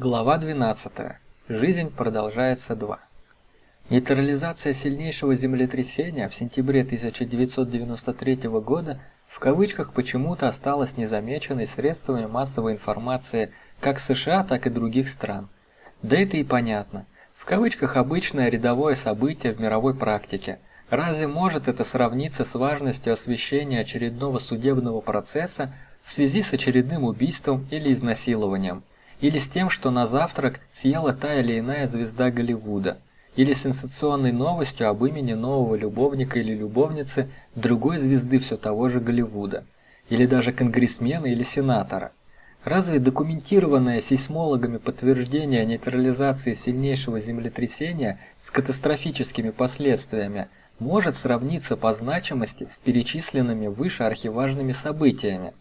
Глава 12. Жизнь продолжается 2. Нейтрализация сильнейшего землетрясения в сентябре 1993 года в кавычках почему-то осталась незамеченной средствами массовой информации как США, так и других стран. Да это и понятно. В кавычках обычное рядовое событие в мировой практике. Разве может это сравниться с важностью освещения очередного судебного процесса в связи с очередным убийством или изнасилованием? Или с тем, что на завтрак съела та или иная звезда Голливуда, или сенсационной новостью об имени нового любовника или любовницы другой звезды все того же Голливуда, или даже конгрессмена или сенатора. Разве документированное сейсмологами подтверждение нейтрализации сильнейшего землетрясения с катастрофическими последствиями может сравниться по значимости с перечисленными выше архиважными событиями?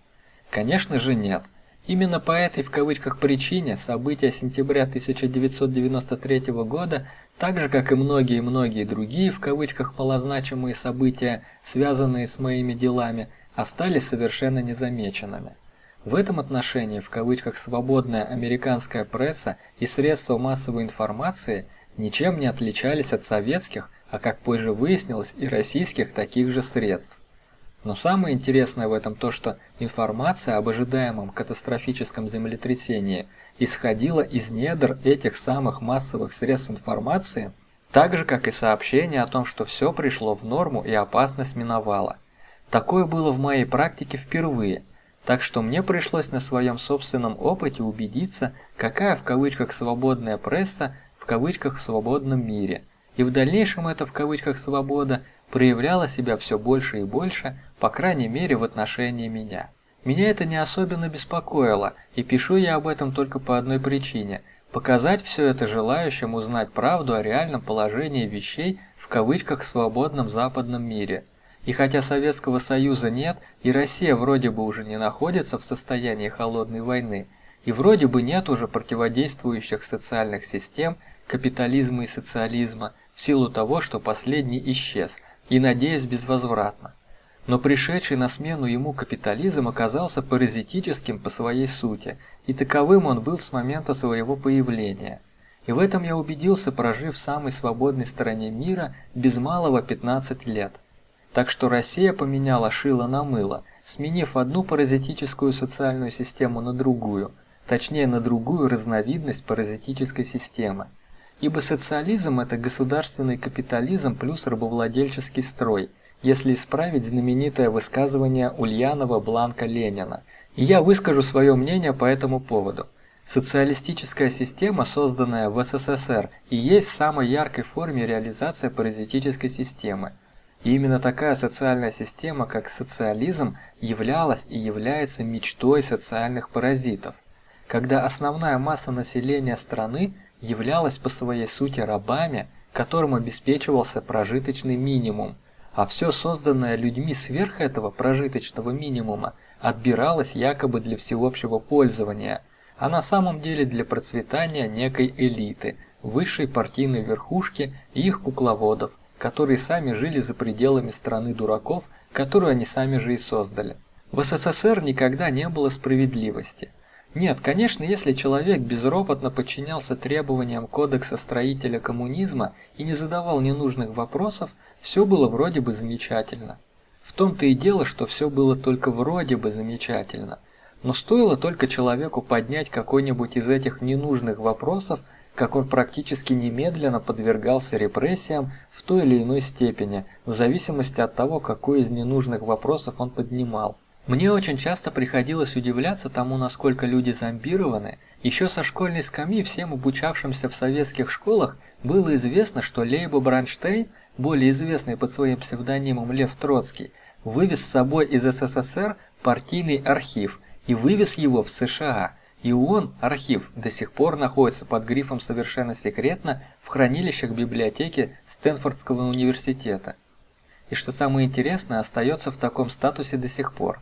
Конечно же нет – Именно по этой в кавычках причине события сентября 1993 года, так же как и многие-многие другие в кавычках малозначимые события, связанные с моими делами, остались совершенно незамеченными. В этом отношении в кавычках свободная американская пресса и средства массовой информации ничем не отличались от советских, а как позже выяснилось, и российских таких же средств. Но самое интересное в этом то, что информация об ожидаемом катастрофическом землетрясении исходила из недр этих самых массовых средств информации, так же как и сообщение о том, что все пришло в норму и опасность миновала. Такое было в моей практике впервые, так что мне пришлось на своем собственном опыте убедиться, какая в кавычках свободная пресса в кавычках свободном мире. И в дальнейшем это в кавычках свобода проявляла себя все больше и больше по крайней мере в отношении меня. Меня это не особенно беспокоило, и пишу я об этом только по одной причине – показать все это желающим узнать правду о реальном положении вещей в кавычках свободном западном мире. И хотя Советского Союза нет, и Россия вроде бы уже не находится в состоянии холодной войны, и вроде бы нет уже противодействующих социальных систем, капитализма и социализма, в силу того, что последний исчез, и, надеюсь, безвозвратно но пришедший на смену ему капитализм оказался паразитическим по своей сути, и таковым он был с момента своего появления. И в этом я убедился, прожив в самой свободной стороне мира без малого 15 лет. Так что Россия поменяла шило на мыло, сменив одну паразитическую социальную систему на другую, точнее на другую разновидность паразитической системы. Ибо социализм – это государственный капитализм плюс рабовладельческий строй – если исправить знаменитое высказывание Ульянова Бланка Ленина. И я выскажу свое мнение по этому поводу. Социалистическая система, созданная в СССР, и есть в самой яркой форме реализация паразитической системы. И именно такая социальная система, как социализм, являлась и является мечтой социальных паразитов. Когда основная масса населения страны являлась по своей сути рабами, которым обеспечивался прожиточный минимум – а все созданное людьми сверх этого прожиточного минимума отбиралось якобы для всеобщего пользования, а на самом деле для процветания некой элиты, высшей партийной верхушки и их кукловодов, которые сами жили за пределами страны дураков, которую они сами же и создали. В СССР никогда не было справедливости. Нет, конечно, если человек безропотно подчинялся требованиям кодекса строителя коммунизма и не задавал ненужных вопросов, все было вроде бы замечательно. В том-то и дело, что все было только вроде бы замечательно. Но стоило только человеку поднять какой-нибудь из этих ненужных вопросов, как он практически немедленно подвергался репрессиям в той или иной степени, в зависимости от того, какой из ненужных вопросов он поднимал. Мне очень часто приходилось удивляться тому, насколько люди зомбированы. Еще со школьной скамьи всем обучавшимся в советских школах было известно, что Лейбо Бранштейн более известный под своим псевдонимом Лев Троцкий, вывез с собой из СССР партийный архив и вывез его в США. И он, архив, до сих пор находится под грифом «Совершенно секретно» в хранилищах библиотеки Стэнфордского университета. И что самое интересное, остается в таком статусе до сих пор.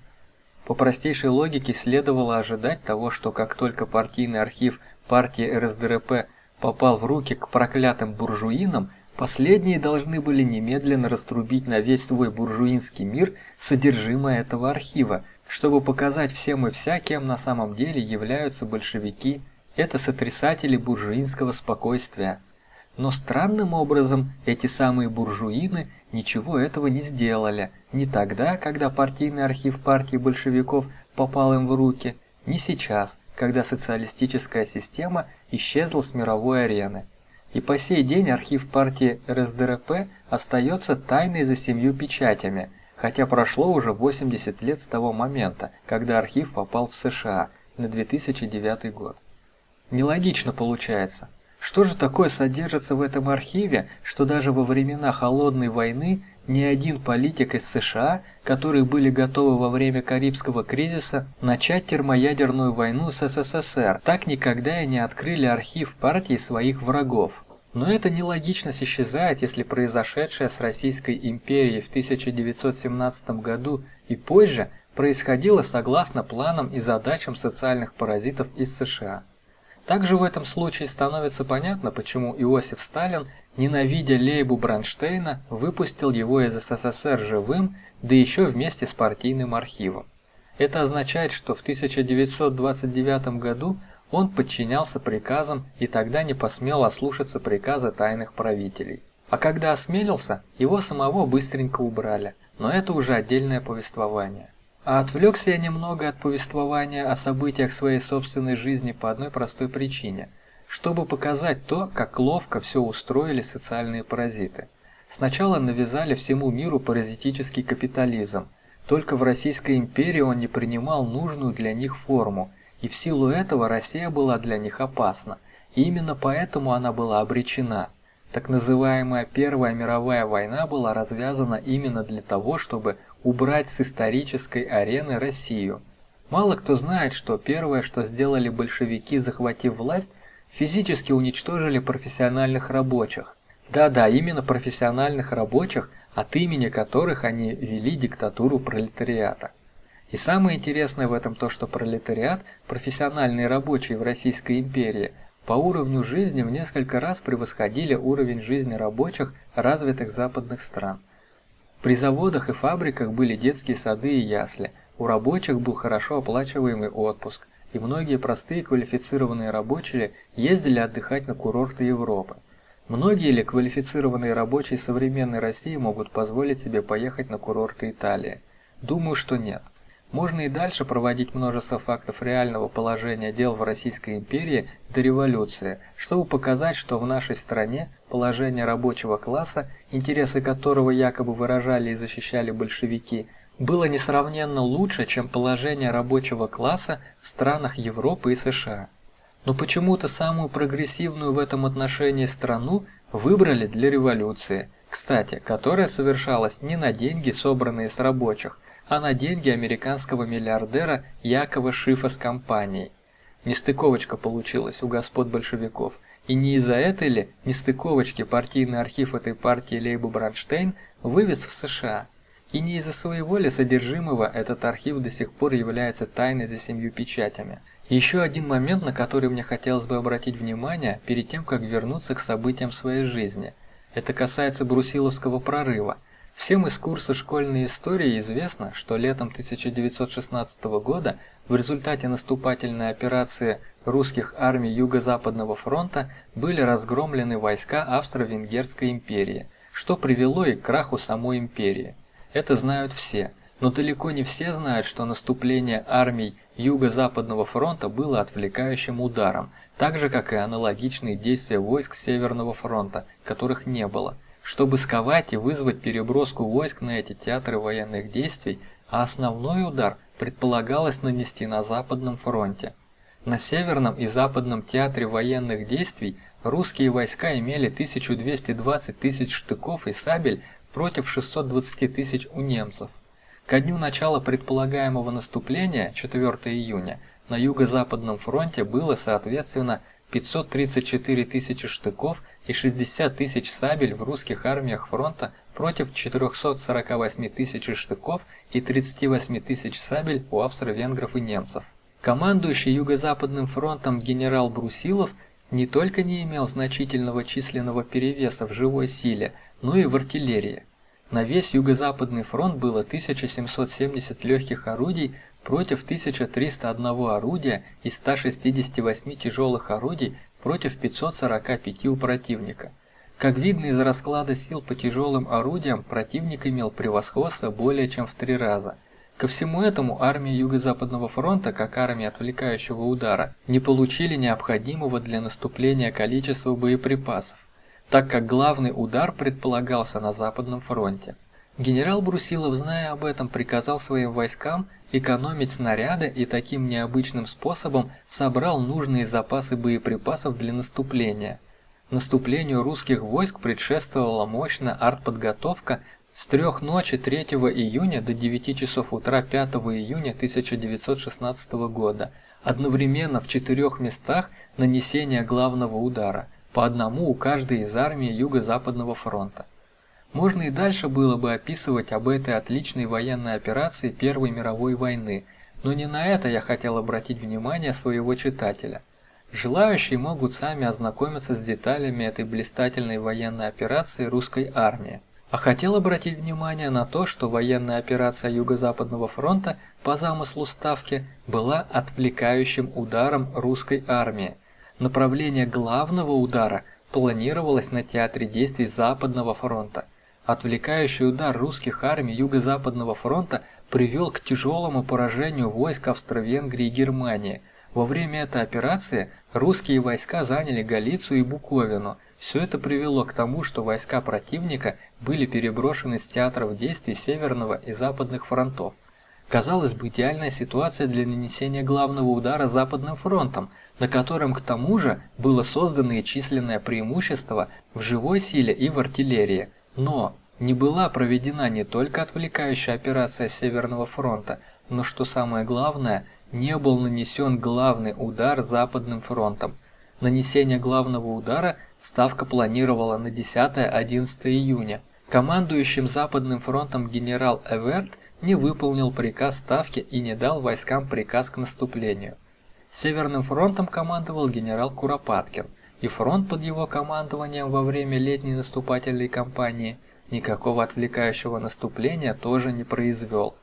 По простейшей логике следовало ожидать того, что как только партийный архив партии РСДРП попал в руки к проклятым буржуинам, Последние должны были немедленно раструбить на весь свой буржуинский мир содержимое этого архива, чтобы показать всем и вся, кем на самом деле являются большевики Это сотрясатели буржуинского спокойствия. Но странным образом эти самые буржуины ничего этого не сделали. Ни тогда, когда партийный архив партии большевиков попал им в руки, ни сейчас, когда социалистическая система исчезла с мировой арены. И по сей день архив партии РСДРП остается тайной за семью печатями, хотя прошло уже 80 лет с того момента, когда архив попал в США на 2009 год. Нелогично получается. Что же такое содержится в этом архиве, что даже во времена Холодной войны ни один политик из США, которые были готовы во время Карибского кризиса начать термоядерную войну с СССР, так никогда и не открыли архив партии своих врагов. Но эта нелогичность исчезает, если произошедшее с Российской империей в 1917 году и позже происходило согласно планам и задачам социальных паразитов из США. Также в этом случае становится понятно, почему Иосиф Сталин, ненавидя Лейбу Бронштейна, выпустил его из СССР живым, да еще вместе с партийным архивом. Это означает, что в 1929 году он подчинялся приказам и тогда не посмел ослушаться приказа тайных правителей. А когда осмелился, его самого быстренько убрали, но это уже отдельное повествование. А отвлекся я немного от повествования о событиях своей собственной жизни по одной простой причине, чтобы показать то, как ловко все устроили социальные паразиты. Сначала навязали всему миру паразитический капитализм, только в Российской империи он не принимал нужную для них форму, и в силу этого Россия была для них опасна, и именно поэтому она была обречена. Так называемая Первая мировая война была развязана именно для того, чтобы убрать с исторической арены Россию. Мало кто знает, что первое, что сделали большевики, захватив власть, физически уничтожили профессиональных рабочих. Да-да, именно профессиональных рабочих, от имени которых они вели диктатуру пролетариата. И самое интересное в этом то, что пролетариат, профессиональные рабочие в Российской империи, по уровню жизни в несколько раз превосходили уровень жизни рабочих развитых западных стран. При заводах и фабриках были детские сады и ясли, у рабочих был хорошо оплачиваемый отпуск, и многие простые квалифицированные рабочие ездили отдыхать на курорты Европы. Многие ли квалифицированные рабочие современной России могут позволить себе поехать на курорты Италии? Думаю, что нет. Можно и дальше проводить множество фактов реального положения дел в Российской империи до революции, чтобы показать, что в нашей стране положение рабочего класса, интересы которого якобы выражали и защищали большевики, было несравненно лучше, чем положение рабочего класса в странах Европы и США. Но почему-то самую прогрессивную в этом отношении страну выбрали для революции, кстати, которая совершалась не на деньги, собранные с рабочих, а на деньги американского миллиардера Якова Шифа с компанией. Нестыковочка получилась у господ большевиков. И не из-за этой ли нестыковочки партийный архив этой партии Лейба Бронштейн вывез в США? И не из-за своего ли содержимого этот архив до сих пор является тайной за семью печатями? Еще один момент, на который мне хотелось бы обратить внимание перед тем, как вернуться к событиям своей жизни. Это касается Брусиловского прорыва. Всем из курса школьной истории известно, что летом 1916 года в результате наступательной операции русских армий Юго-Западного фронта были разгромлены войска Австро-Венгерской империи, что привело и к краху самой империи. Это знают все, но далеко не все знают, что наступление армий Юго-Западного фронта было отвлекающим ударом, так же как и аналогичные действия войск Северного фронта, которых не было – чтобы сковать и вызвать переброску войск на эти театры военных действий, а основной удар предполагалось нанести на Западном фронте. На Северном и Западном театре военных действий русские войска имели 1220 тысяч штыков и сабель против 620 тысяч у немцев. Ко дню начала предполагаемого наступления, 4 июня, на Юго-Западном фронте было соответственно 534 тысячи штыков и 60 тысяч сабель в русских армиях фронта против 448 тысяч штыков и 38 тысяч сабель у австро-венгров и немцев. Командующий Юго-Западным фронтом генерал Брусилов не только не имел значительного численного перевеса в живой силе, но и в артиллерии. На весь Юго-Западный фронт было 1770 легких орудий против 1301 орудия и 168 тяжелых орудий против 545 у противника. Как видно из расклада сил по тяжелым орудиям, противник имел превосходство более чем в три раза. Ко всему этому армия Юго-Западного фронта, как армия отвлекающего удара, не получили необходимого для наступления количества боеприпасов, так как главный удар предполагался на Западном фронте. Генерал Брусилов, зная об этом, приказал своим войскам экономить снаряды и таким необычным способом собрал нужные запасы боеприпасов для наступления. Наступлению русских войск предшествовала мощная артподготовка с трех ночи 3 июня до 9 часов утра 5 июня 1916 года, одновременно в четырех местах нанесения главного удара, по одному у каждой из армий Юго-Западного фронта. Можно и дальше было бы описывать об этой отличной военной операции Первой мировой войны, но не на это я хотел обратить внимание своего читателя. Желающие могут сами ознакомиться с деталями этой блистательной военной операции русской армии. А хотел обратить внимание на то, что военная операция Юго-Западного фронта по замыслу Ставки была отвлекающим ударом русской армии. Направление главного удара планировалось на театре действий Западного фронта – Отвлекающий удар русских армий Юго-Западного фронта привел к тяжелому поражению войск Австро-Венгрии и Германии. Во время этой операции русские войска заняли Галицию и Буковину. Все это привело к тому, что войска противника были переброшены с театров действий Северного и Западных фронтов. Казалось бы, идеальная ситуация для нанесения главного удара Западным фронтом, на котором к тому же было создано и численное преимущество в живой силе и в артиллерии. Но не была проведена не только отвлекающая операция Северного фронта, но что самое главное, не был нанесен главный удар Западным фронтом. Нанесение главного удара Ставка планировала на 10-11 июня. Командующим Западным фронтом генерал Эверт не выполнил приказ Ставки и не дал войскам приказ к наступлению. Северным фронтом командовал генерал Куропаткин и фронт под его командованием во время летней наступательной кампании никакого отвлекающего наступления тоже не произвел.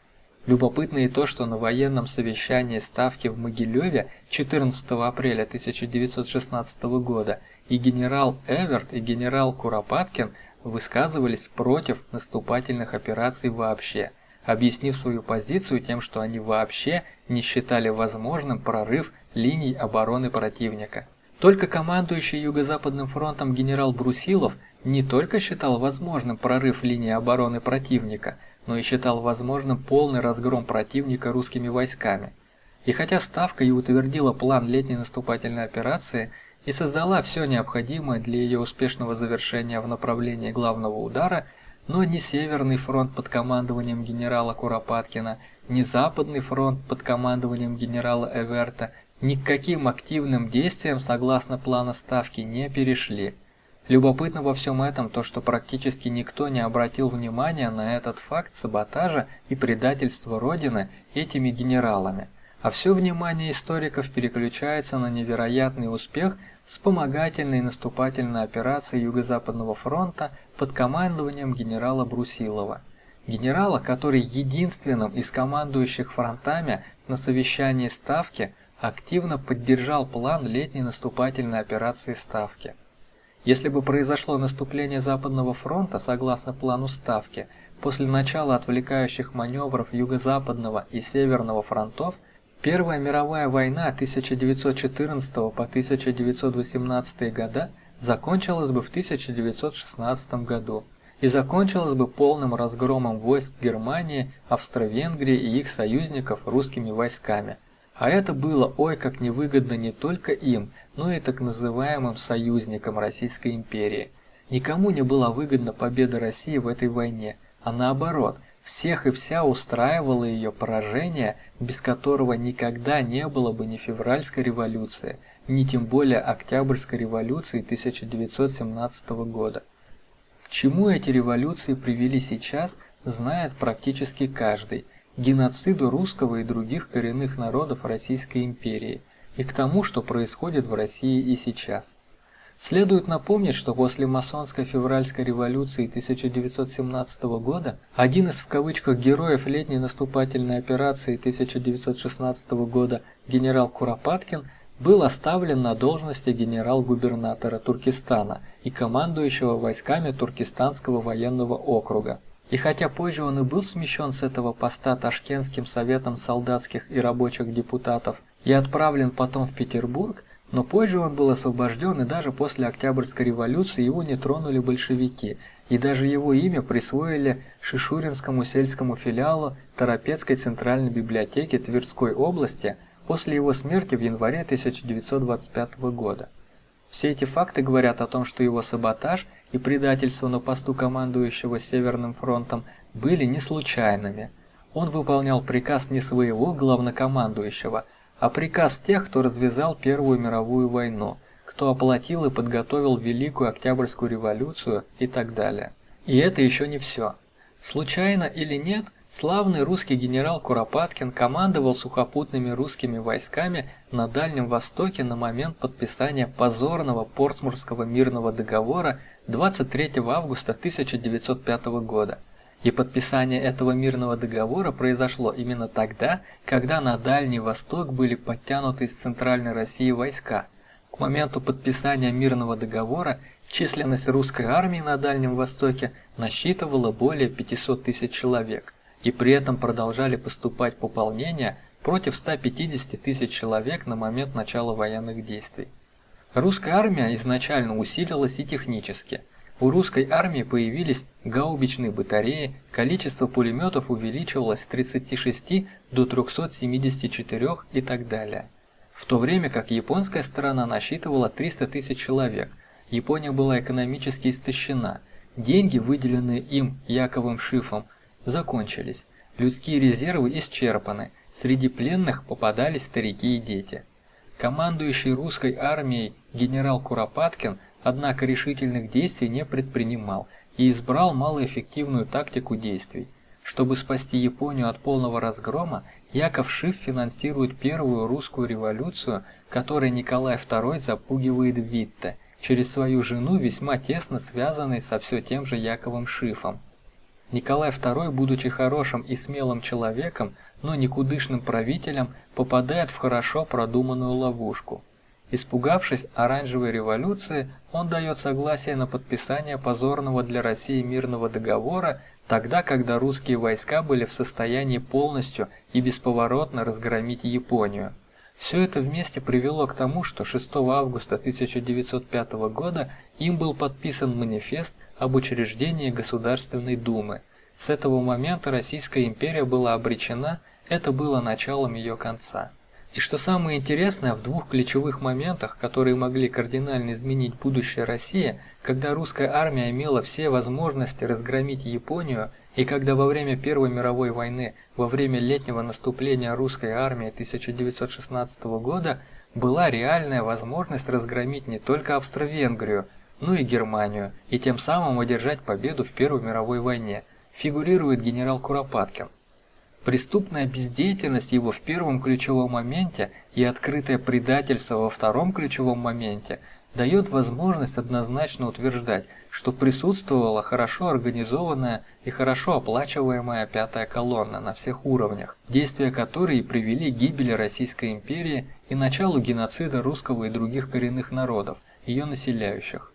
Любопытно и то, что на военном совещании Ставки в Могилеве 14 апреля 1916 года и генерал Эверт, и генерал Куропаткин высказывались против наступательных операций вообще, объяснив свою позицию тем, что они вообще не считали возможным прорыв линий обороны противника. Только командующий Юго-Западным фронтом генерал Брусилов не только считал возможным прорыв линии обороны противника, но и считал возможным полный разгром противника русскими войсками. И хотя Ставка и утвердила план летней наступательной операции и создала все необходимое для ее успешного завершения в направлении главного удара, но ни Северный фронт под командованием генерала Куропаткина, ни Западный фронт под командованием генерала Эверта ни к каким активным действиям согласно плана ставки не перешли. Любопытно во всем этом то, что практически никто не обратил внимания на этот факт саботажа и предательства Родины этими генералами, а все внимание историков переключается на невероятный успех вспомогательной наступательной операции Юго-Западного фронта под командованием генерала Брусилова. Генерала, который единственным из командующих фронтами на совещании Ставки – активно поддержал план летней наступательной операции Ставки. Если бы произошло наступление Западного фронта согласно плану Ставки, после начала отвлекающих маневров Юго-Западного и Северного фронтов, Первая мировая война 1914 по 1918 года закончилась бы в 1916 году и закончилась бы полным разгромом войск Германии, Австро-Венгрии и их союзников русскими войсками – а это было ой как невыгодно не только им, но и так называемым союзникам Российской империи. Никому не была выгодна победа России в этой войне, а наоборот, всех и вся устраивало ее поражение, без которого никогда не было бы ни февральской революции, ни тем более Октябрьской революции 1917 года. К чему эти революции привели сейчас, знает практически каждый, геноциду русского и других коренных народов Российской империи и к тому, что происходит в России и сейчас. Следует напомнить, что после масонской февральской революции 1917 года один из в кавычках героев летней наступательной операции 1916 года генерал Куропаткин был оставлен на должности генерал-губернатора Туркестана и командующего войсками Туркестанского военного округа. И хотя позже он и был смещен с этого поста Ташкентским советом солдатских и рабочих депутатов и отправлен потом в Петербург, но позже он был освобожден, и даже после Октябрьской революции его не тронули большевики, и даже его имя присвоили Шишуринскому сельскому филиалу Торопецкой центральной библиотеки Тверской области после его смерти в январе 1925 года. Все эти факты говорят о том, что его саботаж и предательство на посту командующего Северным фронтом были не случайными. Он выполнял приказ не своего главнокомандующего, а приказ тех, кто развязал Первую мировую войну, кто оплатил и подготовил Великую Октябрьскую революцию и так далее. И это еще не все. Случайно или нет, славный русский генерал Куропаткин командовал сухопутными русскими войсками на Дальнем Востоке на момент подписания позорного Портсмурского мирного договора 23 августа 1905 года – и подписание этого мирного договора произошло именно тогда, когда на Дальний Восток были подтянуты из Центральной России войска. К моменту подписания мирного договора численность русской армии на Дальнем Востоке насчитывала более 500 тысяч человек, и при этом продолжали поступать пополнения против 150 тысяч человек на момент начала военных действий. Русская армия изначально усилилась и технически – у русской армии появились гаубичные батареи, количество пулеметов увеличивалось с 36 до 374 и так далее. В то время как японская сторона насчитывала 300 тысяч человек, Япония была экономически истощена, деньги, выделенные им Яковым Шифом, закончились, людские резервы исчерпаны, среди пленных попадались старики и дети. Командующий русской армией генерал Куропаткин – однако решительных действий не предпринимал и избрал малоэффективную тактику действий. Чтобы спасти Японию от полного разгрома, Яков Шиф финансирует первую русскую революцию, которой Николай II запугивает Витте, через свою жену, весьма тесно связанной со все тем же Яковом Шифом. Николай II, будучи хорошим и смелым человеком, но никудышным правителем, попадает в хорошо продуманную ловушку – Испугавшись оранжевой революции, он дает согласие на подписание позорного для России мирного договора, тогда, когда русские войска были в состоянии полностью и бесповоротно разгромить Японию. Все это вместе привело к тому, что 6 августа 1905 года им был подписан манифест об учреждении Государственной Думы. С этого момента Российская империя была обречена, это было началом ее конца. И что самое интересное, в двух ключевых моментах, которые могли кардинально изменить будущее России, когда русская армия имела все возможности разгромить Японию, и когда во время Первой мировой войны, во время летнего наступления русской армии 1916 года, была реальная возможность разгромить не только Австро-Венгрию, но и Германию, и тем самым одержать победу в Первой мировой войне, фигурирует генерал Куропаткин. Преступная бездеятельность его в первом ключевом моменте и открытое предательство во втором ключевом моменте дает возможность однозначно утверждать, что присутствовала хорошо организованная и хорошо оплачиваемая пятая колонна на всех уровнях, действия которой привели к гибели Российской империи и началу геноцида русского и других коренных народов, ее населяющих.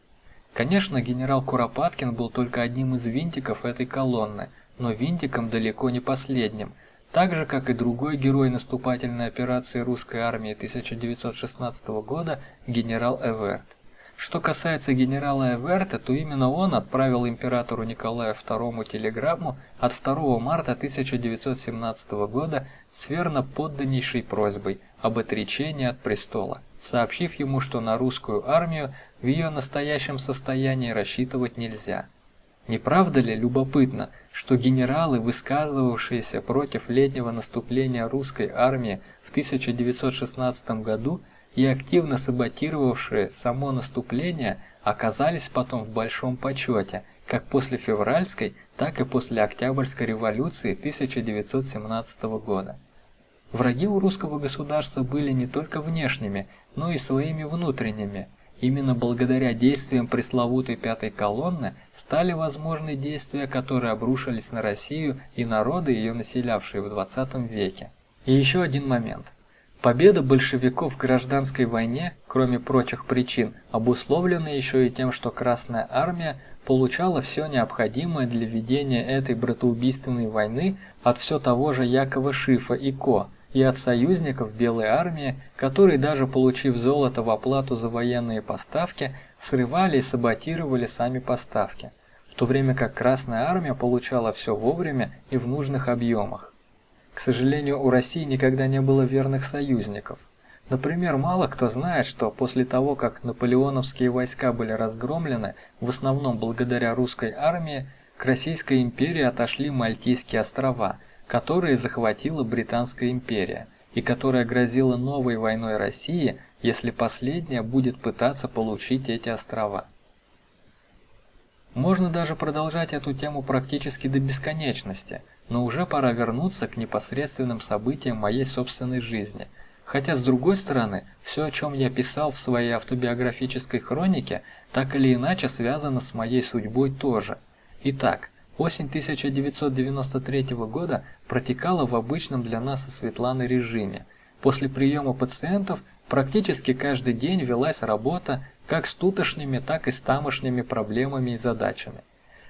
Конечно, генерал Куропаткин был только одним из винтиков этой колонны, но винтиком далеко не последним, так же, как и другой герой наступательной операции русской армии 1916 года генерал Эверт. Что касается генерала Эверта, то именно он отправил императору Николаю II телеграмму от 2 марта 1917 года с верноподданнейшей просьбой об отречении от престола, сообщив ему, что на русскую армию в ее настоящем состоянии рассчитывать нельзя. Не правда ли любопытно, что генералы, высказывавшиеся против летнего наступления русской армии в 1916 году и активно саботировавшие само наступление, оказались потом в большом почете, как после февральской, так и после Октябрьской революции 1917 года. Враги у русского государства были не только внешними, но и своими внутренними, Именно благодаря действиям пресловутой пятой колонны стали возможны действия, которые обрушились на Россию и народы, ее населявшие в 20 веке. И еще один момент. Победа большевиков в гражданской войне, кроме прочих причин, обусловлена еще и тем, что Красная Армия получала все необходимое для ведения этой братоубийственной войны от все того же Якова Шифа и Ко, и от союзников Белой армии, которые даже получив золото в оплату за военные поставки, срывали и саботировали сами поставки, в то время как Красная армия получала все вовремя и в нужных объемах. К сожалению, у России никогда не было верных союзников. Например, мало кто знает, что после того, как наполеоновские войска были разгромлены, в основном благодаря русской армии, к Российской империи отошли Мальтийские острова – которые захватила Британская империя и которая грозила новой войной России, если последняя будет пытаться получить эти острова. Можно даже продолжать эту тему практически до бесконечности, но уже пора вернуться к непосредственным событиям моей собственной жизни. Хотя, с другой стороны, все, о чем я писал в своей автобиографической хронике, так или иначе связано с моей судьбой тоже. Итак, Осень 1993 года протекала в обычном для нас со Светланой режиме. После приема пациентов практически каждый день велась работа как с тутошними, так и с тамошними проблемами и задачами.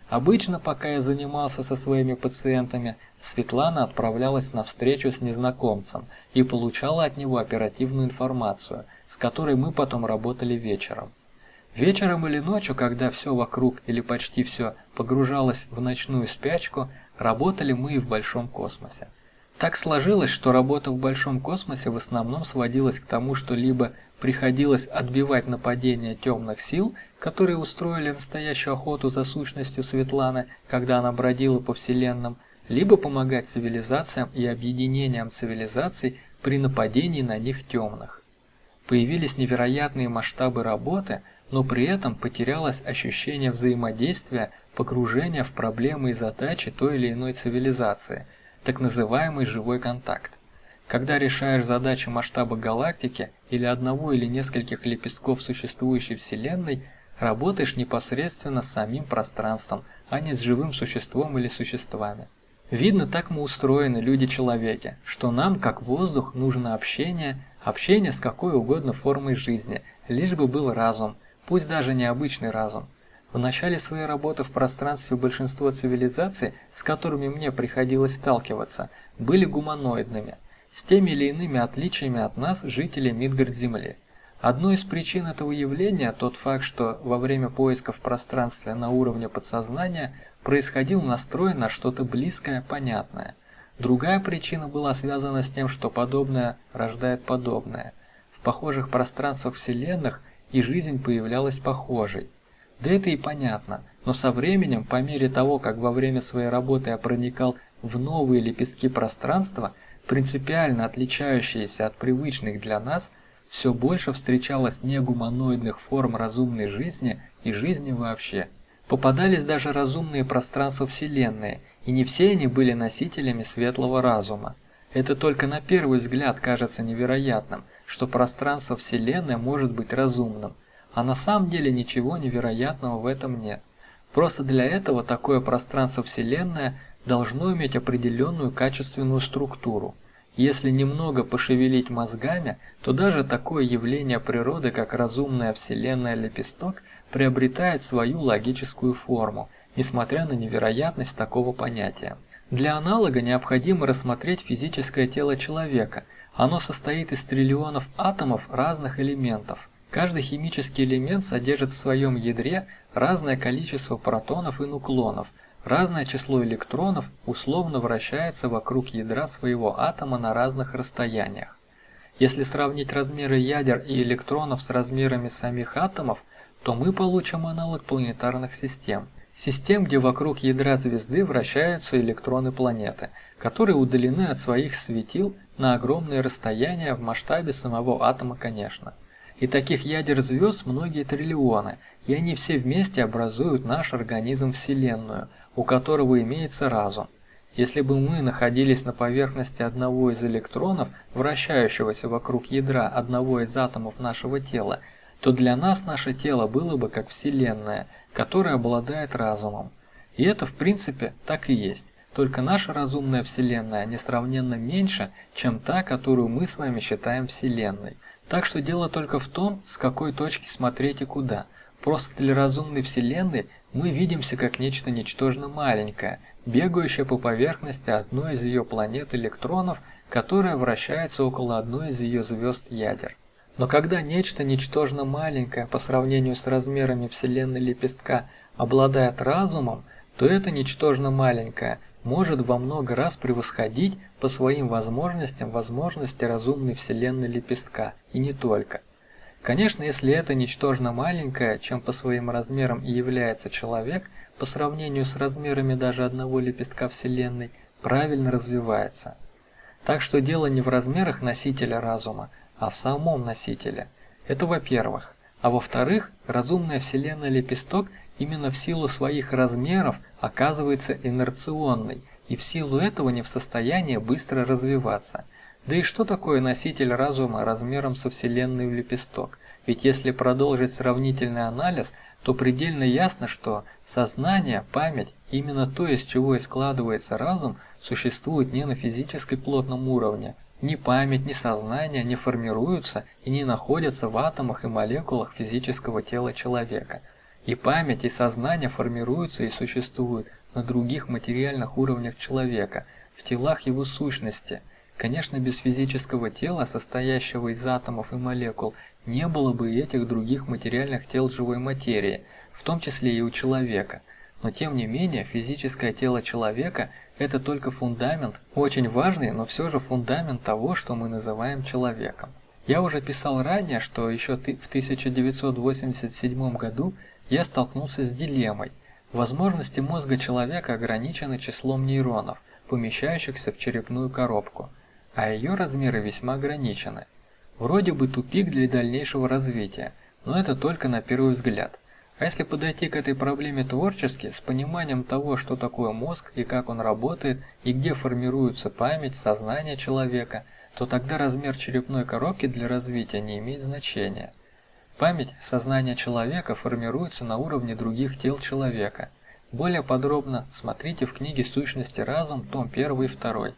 Обычно, пока я занимался со своими пациентами, Светлана отправлялась на встречу с незнакомцем и получала от него оперативную информацию, с которой мы потом работали вечером. Вечером или ночью, когда все вокруг или почти все погружалось в ночную спячку, работали мы и в большом космосе. Так сложилось, что работа в большом космосе в основном сводилась к тому, что либо приходилось отбивать нападения темных сил, которые устроили настоящую охоту за сущностью Светланы, когда она бродила по вселенным, либо помогать цивилизациям и объединениям цивилизаций при нападении на них темных. Появились невероятные масштабы работы – но при этом потерялось ощущение взаимодействия, погружения в проблемы и задачи той или иной цивилизации, так называемый живой контакт. Когда решаешь задачи масштаба галактики или одного или нескольких лепестков существующей Вселенной, работаешь непосредственно с самим пространством, а не с живым существом или существами. Видно, так мы устроены, люди-человеки, что нам, как воздух, нужно общение, общение с какой угодно формой жизни, лишь бы был разум – пусть даже необычный разум. В начале своей работы в пространстве большинство цивилизаций, с которыми мне приходилось сталкиваться, были гуманоидными, с теми или иными отличиями от нас, жителей Мидгард-Земли. Одной из причин этого явления тот факт, что во время поиска в пространстве на уровне подсознания происходил настрой на что-то близкое, понятное. Другая причина была связана с тем, что подобное рождает подобное. В похожих пространствах вселенных и жизнь появлялась похожей. Да это и понятно, но со временем, по мере того, как во время своей работы я проникал в новые лепестки пространства, принципиально отличающиеся от привычных для нас, все больше встречалось негуманоидных форм разумной жизни и жизни вообще. Попадались даже разумные пространства Вселенной, и не все они были носителями светлого разума. Это только на первый взгляд кажется невероятным – что пространство Вселенной может быть разумным, а на самом деле ничего невероятного в этом нет. Просто для этого такое пространство Вселенная должно иметь определенную качественную структуру. Если немного пошевелить мозгами, то даже такое явление природы, как разумная Вселенная лепесток, приобретает свою логическую форму, несмотря на невероятность такого понятия. Для аналога необходимо рассмотреть физическое тело человека – оно состоит из триллионов атомов разных элементов. Каждый химический элемент содержит в своем ядре разное количество протонов и нуклонов. Разное число электронов условно вращается вокруг ядра своего атома на разных расстояниях. Если сравнить размеры ядер и электронов с размерами самих атомов, то мы получим аналог планетарных систем. Систем, где вокруг ядра звезды вращаются электроны планеты, которые удалены от своих светил на огромные расстояния в масштабе самого атома, конечно. И таких ядер звезд многие триллионы, и они все вместе образуют наш организм Вселенную, у которого имеется разум. Если бы мы находились на поверхности одного из электронов, вращающегося вокруг ядра одного из атомов нашего тела, то для нас наше тело было бы как Вселенная, которая обладает разумом. И это в принципе так и есть. Только наша разумная Вселенная несравненно меньше, чем та, которую мы с вами считаем Вселенной. Так что дело только в том, с какой точки смотреть и куда. Просто для разумной Вселенной мы видимся как нечто ничтожно маленькое, бегающее по поверхности одной из ее планет электронов, которая вращается около одной из ее звезд ядер. Но когда нечто ничтожно маленькое по сравнению с размерами Вселенной лепестка обладает разумом, то это ничтожно маленькое может во много раз превосходить по своим возможностям возможности разумной Вселенной лепестка, и не только. Конечно, если это ничтожно маленькое, чем по своим размерам и является человек, по сравнению с размерами даже одного лепестка Вселенной, правильно развивается. Так что дело не в размерах носителя разума, а в самом носителе. Это во-первых. А во-вторых, разумная Вселенная лепесток именно в силу своих размеров оказывается инерционной и в силу этого не в состоянии быстро развиваться – да и что такое носитель разума размером со Вселенной в лепесток? Ведь если продолжить сравнительный анализ, то предельно ясно, что сознание, память, именно то, из чего и складывается разум, существует не на физической плотном уровне. Ни память, ни сознание не формируются и не находятся в атомах и молекулах физического тела человека. И память, и сознание формируются и существуют на других материальных уровнях человека, в телах его сущности – Конечно, без физического тела, состоящего из атомов и молекул, не было бы и этих других материальных тел живой материи, в том числе и у человека. Но тем не менее, физическое тело человека – это только фундамент, очень важный, но все же фундамент того, что мы называем человеком. Я уже писал ранее, что еще в 1987 году я столкнулся с дилеммой. Возможности мозга человека ограничены числом нейронов, помещающихся в черепную коробку а ее размеры весьма ограничены. Вроде бы тупик для дальнейшего развития, но это только на первый взгляд. А если подойти к этой проблеме творчески, с пониманием того, что такое мозг и как он работает, и где формируется память, сознание человека, то тогда размер черепной коробки для развития не имеет значения. Память, сознание человека формируется на уровне других тел человека. Более подробно смотрите в книге «Сущности разум», том 1 и 2.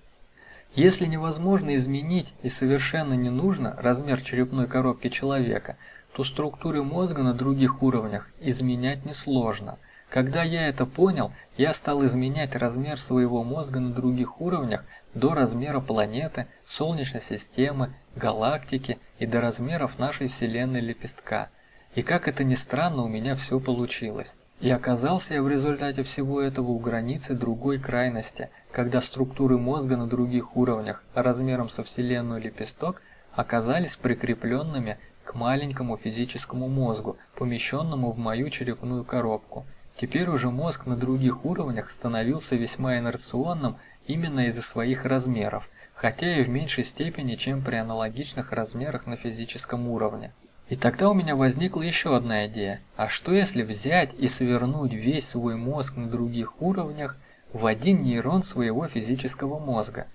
Если невозможно изменить и совершенно не нужно размер черепной коробки человека, то структуры мозга на других уровнях изменять несложно. Когда я это понял, я стал изменять размер своего мозга на других уровнях до размера планеты, Солнечной системы, галактики и до размеров нашей Вселенной лепестка. И как это ни странно, у меня все получилось. И оказался я в результате всего этого у границы другой крайности, когда структуры мозга на других уровнях размером со Вселенную лепесток оказались прикрепленными к маленькому физическому мозгу, помещенному в мою черепную коробку. Теперь уже мозг на других уровнях становился весьма инерционным именно из-за своих размеров, хотя и в меньшей степени, чем при аналогичных размерах на физическом уровне. И тогда у меня возникла еще одна идея. А что если взять и свернуть весь свой мозг на других уровнях в один нейрон своего физического мозга?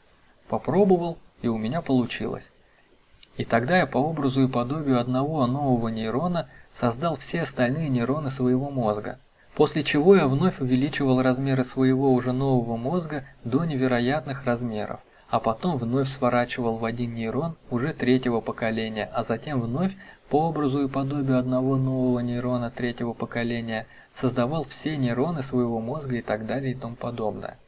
Попробовал, и у меня получилось. И тогда я по образу и подобию одного нового нейрона создал все остальные нейроны своего мозга. После чего я вновь увеличивал размеры своего уже нового мозга до невероятных размеров, а потом вновь сворачивал в один нейрон уже третьего поколения, а затем вновь по образу и подобию одного нового нейрона третьего поколения создавал все нейроны своего мозга и так далее и тому подобное.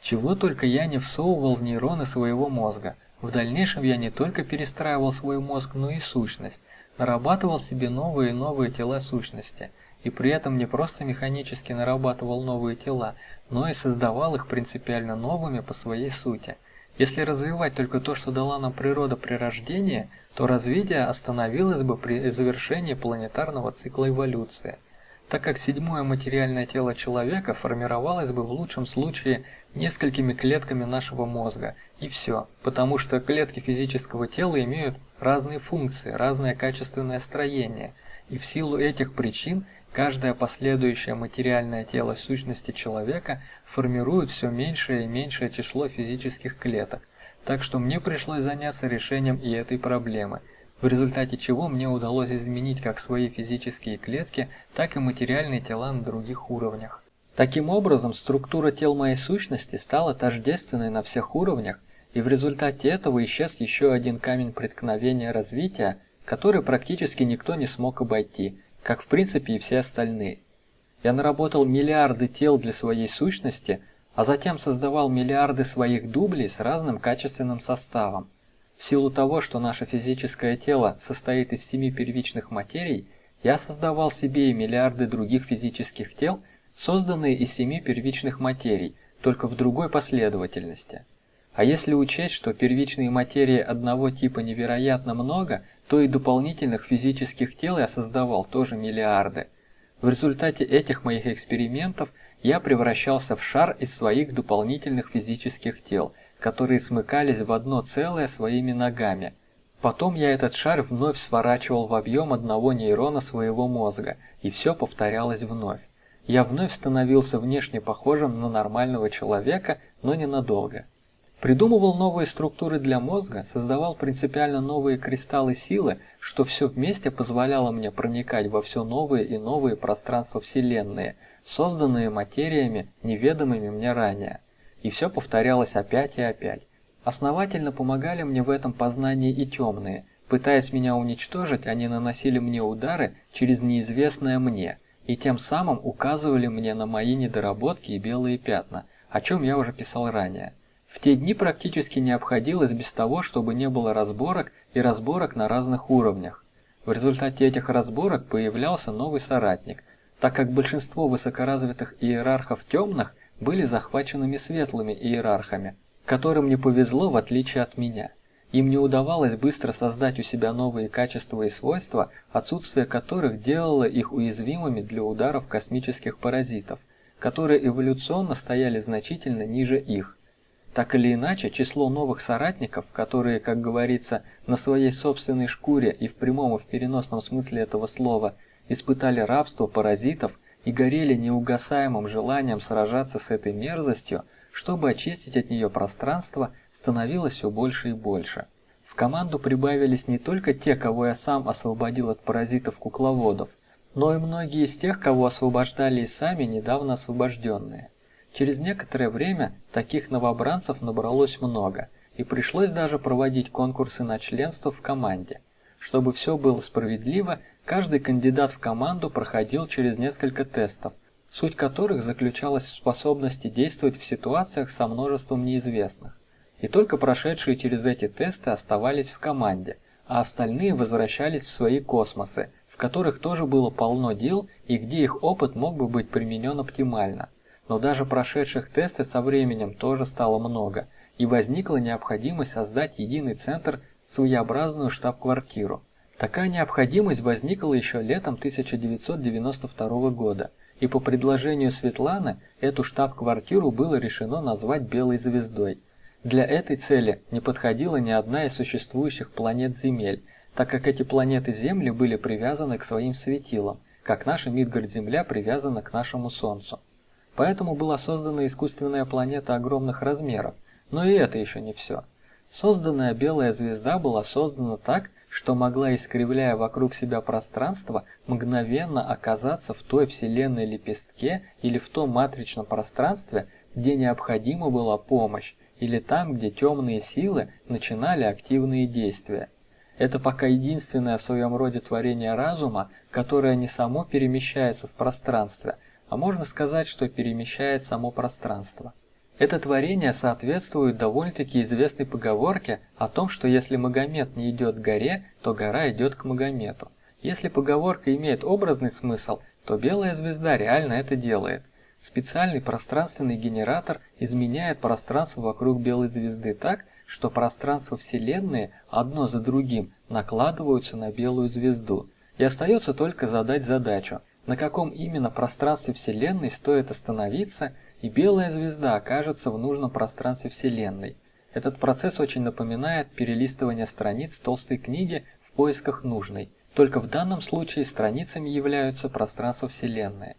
Чего только я не всовывал в нейроны своего мозга. В дальнейшем я не только перестраивал свой мозг, но и сущность, нарабатывал себе новые и новые тела сущности, и при этом не просто механически нарабатывал новые тела, но и создавал их принципиально новыми по своей сути. Если развивать только то, что дала нам природа при рождении – то развитие остановилось бы при завершении планетарного цикла эволюции, так как седьмое материальное тело человека формировалось бы в лучшем случае несколькими клетками нашего мозга, и все, потому что клетки физического тела имеют разные функции, разное качественное строение, и в силу этих причин каждое последующее материальное тело сущности человека формирует все меньшее и меньшее число физических клеток, так что мне пришлось заняться решением и этой проблемы. в результате чего мне удалось изменить как свои физические клетки, так и материальные тела на других уровнях. Таким образом, структура тел моей сущности стала тождественной на всех уровнях, и в результате этого исчез еще один камень преткновения развития, который практически никто не смог обойти, как в принципе и все остальные. Я наработал миллиарды тел для своей сущности, а затем создавал миллиарды своих дублей с разным качественным составом. В силу того, что наше физическое тело состоит из семи первичных материй, я создавал себе и миллиарды других физических тел, созданные из семи первичных материй, только в другой последовательности. А если учесть, что первичные материи одного типа невероятно много, то и дополнительных физических тел я создавал тоже миллиарды. В результате этих моих экспериментов я превращался в шар из своих дополнительных физических тел, которые смыкались в одно целое своими ногами. Потом я этот шар вновь сворачивал в объем одного нейрона своего мозга, и все повторялось вновь. Я вновь становился внешне похожим на нормального человека, но ненадолго. Придумывал новые структуры для мозга, создавал принципиально новые кристаллы силы, что все вместе позволяло мне проникать во все новые и новые пространства Вселенной, созданные материями, неведомыми мне ранее. И все повторялось опять и опять. Основательно помогали мне в этом познании и темные. Пытаясь меня уничтожить, они наносили мне удары через неизвестное мне, и тем самым указывали мне на мои недоработки и белые пятна, о чем я уже писал ранее. В те дни практически не обходилось без того, чтобы не было разборок и разборок на разных уровнях. В результате этих разборок появлялся новый соратник, так как большинство высокоразвитых иерархов темных были захваченными светлыми иерархами, которым не повезло в отличие от меня. Им не удавалось быстро создать у себя новые качества и свойства, отсутствие которых делало их уязвимыми для ударов космических паразитов, которые эволюционно стояли значительно ниже их. Так или иначе, число новых соратников, которые, как говорится, на своей собственной шкуре и в прямом и в переносном смысле этого слова испытали рабство паразитов и горели неугасаемым желанием сражаться с этой мерзостью, чтобы очистить от нее пространство, становилось все больше и больше. В команду прибавились не только те, кого я сам освободил от паразитов-кукловодов, но и многие из тех, кого освобождали и сами недавно освобожденные. Через некоторое время таких новобранцев набралось много, и пришлось даже проводить конкурсы на членство в команде. Чтобы все было справедливо, каждый кандидат в команду проходил через несколько тестов, суть которых заключалась в способности действовать в ситуациях со множеством неизвестных. И только прошедшие через эти тесты оставались в команде, а остальные возвращались в свои космосы, в которых тоже было полно дел и где их опыт мог бы быть применен оптимально но даже прошедших тесты со временем тоже стало много, и возникла необходимость создать единый центр, своеобразную штаб-квартиру. Такая необходимость возникла еще летом 1992 года, и по предложению Светланы эту штаб-квартиру было решено назвать «Белой звездой». Для этой цели не подходила ни одна из существующих планет Земель, так как эти планеты Земли были привязаны к своим светилам, как наша Мидгард-Земля привязана к нашему Солнцу. Поэтому была создана искусственная планета огромных размеров, но и это еще не все. Созданная белая звезда была создана так, что могла, искривляя вокруг себя пространство, мгновенно оказаться в той вселенной лепестке или в том матричном пространстве, где необходима была помощь, или там, где темные силы начинали активные действия. Это пока единственное в своем роде творение разума, которое не само перемещается в пространстве, а можно сказать, что перемещает само пространство. Это творение соответствует довольно-таки известной поговорке о том, что если Магомед не идет к горе, то гора идет к Магомету. Если поговорка имеет образный смысл, то белая звезда реально это делает. Специальный пространственный генератор изменяет пространство вокруг белой звезды так, что пространство Вселенной одно за другим накладываются на белую звезду. И остается только задать задачу – на каком именно пространстве Вселенной стоит остановиться, и белая звезда окажется в нужном пространстве Вселенной. Этот процесс очень напоминает перелистывание страниц толстой книги в поисках нужной, только в данном случае страницами являются пространства Вселенной.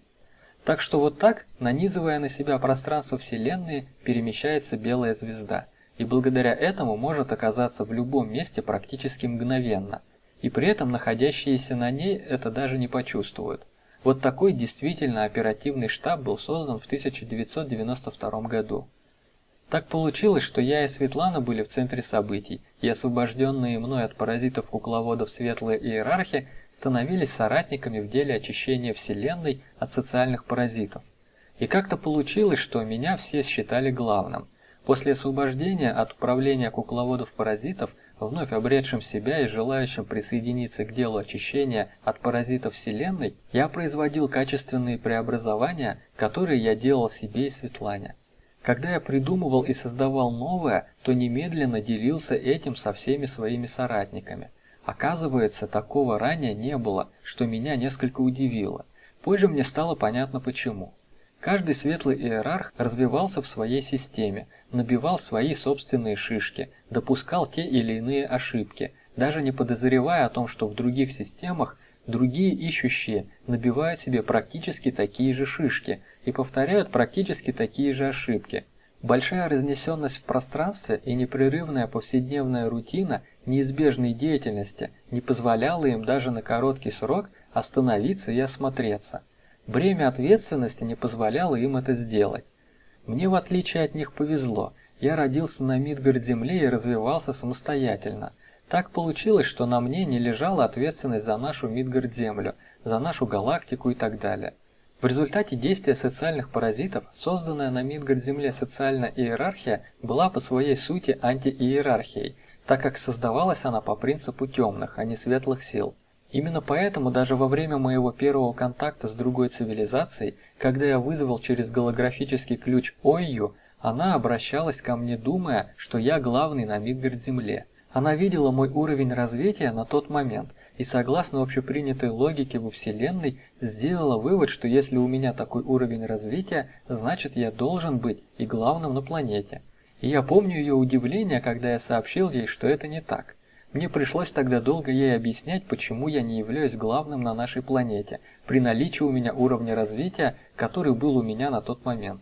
Так что вот так, нанизывая на себя пространство Вселенной, перемещается белая звезда, и благодаря этому может оказаться в любом месте практически мгновенно – и при этом находящиеся на ней это даже не почувствуют. Вот такой действительно оперативный штаб был создан в 1992 году. Так получилось, что я и Светлана были в центре событий, и освобожденные мной от паразитов-кукловодов светлые иерархи становились соратниками в деле очищения Вселенной от социальных паразитов. И как-то получилось, что меня все считали главным. После освобождения от управления кукловодов-паразитов, вновь обретшим себя и желающим присоединиться к делу очищения от паразитов Вселенной, я производил качественные преобразования, которые я делал себе и Светлане. Когда я придумывал и создавал новое, то немедленно делился этим со всеми своими соратниками. Оказывается, такого ранее не было, что меня несколько удивило. Позже мне стало понятно почему. Каждый светлый иерарх развивался в своей системе, набивал свои собственные шишки, допускал те или иные ошибки, даже не подозревая о том, что в других системах другие ищущие набивают себе практически такие же шишки – и повторяют практически такие же ошибки. Большая разнесенность в пространстве и непрерывная повседневная рутина неизбежной деятельности не позволяла им даже на короткий срок остановиться и осмотреться. Бремя ответственности не позволяло им это сделать. Мне, в отличие от них, повезло. Я родился на Мидгард-Земле и развивался самостоятельно. Так получилось, что на мне не лежала ответственность за нашу Мидгард-Землю, за нашу галактику и так далее. В результате действия социальных паразитов, созданная на Мидгард-Земле социальная иерархия была по своей сути антииерархией, так как создавалась она по принципу темных, а не светлых сил. Именно поэтому даже во время моего первого контакта с другой цивилизацией, когда я вызвал через голографический ключ Ойю, она обращалась ко мне, думая, что я главный на Мидгард-Земле. Она видела мой уровень развития на тот момент – и согласно общепринятой логике во Вселенной сделала вывод, что если у меня такой уровень развития, значит я должен быть и главным на планете. И я помню ее удивление, когда я сообщил ей, что это не так. Мне пришлось тогда долго ей объяснять, почему я не являюсь главным на нашей планете, при наличии у меня уровня развития, который был у меня на тот момент.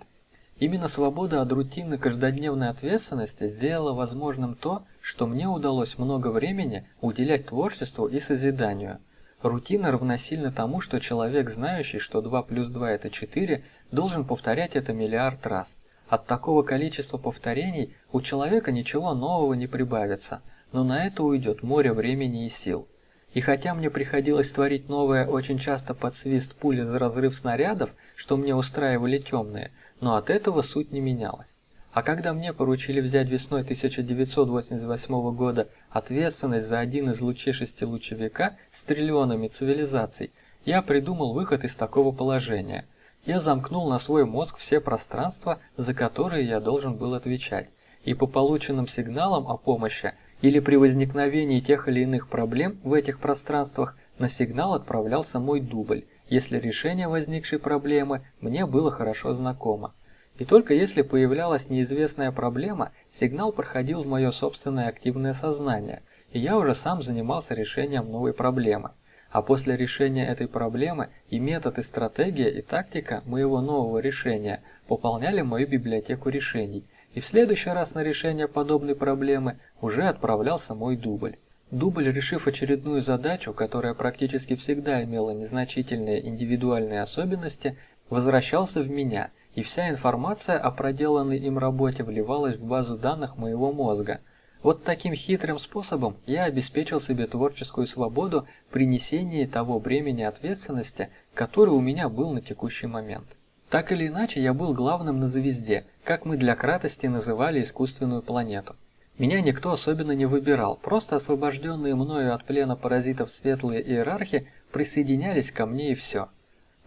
Именно свобода от рутинной каждодневной ответственности сделала возможным то, что мне удалось много времени уделять творчеству и созиданию. Рутина равносильна тому, что человек, знающий, что 2 плюс 2 это 4, должен повторять это миллиард раз. От такого количества повторений у человека ничего нового не прибавится, но на это уйдет море времени и сил. И хотя мне приходилось творить новое очень часто под свист пули за разрыв снарядов, что мне устраивали темные, но от этого суть не менялась. А когда мне поручили взять весной 1988 года ответственность за один из лучей шестилучевика с триллионами цивилизаций, я придумал выход из такого положения. Я замкнул на свой мозг все пространства, за которые я должен был отвечать, и по полученным сигналам о помощи или при возникновении тех или иных проблем в этих пространствах на сигнал отправлялся мой дубль, если решение возникшей проблемы мне было хорошо знакомо. И только если появлялась неизвестная проблема, сигнал проходил в мое собственное активное сознание, и я уже сам занимался решением новой проблемы. А после решения этой проблемы и метод, и стратегия, и тактика моего нового решения пополняли мою библиотеку решений, и в следующий раз на решение подобной проблемы уже отправлялся мой дубль. Дубль, решив очередную задачу, которая практически всегда имела незначительные индивидуальные особенности, возвращался в меня, и вся информация о проделанной им работе вливалась в базу данных моего мозга. Вот таким хитрым способом я обеспечил себе творческую свободу при несении того бремени ответственности, который у меня был на текущий момент. Так или иначе, я был главным на звезде, как мы для кратости называли искусственную планету. Меня никто особенно не выбирал, просто освобожденные мною от плена паразитов светлые иерархи присоединялись ко мне и все.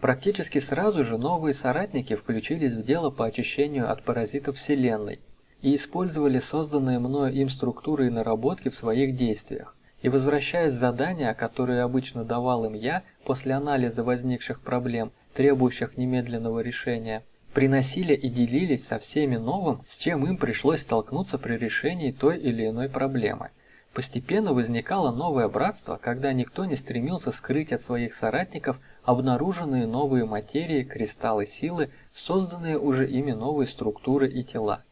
Практически сразу же новые соратники включились в дело по очищению от паразитов Вселенной и использовали созданные мною им структуры и наработки в своих действиях. И возвращаясь задания, которые обычно давал им я после анализа возникших проблем, требующих немедленного решения, приносили и делились со всеми новым, с чем им пришлось столкнуться при решении той или иной проблемы. Постепенно возникало новое братство, когда никто не стремился скрыть от своих соратников обнаруженные новые материи, кристаллы силы, созданные уже ими новые структуры и тела.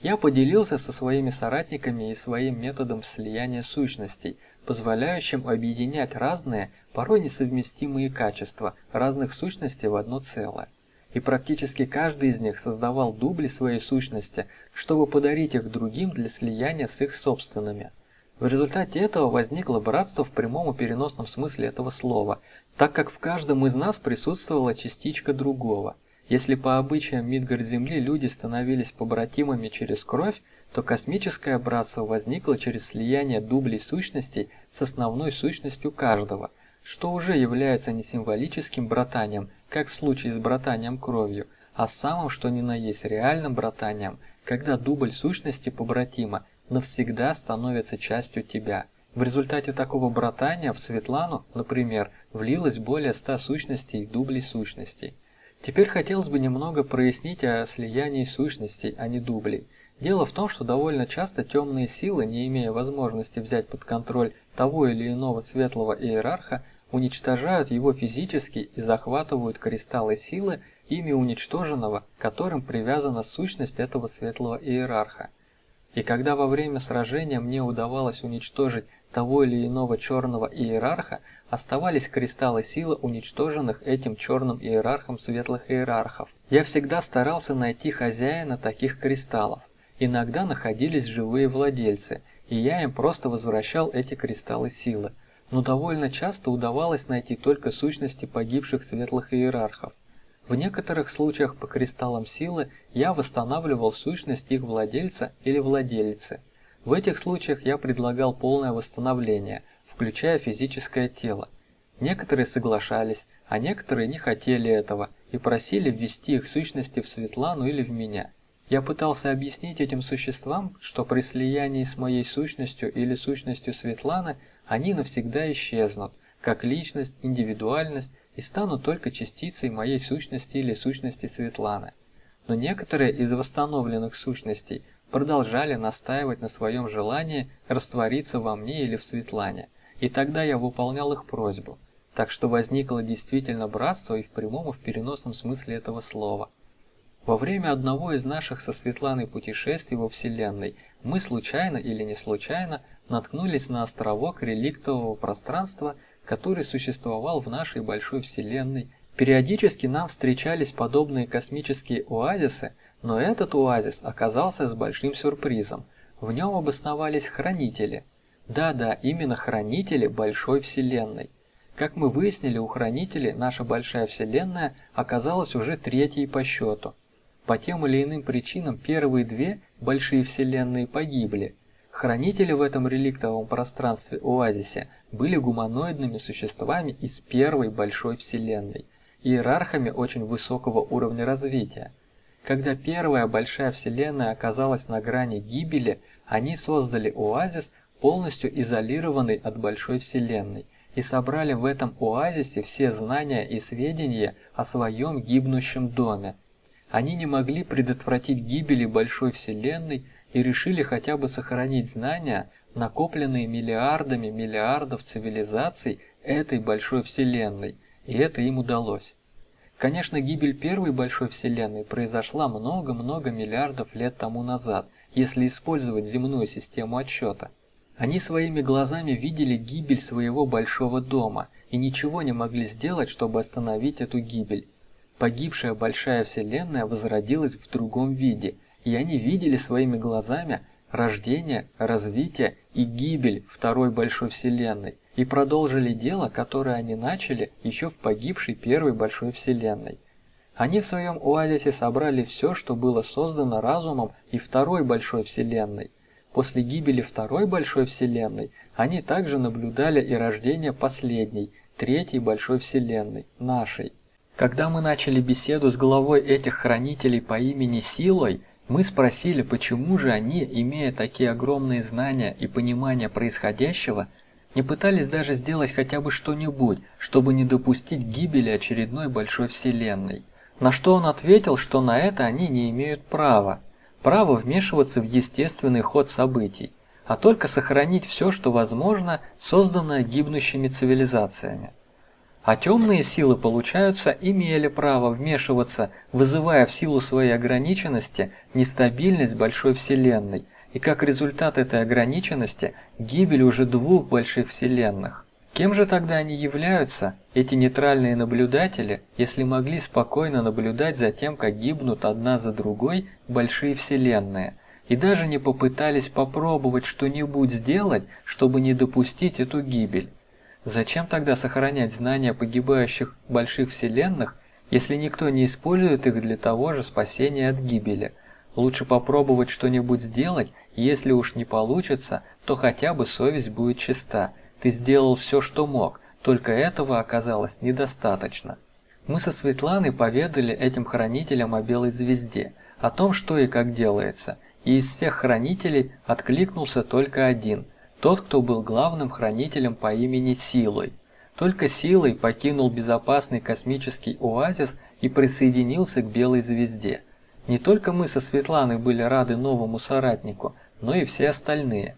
Я поделился со своими соратниками и своим методом слияния сущностей, позволяющим объединять разные, порой несовместимые качества разных сущностей в одно целое. И практически каждый из них создавал дубли своей сущности, чтобы подарить их другим для слияния с их собственными. В результате этого возникло братство в прямом и переносном смысле этого слова, так как в каждом из нас присутствовала частичка другого. Если по обычаям Мидгар-Земли люди становились побратимами через кровь, то космическое братство возникло через слияние дублей сущностей с основной сущностью каждого, что уже является не символическим братанием, как в случае с братанием кровью, а самым что ни на есть реальным братанием, когда дубль сущности побратима навсегда становится частью тебя. В результате такого братания в Светлану, например, влилось более ста сущностей и дублей сущностей. Теперь хотелось бы немного прояснить о слиянии сущностей, а не дублей. Дело в том, что довольно часто темные силы, не имея возможности взять под контроль того или иного светлого иерарха, уничтожают его физически и захватывают кристаллы силы, ими уничтоженного, которым привязана сущность этого светлого иерарха. И когда во время сражения мне удавалось уничтожить того или иного черного иерарха, оставались кристаллы силы уничтоженных этим черным иерархом светлых иерархов. Я всегда старался найти хозяина таких кристаллов. Иногда находились живые владельцы, и я им просто возвращал эти кристаллы силы. Но довольно часто удавалось найти только сущности погибших светлых иерархов. В некоторых случаях по кристаллам силы я восстанавливал сущность их владельца или владелицы. В этих случаях я предлагал полное восстановление, включая физическое тело. Некоторые соглашались, а некоторые не хотели этого и просили ввести их сущности в Светлану или в меня. Я пытался объяснить этим существам, что при слиянии с моей сущностью или сущностью Светланы они навсегда исчезнут, как личность, индивидуальность и станут только частицей моей сущности или сущности Светланы. Но некоторые из восстановленных сущностей продолжали настаивать на своем желании раствориться во мне или в Светлане, и тогда я выполнял их просьбу. Так что возникло действительно братство и в прямом и в переносном смысле этого слова. Во время одного из наших со Светланой путешествий во Вселенной мы случайно или не случайно наткнулись на островок реликтового пространства – который существовал в нашей большой Вселенной. Периодически нам встречались подобные космические оазисы, но этот оазис оказался с большим сюрпризом. В нем обосновались хранители. Да-да, именно хранители большой Вселенной. Как мы выяснили, у хранителей наша большая Вселенная оказалась уже третьей по счету. По тем или иным причинам первые две большие Вселенные погибли. Хранители в этом реликтовом пространстве оазисе были гуманоидными существами из первой большой вселенной, иерархами очень высокого уровня развития. Когда первая большая вселенная оказалась на грани гибели, они создали оазис, полностью изолированный от большой вселенной, и собрали в этом оазисе все знания и сведения о своем гибнущем доме. Они не могли предотвратить гибели большой вселенной и решили хотя бы сохранить знания, накопленные миллиардами миллиардов цивилизаций этой большой вселенной, и это им удалось. Конечно, гибель первой большой вселенной произошла много-много миллиардов лет тому назад, если использовать земную систему отсчета. Они своими глазами видели гибель своего большого дома и ничего не могли сделать, чтобы остановить эту гибель. Погибшая большая вселенная возродилась в другом виде, и они видели своими глазами, рождение, развитие и гибель второй большой вселенной и продолжили дело, которое они начали еще в погибшей первой большой вселенной. Они в своем оазисе собрали все, что было создано разумом и второй большой вселенной. После гибели второй большой вселенной они также наблюдали и рождение последней, третьей большой вселенной, нашей. Когда мы начали беседу с главой этих хранителей по имени Силой, мы спросили, почему же они, имея такие огромные знания и понимание происходящего, не пытались даже сделать хотя бы что-нибудь, чтобы не допустить гибели очередной большой вселенной. На что он ответил, что на это они не имеют права. Право вмешиваться в естественный ход событий, а только сохранить все, что возможно, созданное гибнущими цивилизациями. А темные силы, получаются, имели право вмешиваться, вызывая в силу своей ограниченности нестабильность большой Вселенной, и как результат этой ограниченности гибель уже двух больших Вселенных. Кем же тогда они являются, эти нейтральные наблюдатели, если могли спокойно наблюдать за тем, как гибнут одна за другой большие Вселенные, и даже не попытались попробовать что-нибудь сделать, чтобы не допустить эту гибель? Зачем тогда сохранять знания погибающих больших вселенных, если никто не использует их для того же спасения от гибели? Лучше попробовать что-нибудь сделать, если уж не получится, то хотя бы совесть будет чиста. Ты сделал все, что мог, только этого оказалось недостаточно. Мы со Светланой поведали этим хранителям о белой звезде, о том, что и как делается, и из всех хранителей откликнулся только один – тот, кто был главным хранителем по имени Силой. Только Силой покинул безопасный космический оазис и присоединился к Белой Звезде. Не только мы со Светланой были рады новому соратнику, но и все остальные.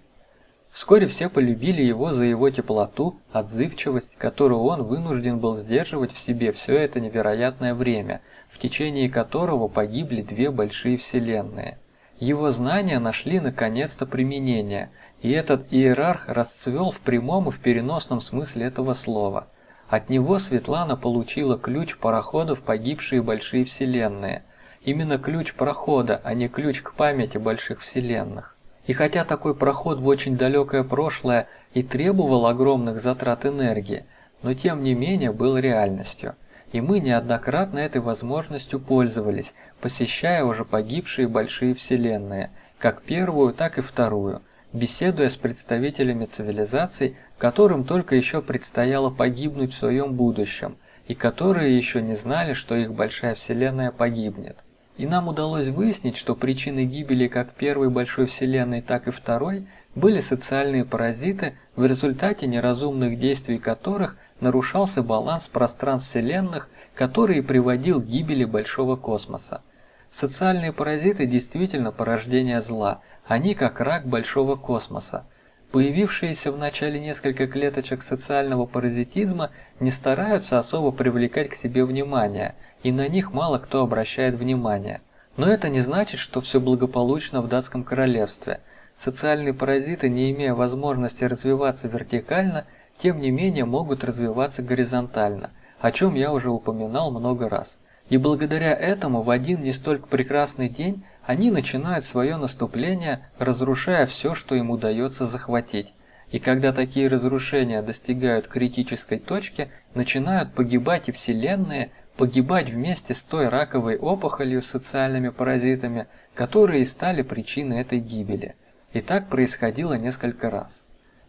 Вскоре все полюбили его за его теплоту, отзывчивость, которую он вынужден был сдерживать в себе все это невероятное время, в течение которого погибли две большие вселенные. Его знания нашли наконец-то применение – и этот иерарх расцвел в прямом и в переносном смысле этого слова. От него Светлана получила ключ парохода в погибшие большие вселенные. Именно ключ прохода, а не ключ к памяти больших вселенных. И хотя такой проход в очень далекое прошлое и требовал огромных затрат энергии, но тем не менее был реальностью. И мы неоднократно этой возможностью пользовались, посещая уже погибшие большие вселенные, как первую, так и вторую – беседуя с представителями цивилизаций, которым только еще предстояло погибнуть в своем будущем, и которые еще не знали, что их большая вселенная погибнет. И нам удалось выяснить, что причиной гибели как первой большой вселенной, так и второй были социальные паразиты, в результате неразумных действий которых нарушался баланс пространств вселенных, который приводил к гибели большого космоса. Социальные паразиты действительно порождение зла – они как рак большого космоса. Появившиеся в начале несколько клеточек социального паразитизма не стараются особо привлекать к себе внимание, и на них мало кто обращает внимание. Но это не значит, что все благополучно в датском королевстве. Социальные паразиты, не имея возможности развиваться вертикально, тем не менее могут развиваться горизонтально, о чем я уже упоминал много раз. И благодаря этому в один не столько прекрасный день они начинают свое наступление, разрушая все, что им удается захватить. И когда такие разрушения достигают критической точки, начинают погибать и вселенные, погибать вместе с той раковой опухолью социальными паразитами, которые и стали причиной этой гибели. И так происходило несколько раз.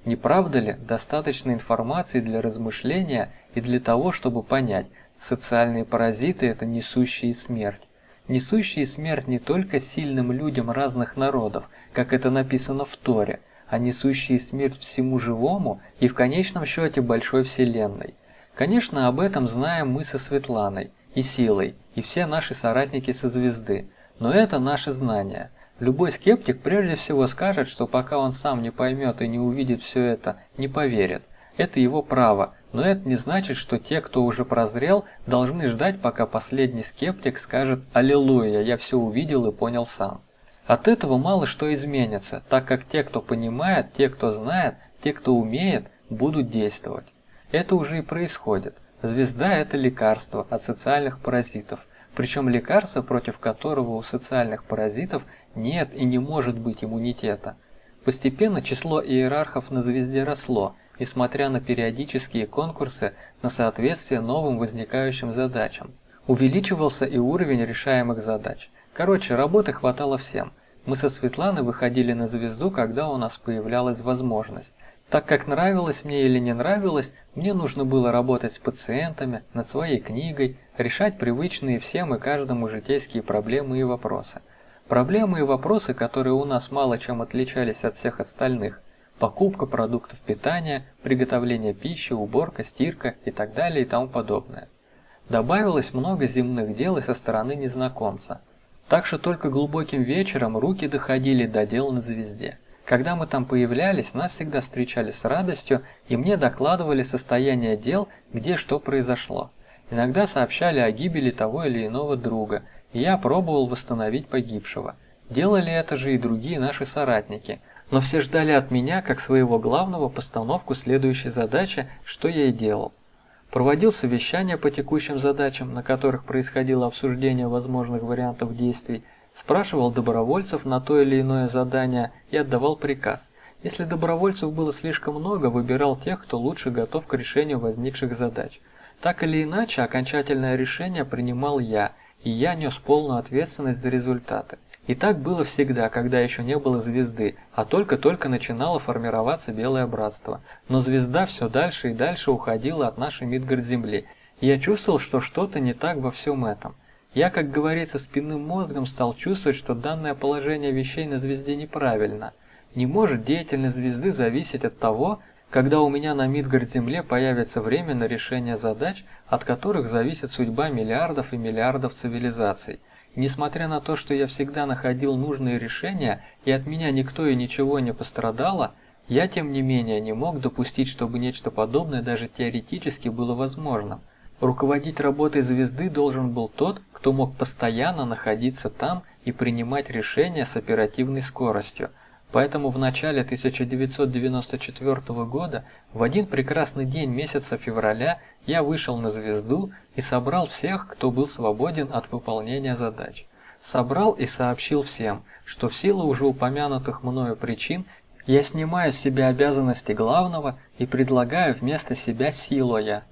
Не правда ли, достаточно информации для размышления и для того, чтобы понять, социальные паразиты – это несущие смерть несущие смерть не только сильным людям разных народов, как это написано в Торе, а несущие смерть всему живому и в конечном счете большой вселенной. Конечно, об этом знаем мы со Светланой и Силой, и все наши соратники со звезды, но это наши знания. Любой скептик прежде всего скажет, что пока он сам не поймет и не увидит все это, не поверит. Это его право, но это не значит, что те, кто уже прозрел, должны ждать, пока последний скептик скажет «Аллилуйя, я все увидел и понял сам». От этого мало что изменится, так как те, кто понимает, те, кто знает, те, кто умеет, будут действовать. Это уже и происходит. Звезда – это лекарство от социальных паразитов, причем лекарство, против которого у социальных паразитов нет и не может быть иммунитета. Постепенно число иерархов на звезде росло – несмотря на периодические конкурсы на соответствие новым возникающим задачам. Увеличивался и уровень решаемых задач. Короче, работы хватало всем. Мы со Светланой выходили на звезду, когда у нас появлялась возможность. Так как нравилось мне или не нравилось, мне нужно было работать с пациентами, над своей книгой, решать привычные всем и каждому житейские проблемы и вопросы. Проблемы и вопросы, которые у нас мало чем отличались от всех остальных, покупка продуктов питания, приготовление пищи, уборка, стирка и так далее и тому подобное. Добавилось много земных дел и со стороны незнакомца. Так что только глубоким вечером руки доходили до дел на звезде. Когда мы там появлялись, нас всегда встречали с радостью, и мне докладывали состояние дел, где что произошло. Иногда сообщали о гибели того или иного друга, и я пробовал восстановить погибшего. Делали это же и другие наши соратники, но все ждали от меня, как своего главного, постановку следующей задачи, что я и делал. Проводил совещания по текущим задачам, на которых происходило обсуждение возможных вариантов действий, спрашивал добровольцев на то или иное задание и отдавал приказ. Если добровольцев было слишком много, выбирал тех, кто лучше готов к решению возникших задач. Так или иначе, окончательное решение принимал я, и я нес полную ответственность за результаты. И так было всегда, когда еще не было звезды, а только-только начинало формироваться Белое Братство. Но звезда все дальше и дальше уходила от нашей Мидгард-Земли, я чувствовал, что что-то не так во всем этом. Я, как говорится, спинным мозгом стал чувствовать, что данное положение вещей на звезде неправильно. Не может деятельность звезды зависеть от того, когда у меня на Мидгард-Земле появится время на решение задач, от которых зависит судьба миллиардов и миллиардов цивилизаций. Несмотря на то, что я всегда находил нужные решения, и от меня никто и ничего не пострадало, я тем не менее не мог допустить, чтобы нечто подобное даже теоретически было возможным. Руководить работой звезды должен был тот, кто мог постоянно находиться там и принимать решения с оперативной скоростью. Поэтому в начале 1994 года, в один прекрасный день месяца февраля, я вышел на звезду и собрал всех, кто был свободен от выполнения задач. Собрал и сообщил всем, что в силу уже упомянутых мною причин я снимаю с себя обязанности главного и предлагаю вместо себя Силоя.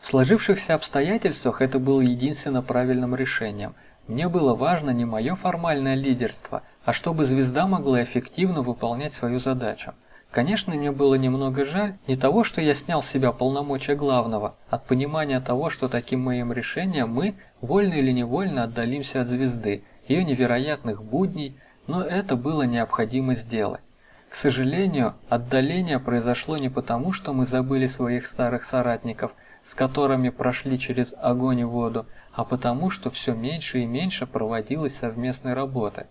В сложившихся обстоятельствах это было единственно правильным решением. Мне было важно не мое формальное лидерство, а чтобы звезда могла эффективно выполнять свою задачу. Конечно, мне было немного жаль не того, что я снял с себя полномочия главного, от понимания того, что таким моим решением мы, вольно или невольно, отдалимся от звезды, ее невероятных будней, но это было необходимо сделать. К сожалению, отдаление произошло не потому, что мы забыли своих старых соратников – с которыми прошли через огонь и воду, а потому, что все меньше и меньше проводилось совместной работы.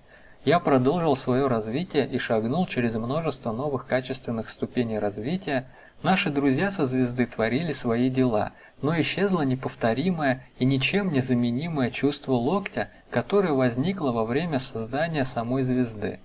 Я продолжил свое развитие и шагнул через множество новых качественных ступеней развития. Наши друзья со звезды творили свои дела, но исчезло неповторимое и ничем не заменимое чувство локтя, которое возникло во время создания самой звезды.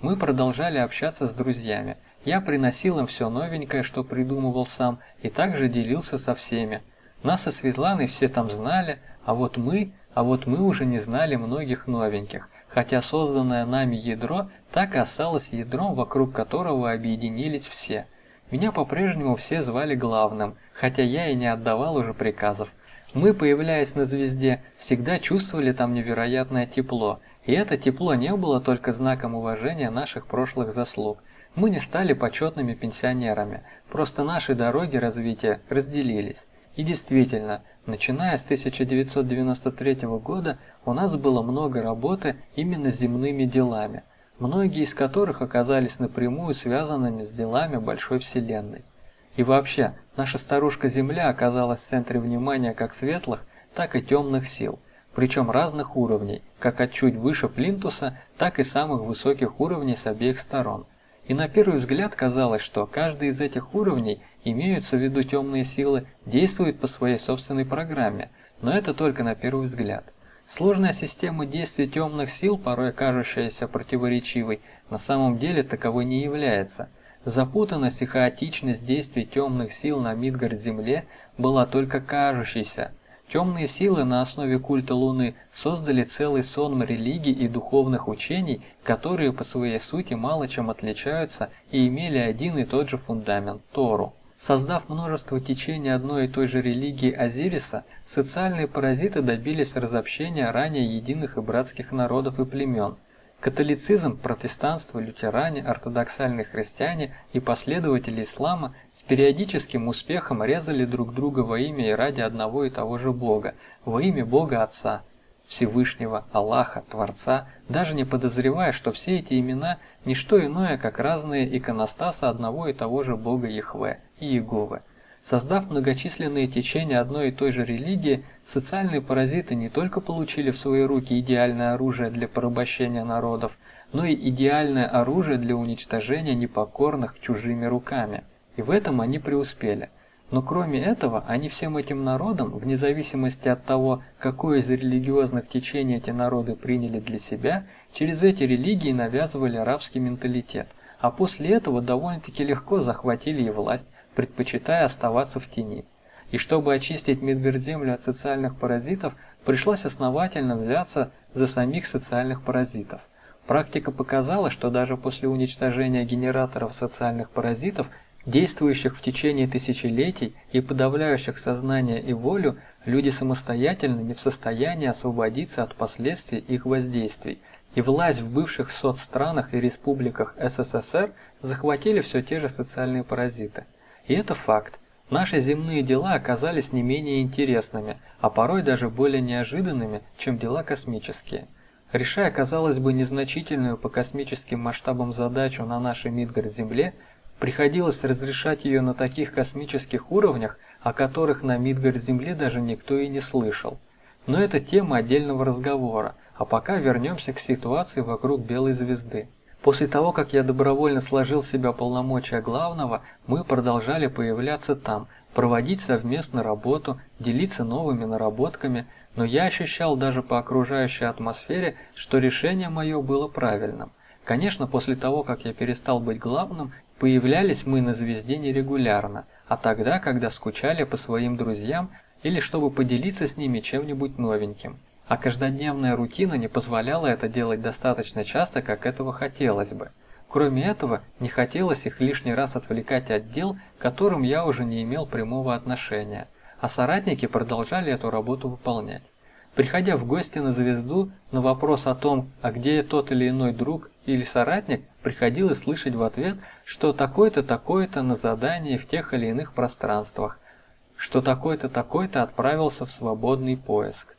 Мы продолжали общаться с друзьями, я приносил им все новенькое, что придумывал сам, и также делился со всеми. Нас со Светланой все там знали, а вот мы, а вот мы уже не знали многих новеньких, хотя созданное нами ядро так и осталось ядром, вокруг которого объединились все. Меня по-прежнему все звали главным, хотя я и не отдавал уже приказов. Мы, появляясь на звезде, всегда чувствовали там невероятное тепло, и это тепло не было только знаком уважения наших прошлых заслуг. Мы не стали почетными пенсионерами, просто наши дороги развития разделились. И действительно, начиная с 1993 года у нас было много работы именно земными делами, многие из которых оказались напрямую связанными с делами большой вселенной. И вообще, наша старушка Земля оказалась в центре внимания как светлых, так и темных сил, причем разных уровней, как от чуть выше плинтуса, так и самых высоких уровней с обеих сторон – и на первый взгляд казалось, что каждый из этих уровней, имеются в виду темные силы, действует по своей собственной программе, но это только на первый взгляд. Сложная система действий темных сил, порой кажущаяся противоречивой, на самом деле таковой не является. Запутанность и хаотичность действий темных сил на Мидгард-Земле была только кажущейся – Темные силы на основе культа Луны создали целый сон религий и духовных учений, которые по своей сути мало чем отличаются и имели один и тот же фундамент – Тору. Создав множество течений одной и той же религии Азириса, социальные паразиты добились разобщения ранее единых и братских народов и племен – Католицизм, протестанство, лютеране, ортодоксальные христиане и последователи ислама с периодическим успехом резали друг друга во имя и ради одного и того же Бога, во имя Бога Отца, Всевышнего, Аллаха, Творца, даже не подозревая, что все эти имена – не что иное, как разные иконостасы одного и того же Бога Яхве и Иеговы. Создав многочисленные течения одной и той же религии, социальные паразиты не только получили в свои руки идеальное оружие для порабощения народов, но и идеальное оружие для уничтожения непокорных чужими руками. И в этом они преуспели. Но кроме этого, они всем этим народам, вне зависимости от того, какое из религиозных течений эти народы приняли для себя, через эти религии навязывали арабский менталитет, а после этого довольно-таки легко захватили и власть, предпочитая оставаться в тени. И чтобы очистить Медведземлю от социальных паразитов, пришлось основательно взяться за самих социальных паразитов. Практика показала, что даже после уничтожения генераторов социальных паразитов действующих в течение тысячелетий и подавляющих сознание и волю, люди самостоятельно не в состоянии освободиться от последствий их воздействий, и власть в бывших соцстранах и республиках СССР захватили все те же социальные паразиты. И это факт. Наши земные дела оказались не менее интересными, а порой даже более неожиданными, чем дела космические. Решая, казалось бы, незначительную по космическим масштабам задачу на нашей Мидгард-Земле, Приходилось разрешать ее на таких космических уровнях, о которых на Мидгард-Земле даже никто и не слышал. Но это тема отдельного разговора, а пока вернемся к ситуации вокруг Белой Звезды. После того, как я добровольно сложил в себя полномочия главного, мы продолжали появляться там, проводить совместно работу, делиться новыми наработками, но я ощущал даже по окружающей атмосфере, что решение мое было правильным. Конечно, после того, как я перестал быть главным, Появлялись мы на звезде нерегулярно, а тогда, когда скучали по своим друзьям или чтобы поделиться с ними чем-нибудь новеньким. А каждодневная рутина не позволяла это делать достаточно часто, как этого хотелось бы. Кроме этого, не хотелось их лишний раз отвлекать от дел, к которым я уже не имел прямого отношения, а соратники продолжали эту работу выполнять. Приходя в гости на звезду, на вопрос о том, а где тот или иной друг или соратник, приходилось слышать в ответ, что такой-то такой-то на задании в тех или иных пространствах, что такой-то такой-то отправился в свободный поиск.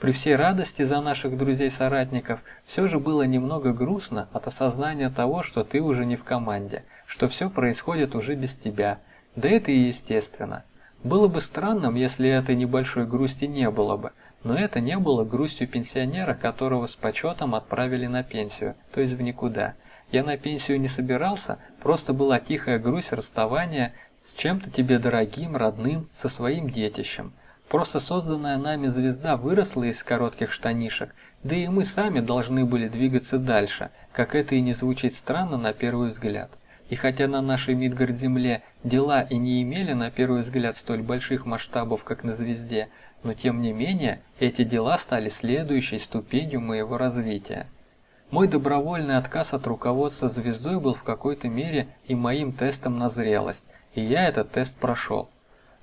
При всей радости за наших друзей-соратников все же было немного грустно от осознания того, что ты уже не в команде, что все происходит уже без тебя. Да это и естественно. Было бы странным, если этой небольшой грусти не было бы, но это не было грустью пенсионера, которого с почетом отправили на пенсию, то есть в никуда. Я на пенсию не собирался, просто была тихая грусть расставания с чем-то тебе дорогим, родным, со своим детищем. Просто созданная нами звезда выросла из коротких штанишек, да и мы сами должны были двигаться дальше, как это и не звучит странно на первый взгляд. И хотя на нашей Мидгард-Земле дела и не имели на первый взгляд столь больших масштабов, как на звезде, но тем не менее эти дела стали следующей ступенью моего развития. Мой добровольный отказ от руководства звездой был в какой-то мере и моим тестом на зрелость, и я этот тест прошел.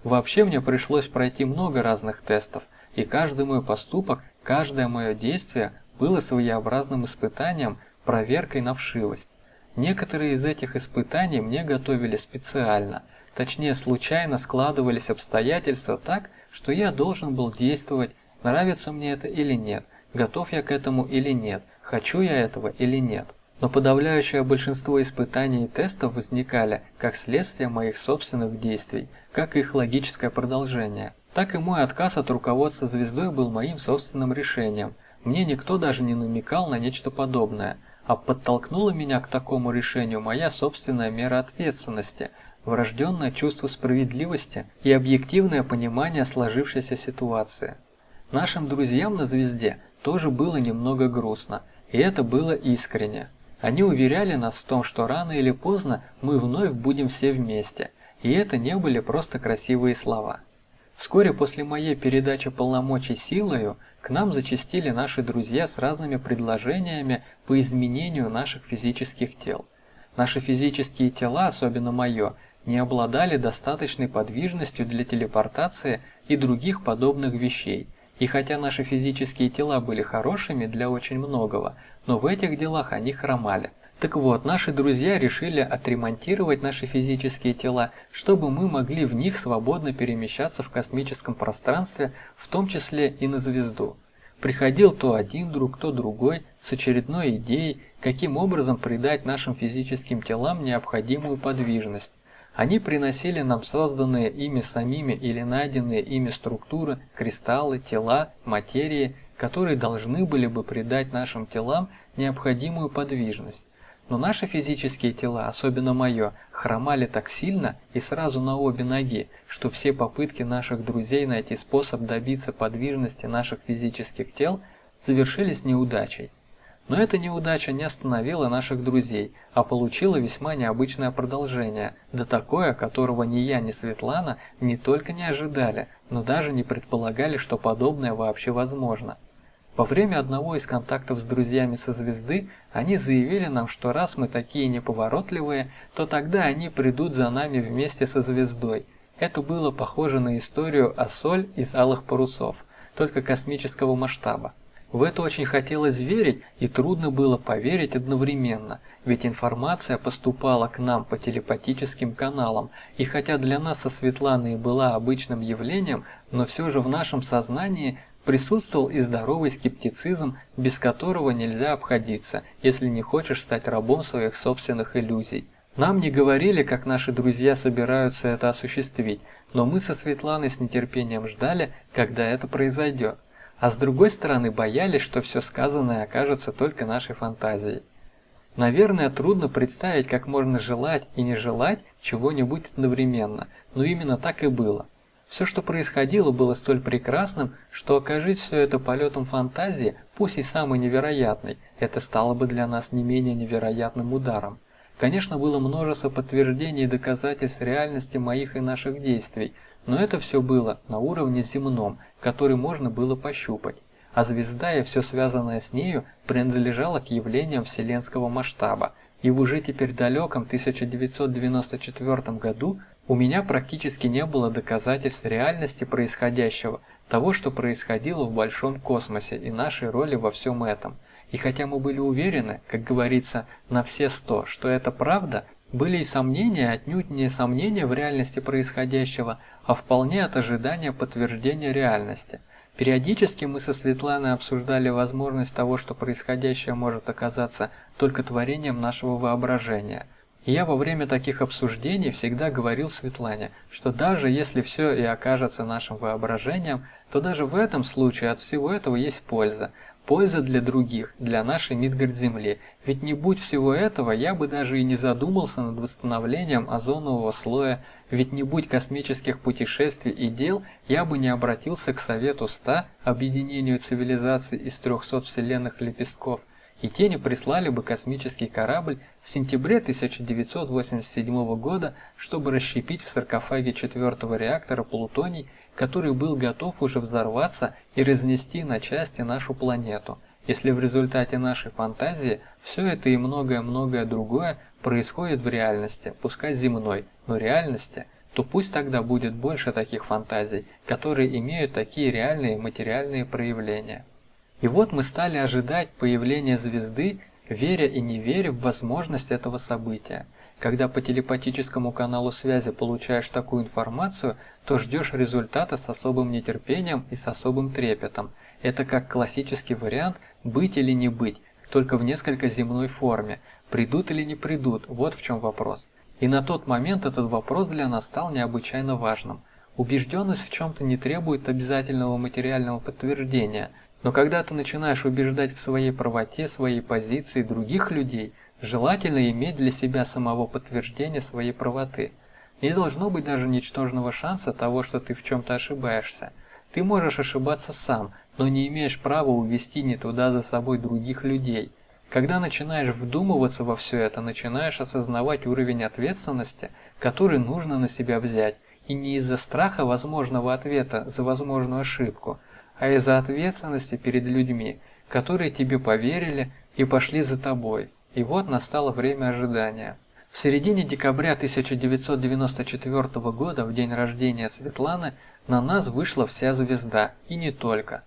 Вообще мне пришлось пройти много разных тестов, и каждый мой поступок, каждое мое действие было своеобразным испытанием, проверкой на вшивость. Некоторые из этих испытаний мне готовили специально, точнее случайно складывались обстоятельства так, что я должен был действовать, нравится мне это или нет, готов я к этому или нет, хочу я этого или нет. Но подавляющее большинство испытаний и тестов возникали как следствие моих собственных действий, как их логическое продолжение. Так и мой отказ от руководства звездой был моим собственным решением. Мне никто даже не намекал на нечто подобное, а подтолкнула меня к такому решению моя собственная мера ответственности – врожденное чувство справедливости и объективное понимание сложившейся ситуации. Нашим друзьям на звезде тоже было немного грустно, и это было искренне. Они уверяли нас в том, что рано или поздно мы вновь будем все вместе, и это не были просто красивые слова. Вскоре после моей передачи полномочий силою к нам зачастили наши друзья с разными предложениями по изменению наших физических тел. Наши физические тела, особенно мое, не обладали достаточной подвижностью для телепортации и других подобных вещей. И хотя наши физические тела были хорошими для очень многого, но в этих делах они хромали. Так вот, наши друзья решили отремонтировать наши физические тела, чтобы мы могли в них свободно перемещаться в космическом пространстве, в том числе и на звезду. Приходил то один друг, то другой с очередной идеей, каким образом придать нашим физическим телам необходимую подвижность. Они приносили нам созданные ими самими или найденные ими структуры, кристаллы, тела, материи, которые должны были бы придать нашим телам необходимую подвижность. Но наши физические тела, особенно мое, хромали так сильно и сразу на обе ноги, что все попытки наших друзей найти способ добиться подвижности наших физических тел завершились неудачей. Но эта неудача не остановила наших друзей, а получила весьма необычное продолжение, да такое, которого ни я, ни Светлана не только не ожидали, но даже не предполагали, что подобное вообще возможно. Во время одного из контактов с друзьями со звезды они заявили нам, что раз мы такие неповоротливые, то тогда они придут за нами вместе со звездой. Это было похоже на историю о соль из алых парусов, только космического масштаба. В это очень хотелось верить, и трудно было поверить одновременно, ведь информация поступала к нам по телепатическим каналам, и хотя для нас со Светланой была обычным явлением, но все же в нашем сознании Присутствовал и здоровый скептицизм, без которого нельзя обходиться, если не хочешь стать рабом своих собственных иллюзий. Нам не говорили, как наши друзья собираются это осуществить, но мы со Светланой с нетерпением ждали, когда это произойдет. А с другой стороны боялись, что все сказанное окажется только нашей фантазией. Наверное, трудно представить, как можно желать и не желать чего-нибудь одновременно, но именно так и было. Все, что происходило, было столь прекрасным, что окажись все это полетом фантазии, пусть и самый невероятный, это стало бы для нас не менее невероятным ударом. Конечно, было множество подтверждений и доказательств реальности моих и наших действий, но это все было на уровне земном, который можно было пощупать. А звезда и все связанное с нею принадлежало к явлениям вселенского масштаба, и в уже теперь далеком 1994 году у меня практически не было доказательств реальности происходящего, того, что происходило в большом космосе и нашей роли во всем этом. И хотя мы были уверены, как говорится, на все сто, что это правда, были и сомнения, отнюдь не сомнения в реальности происходящего, а вполне от ожидания подтверждения реальности. Периодически мы со Светланой обсуждали возможность того, что происходящее может оказаться только творением нашего воображения – и я во время таких обсуждений всегда говорил Светлане, что даже если все и окажется нашим воображением, то даже в этом случае от всего этого есть польза. Польза для других, для нашей Мидгард-Земли. Ведь не будь всего этого, я бы даже и не задумался над восстановлением озонового слоя, ведь не будь космических путешествий и дел, я бы не обратился к Совету 100, объединению цивилизаций из 300 вселенных лепестков, и те не прислали бы космический корабль в сентябре 1987 года, чтобы расщепить в саркофаге четвертого реактора плутоний, который был готов уже взорваться и разнести на части нашу планету, если в результате нашей фантазии все это и многое-многое другое происходит в реальности, пускай земной, но реальности, то пусть тогда будет больше таких фантазий, которые имеют такие реальные материальные проявления. И вот мы стали ожидать появления звезды веря и не веря в возможность этого события. Когда по телепатическому каналу связи получаешь такую информацию, то ждешь результата с особым нетерпением и с особым трепетом. Это как классический вариант «быть или не быть», только в несколько земной форме. Придут или не придут, вот в чем вопрос. И на тот момент этот вопрос для нас стал необычайно важным. Убежденность в чем-то не требует обязательного материального подтверждения – но когда ты начинаешь убеждать в своей правоте, своей позиции других людей, желательно иметь для себя самого подтверждения своей правоты. Не должно быть даже ничтожного шанса того, что ты в чем-то ошибаешься. Ты можешь ошибаться сам, но не имеешь права увести не туда за собой других людей. Когда начинаешь вдумываться во все это, начинаешь осознавать уровень ответственности, который нужно на себя взять, и не из-за страха возможного ответа за возможную ошибку, а из-за ответственности перед людьми, которые тебе поверили и пошли за тобой. И вот настало время ожидания. В середине декабря 1994 года, в день рождения Светланы, на нас вышла вся звезда, и не только.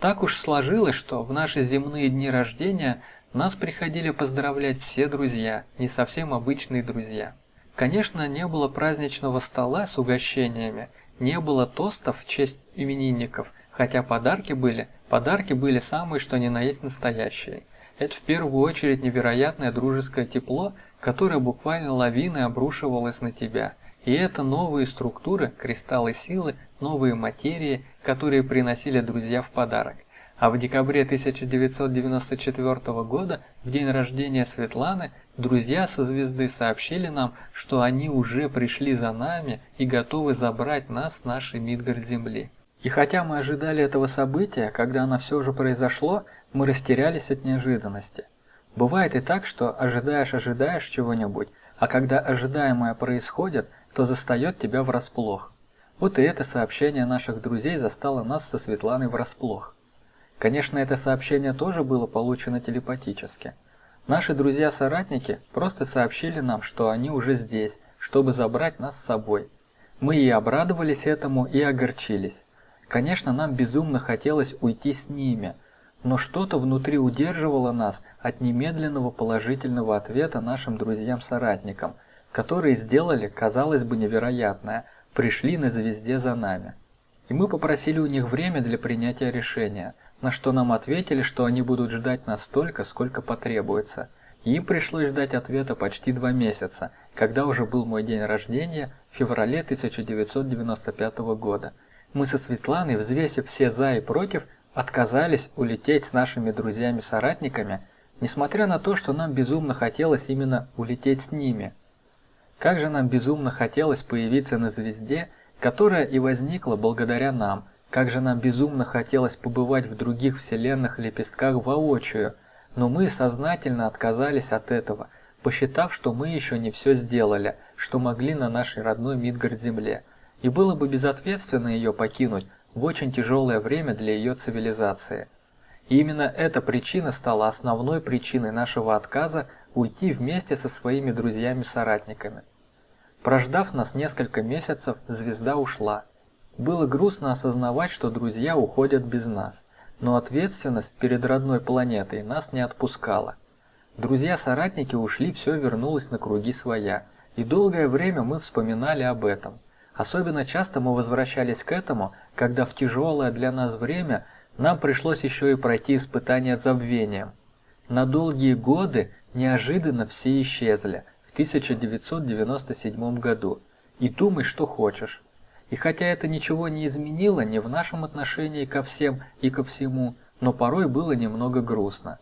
Так уж сложилось, что в наши земные дни рождения нас приходили поздравлять все друзья, не совсем обычные друзья. Конечно, не было праздничного стола с угощениями, не было тостов в честь именинников – Хотя подарки были, подарки были самые что ни на есть настоящие. Это в первую очередь невероятное дружеское тепло, которое буквально лавиной обрушивалось на тебя. И это новые структуры, кристаллы силы, новые материи, которые приносили друзья в подарок. А в декабре 1994 года, в день рождения Светланы, друзья со звезды сообщили нам, что они уже пришли за нами и готовы забрать нас с нашей Мидгард-Земли. И хотя мы ожидали этого события, когда оно все же произошло, мы растерялись от неожиданности. Бывает и так, что ожидаешь-ожидаешь чего-нибудь, а когда ожидаемое происходит, то застает тебя врасплох. Вот и это сообщение наших друзей застало нас со Светланой врасплох. Конечно, это сообщение тоже было получено телепатически. Наши друзья-соратники просто сообщили нам, что они уже здесь, чтобы забрать нас с собой. Мы и обрадовались этому, и огорчились. Конечно, нам безумно хотелось уйти с ними, но что-то внутри удерживало нас от немедленного положительного ответа нашим друзьям-соратникам, которые сделали, казалось бы, невероятное, пришли на звезде за нами. И мы попросили у них время для принятия решения – на что нам ответили, что они будут ждать нас столько, сколько потребуется. Им пришлось ждать ответа почти два месяца, когда уже был мой день рождения в феврале 1995 года. Мы со Светланой, взвесив все «за» и «против», отказались улететь с нашими друзьями-соратниками, несмотря на то, что нам безумно хотелось именно улететь с ними. Как же нам безумно хотелось появиться на звезде, которая и возникла благодаря нам, как же нам безумно хотелось побывать в других вселенных лепестках воочию, но мы сознательно отказались от этого, посчитав, что мы еще не все сделали, что могли на нашей родной Мидгард-земле, и было бы безответственно ее покинуть в очень тяжелое время для ее цивилизации. И именно эта причина стала основной причиной нашего отказа уйти вместе со своими друзьями-соратниками. Прождав нас несколько месяцев, звезда ушла – было грустно осознавать, что друзья уходят без нас, но ответственность перед родной планетой нас не отпускала. Друзья-соратники ушли, все вернулось на круги своя, и долгое время мы вспоминали об этом. Особенно часто мы возвращались к этому, когда в тяжелое для нас время нам пришлось еще и пройти испытание забвением. На долгие годы неожиданно все исчезли в 1997 году. И думай, что хочешь. И хотя это ничего не изменило ни в нашем отношении ко всем и ко всему, но порой было немного грустно.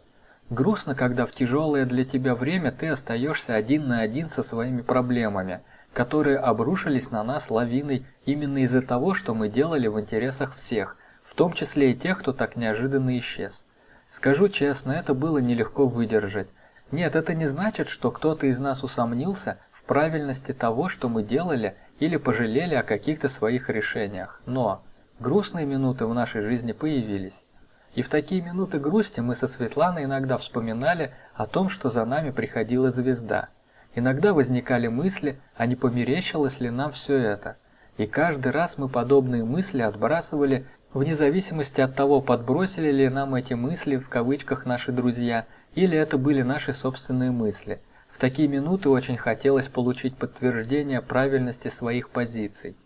Грустно, когда в тяжелое для тебя время ты остаешься один на один со своими проблемами, которые обрушились на нас лавиной именно из-за того, что мы делали в интересах всех, в том числе и тех, кто так неожиданно исчез. Скажу честно, это было нелегко выдержать. Нет, это не значит, что кто-то из нас усомнился в правильности того, что мы делали или пожалели о каких-то своих решениях. Но грустные минуты в нашей жизни появились. И в такие минуты грусти мы со Светланой иногда вспоминали о том, что за нами приходила звезда. Иногда возникали мысли, а не померещилось ли нам все это. И каждый раз мы подобные мысли отбрасывали вне зависимости от того, подбросили ли нам эти мысли в кавычках наши друзья, или это были наши собственные мысли – такие минуты очень хотелось получить подтверждение правильности своих позиций.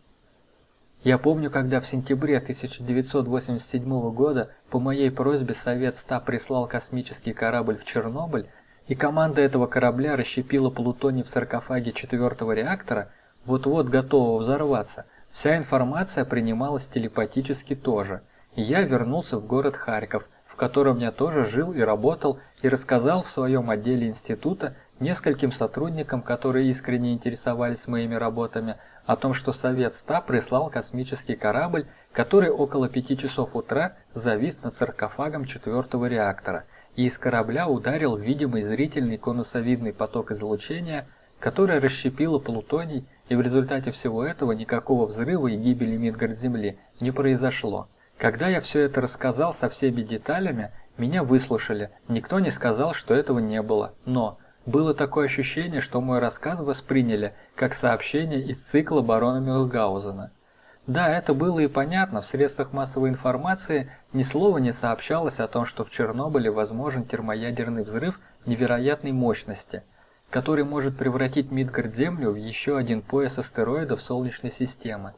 Я помню, когда в сентябре 1987 года по моей просьбе Совет СТА прислал космический корабль в Чернобыль, и команда этого корабля расщепила плутоний в саркофаге четвертого реактора, вот-вот готового взорваться, вся информация принималась телепатически тоже, и я вернулся в город Харьков, в котором я тоже жил и работал, и рассказал в своем отделе института нескольким сотрудникам, которые искренне интересовались моими работами, о том, что Совет СТА прислал космический корабль, который около пяти часов утра завис над саркофагом четвертого реактора, и из корабля ударил видимый зрительный конусовидный поток излучения, который расщепило плутоний, и в результате всего этого никакого взрыва и гибели Мидгард-Земли не произошло. Когда я все это рассказал со всеми деталями, меня выслушали, никто не сказал, что этого не было, но было такое ощущение, что мой рассказ восприняли как сообщение из цикла барона Мюнхгаузена. Да, это было и понятно, в средствах массовой информации ни слова не сообщалось о том, что в Чернобыле возможен термоядерный взрыв невероятной мощности, который может превратить Мидгард-Землю в еще один пояс астероидов Солнечной системы.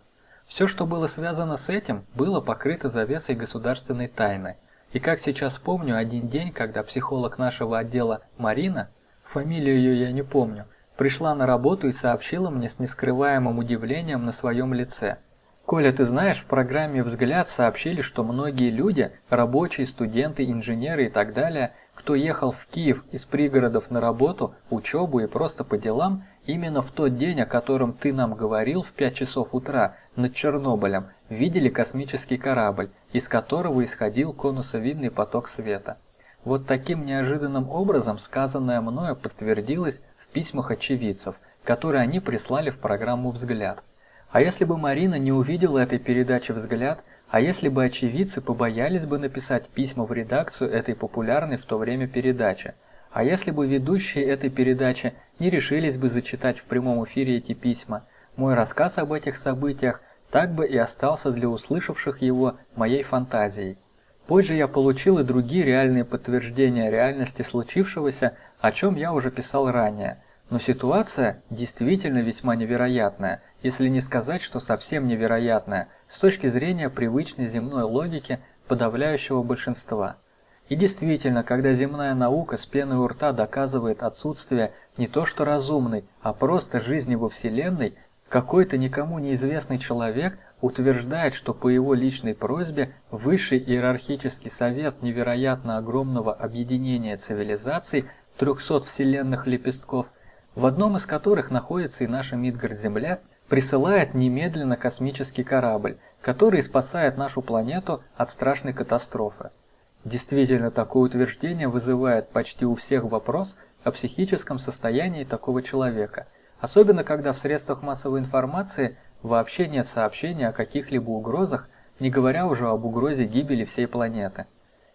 Все, что было связано с этим, было покрыто завесой государственной тайны. И как сейчас помню, один день, когда психолог нашего отдела Марина – фамилию ее я не помню, пришла на работу и сообщила мне с нескрываемым удивлением на своем лице. Коля, ты знаешь, в программе «Взгляд» сообщили, что многие люди, рабочие, студенты, инженеры и так далее, кто ехал в Киев из пригородов на работу, учебу и просто по делам, именно в тот день, о котором ты нам говорил в 5 часов утра над Чернобылем, видели космический корабль, из которого исходил конусовидный поток света. Вот таким неожиданным образом сказанное мною подтвердилось в письмах очевидцев, которые они прислали в программу «Взгляд». А если бы Марина не увидела этой передачи «Взгляд», а если бы очевидцы побоялись бы написать письма в редакцию этой популярной в то время передачи, а если бы ведущие этой передачи не решились бы зачитать в прямом эфире эти письма, мой рассказ об этих событиях так бы и остался для услышавших его моей фантазией. Позже я получил и другие реальные подтверждения реальности случившегося, о чем я уже писал ранее. Но ситуация действительно весьма невероятная, если не сказать, что совсем невероятная, с точки зрения привычной земной логики подавляющего большинства. И действительно, когда земная наука с пеной у рта доказывает отсутствие не то что разумной, а просто жизни во Вселенной, какой-то никому неизвестный человек утверждает, что по его личной просьбе Высший иерархический совет невероятно огромного объединения цивилизаций 300 вселенных лепестков, в одном из которых находится и наша Мидгард-Земля – присылает немедленно космический корабль, который спасает нашу планету от страшной катастрофы. Действительно, такое утверждение вызывает почти у всех вопрос о психическом состоянии такого человека, особенно когда в средствах массовой информации вообще нет сообщения о каких-либо угрозах, не говоря уже об угрозе гибели всей планеты.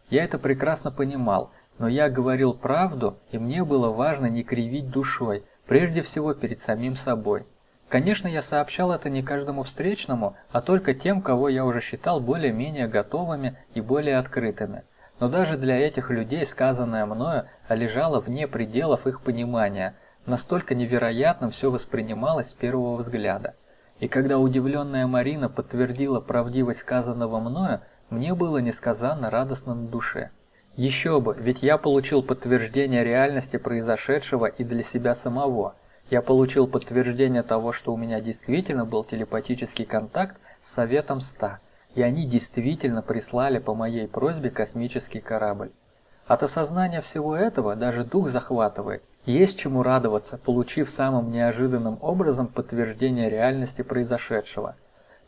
Я это прекрасно понимал, но я говорил правду, и мне было важно не кривить душой, прежде всего перед самим собой. Конечно, я сообщал это не каждому встречному, а только тем, кого я уже считал более-менее готовыми и более открытыми. Но даже для этих людей сказанное мною лежало вне пределов их понимания, настолько невероятно все воспринималось с первого взгляда. И когда удивленная Марина подтвердила правдивость сказанного мною, мне было несказанно радостно на душе. Еще бы, ведь я получил подтверждение реальности произошедшего и для себя самого – я получил подтверждение того, что у меня действительно был телепатический контакт с Советом 100, и они действительно прислали по моей просьбе космический корабль. От осознания всего этого даже дух захватывает. Есть чему радоваться, получив самым неожиданным образом подтверждение реальности произошедшего.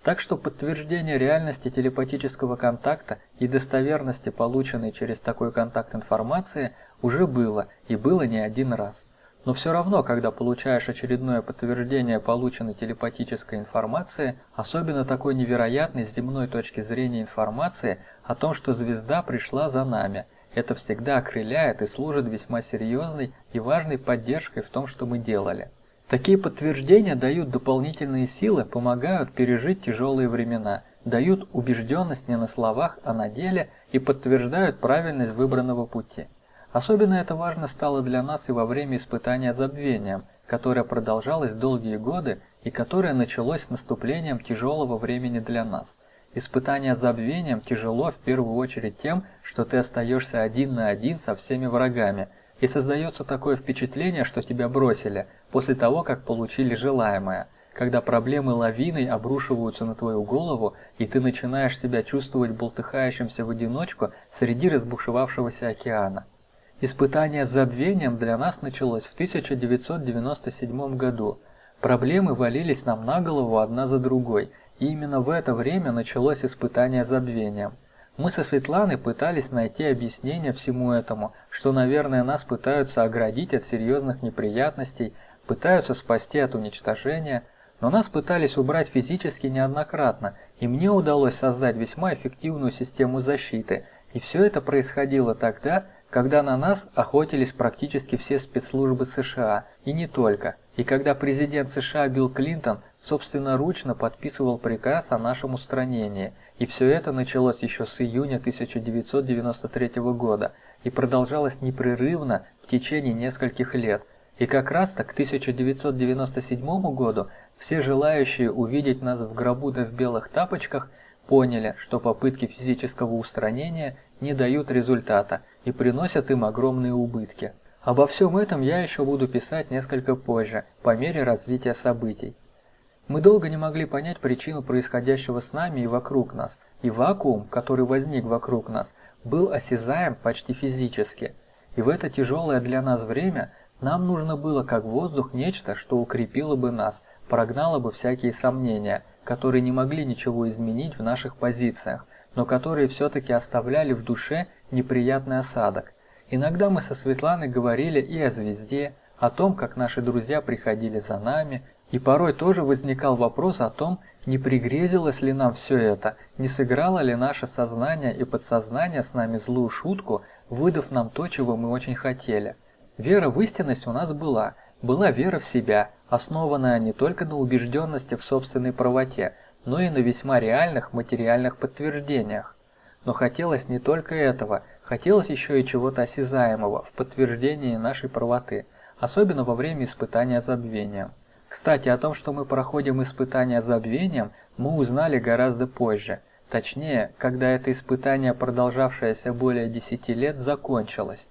Так что подтверждение реальности телепатического контакта и достоверности полученной через такой контакт информации уже было, и было не один раз. Но все равно, когда получаешь очередное подтверждение полученной телепатической информации, особенно такой невероятной с земной точки зрения информации о том, что звезда пришла за нами, это всегда окрыляет и служит весьма серьезной и важной поддержкой в том, что мы делали. Такие подтверждения дают дополнительные силы, помогают пережить тяжелые времена, дают убежденность не на словах, а на деле и подтверждают правильность выбранного пути. Особенно это важно стало для нас и во время испытания забвением, которое продолжалось долгие годы и которое началось с наступлением тяжелого времени для нас. Испытание забвением тяжело в первую очередь тем, что ты остаешься один на один со всеми врагами, и создается такое впечатление, что тебя бросили, после того, как получили желаемое, когда проблемы лавиной обрушиваются на твою голову, и ты начинаешь себя чувствовать болтыхающимся в одиночку среди разбушевавшегося океана. Испытание забвением для нас началось в 1997 году. Проблемы валились нам на голову одна за другой, и именно в это время началось испытание забвением. Мы со Светланой пытались найти объяснение всему этому, что, наверное, нас пытаются оградить от серьезных неприятностей, пытаются спасти от уничтожения, но нас пытались убрать физически неоднократно, и мне удалось создать весьма эффективную систему защиты, и все это происходило тогда, когда на нас охотились практически все спецслужбы США, и не только, и когда президент США Билл Клинтон собственноручно подписывал приказ о нашем устранении, и все это началось еще с июня 1993 года и продолжалось непрерывно в течение нескольких лет. И как раз так к 1997 году все желающие увидеть нас в гробу да в белых тапочках поняли, что попытки физического устранения не дают результата и приносят им огромные убытки. Обо всем этом я еще буду писать несколько позже, по мере развития событий. Мы долго не могли понять причину происходящего с нами и вокруг нас, и вакуум, который возник вокруг нас, был осязаем почти физически. И в это тяжелое для нас время нам нужно было как воздух нечто, что укрепило бы нас, прогнало бы всякие сомнения, которые не могли ничего изменить в наших позициях, но которые все-таки оставляли в душе неприятный осадок. Иногда мы со Светланой говорили и о звезде, о том, как наши друзья приходили за нами, и порой тоже возникал вопрос о том, не пригрезилось ли нам все это, не сыграло ли наше сознание и подсознание с нами злую шутку, выдав нам то, чего мы очень хотели. Вера в истинность у нас была, была вера в себя, основанная не только на убежденности в собственной правоте, но и на весьма реальных материальных подтверждениях. Но хотелось не только этого, хотелось еще и чего-то осязаемого в подтверждении нашей правоты, особенно во время испытания забвением. Кстати, о том, что мы проходим испытание забвением, мы узнали гораздо позже. Точнее, когда это испытание, продолжавшееся более 10 лет, закончилось.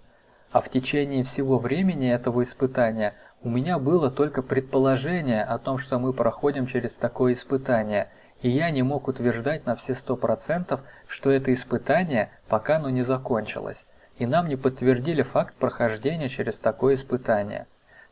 А в течение всего времени этого испытания у меня было только предположение о том, что мы проходим через такое испытание – и я не мог утверждать на все сто процентов, что это испытание пока оно не закончилось, и нам не подтвердили факт прохождения через такое испытание.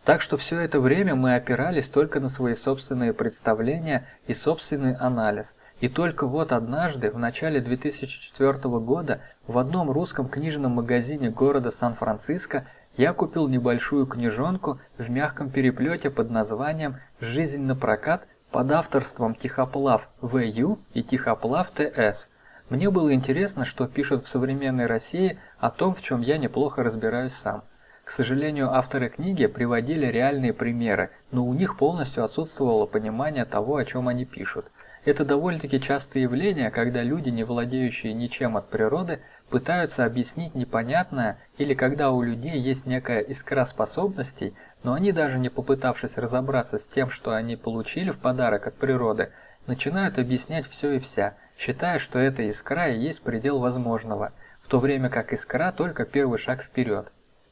Так что все это время мы опирались только на свои собственные представления и собственный анализ, и только вот однажды, в начале 2004 года, в одном русском книжном магазине города Сан-Франциско я купил небольшую книжонку в мягком переплете под названием «Жизнь на прокат под авторством Тихоплав В.Ю. и Тихоплав Т.С. Мне было интересно, что пишут в современной России о том, в чем я неплохо разбираюсь сам. К сожалению, авторы книги приводили реальные примеры, но у них полностью отсутствовало понимание того, о чем они пишут. Это довольно-таки частое явление, когда люди, не владеющие ничем от природы, пытаются объяснить непонятное или когда у людей есть некая искра способностей, но они даже не попытавшись разобраться с тем, что они получили в подарок от природы, начинают объяснять все и вся, считая, что эта искра и есть предел возможного, в то время как искра только первый шаг вперед.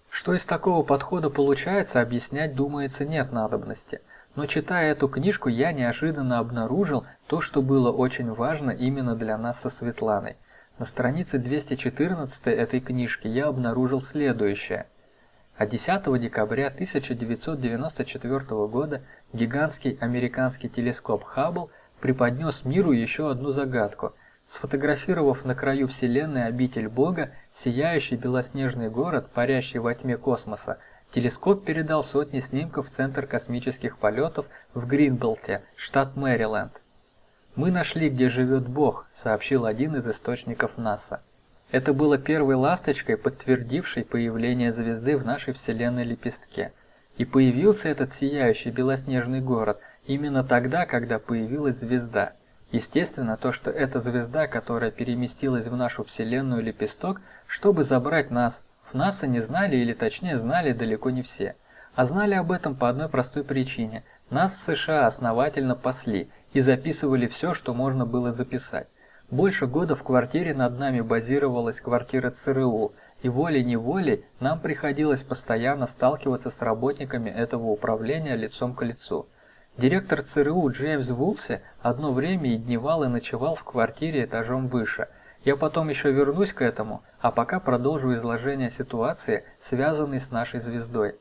Что из такого подхода получается, объяснять, думается, нет надобности. Но читая эту книжку, я неожиданно обнаружил то, что было очень важно именно для нас со Светланой. На странице 214 этой книжки я обнаружил следующее – а 10 декабря 1994 года гигантский американский телескоп Хаббл преподнес миру еще одну загадку. Сфотографировав на краю Вселенной обитель Бога, сияющий белоснежный город, парящий во тьме космоса, телескоп передал сотни снимков в Центр космических полетов в Гринбелте, штат Мэриленд. «Мы нашли, где живет Бог», сообщил один из источников НАСА. Это было первой ласточкой, подтвердившей появление звезды в нашей Вселенной лепестке. И появился этот сияющий белоснежный город именно тогда, когда появилась звезда. Естественно, то, что эта звезда, которая переместилась в нашу Вселенную лепесток, чтобы забрать нас, в НАСА не знали, или точнее знали далеко не все. А знали об этом по одной простой причине. Нас в США основательно пасли и записывали все, что можно было записать. Больше года в квартире над нами базировалась квартира ЦРУ, и волей-неволей нам приходилось постоянно сталкиваться с работниками этого управления лицом к лицу. Директор ЦРУ Джеймс Вулси одно время и дневал и ночевал в квартире этажом выше. Я потом еще вернусь к этому, а пока продолжу изложение ситуации, связанной с нашей звездой.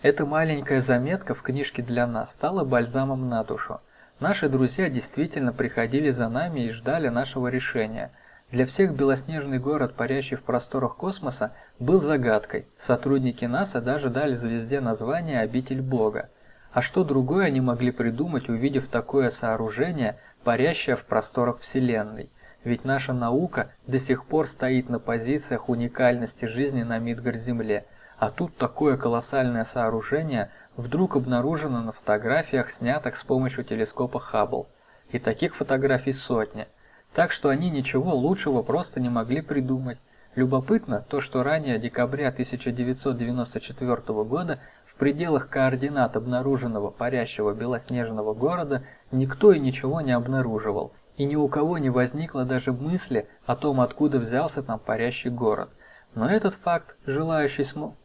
Эта маленькая заметка в книжке для нас стала бальзамом на душу. Наши друзья действительно приходили за нами и ждали нашего решения. Для всех белоснежный город, парящий в просторах космоса, был загадкой. Сотрудники НАСА даже дали звезде название «Обитель Бога». А что другое они могли придумать, увидев такое сооружение, парящее в просторах Вселенной? Ведь наша наука до сих пор стоит на позициях уникальности жизни на Мидгард-Земле, а тут такое колоссальное сооружение вдруг обнаружено на фотографиях, снятых с помощью телескопа Хаббл. И таких фотографий сотни. Так что они ничего лучшего просто не могли придумать. Любопытно то, что ранее декабря 1994 года в пределах координат обнаруженного парящего белоснежного города никто и ничего не обнаруживал, и ни у кого не возникло даже мысли о том, откуда взялся там парящий город. Но этот факт, желающий смо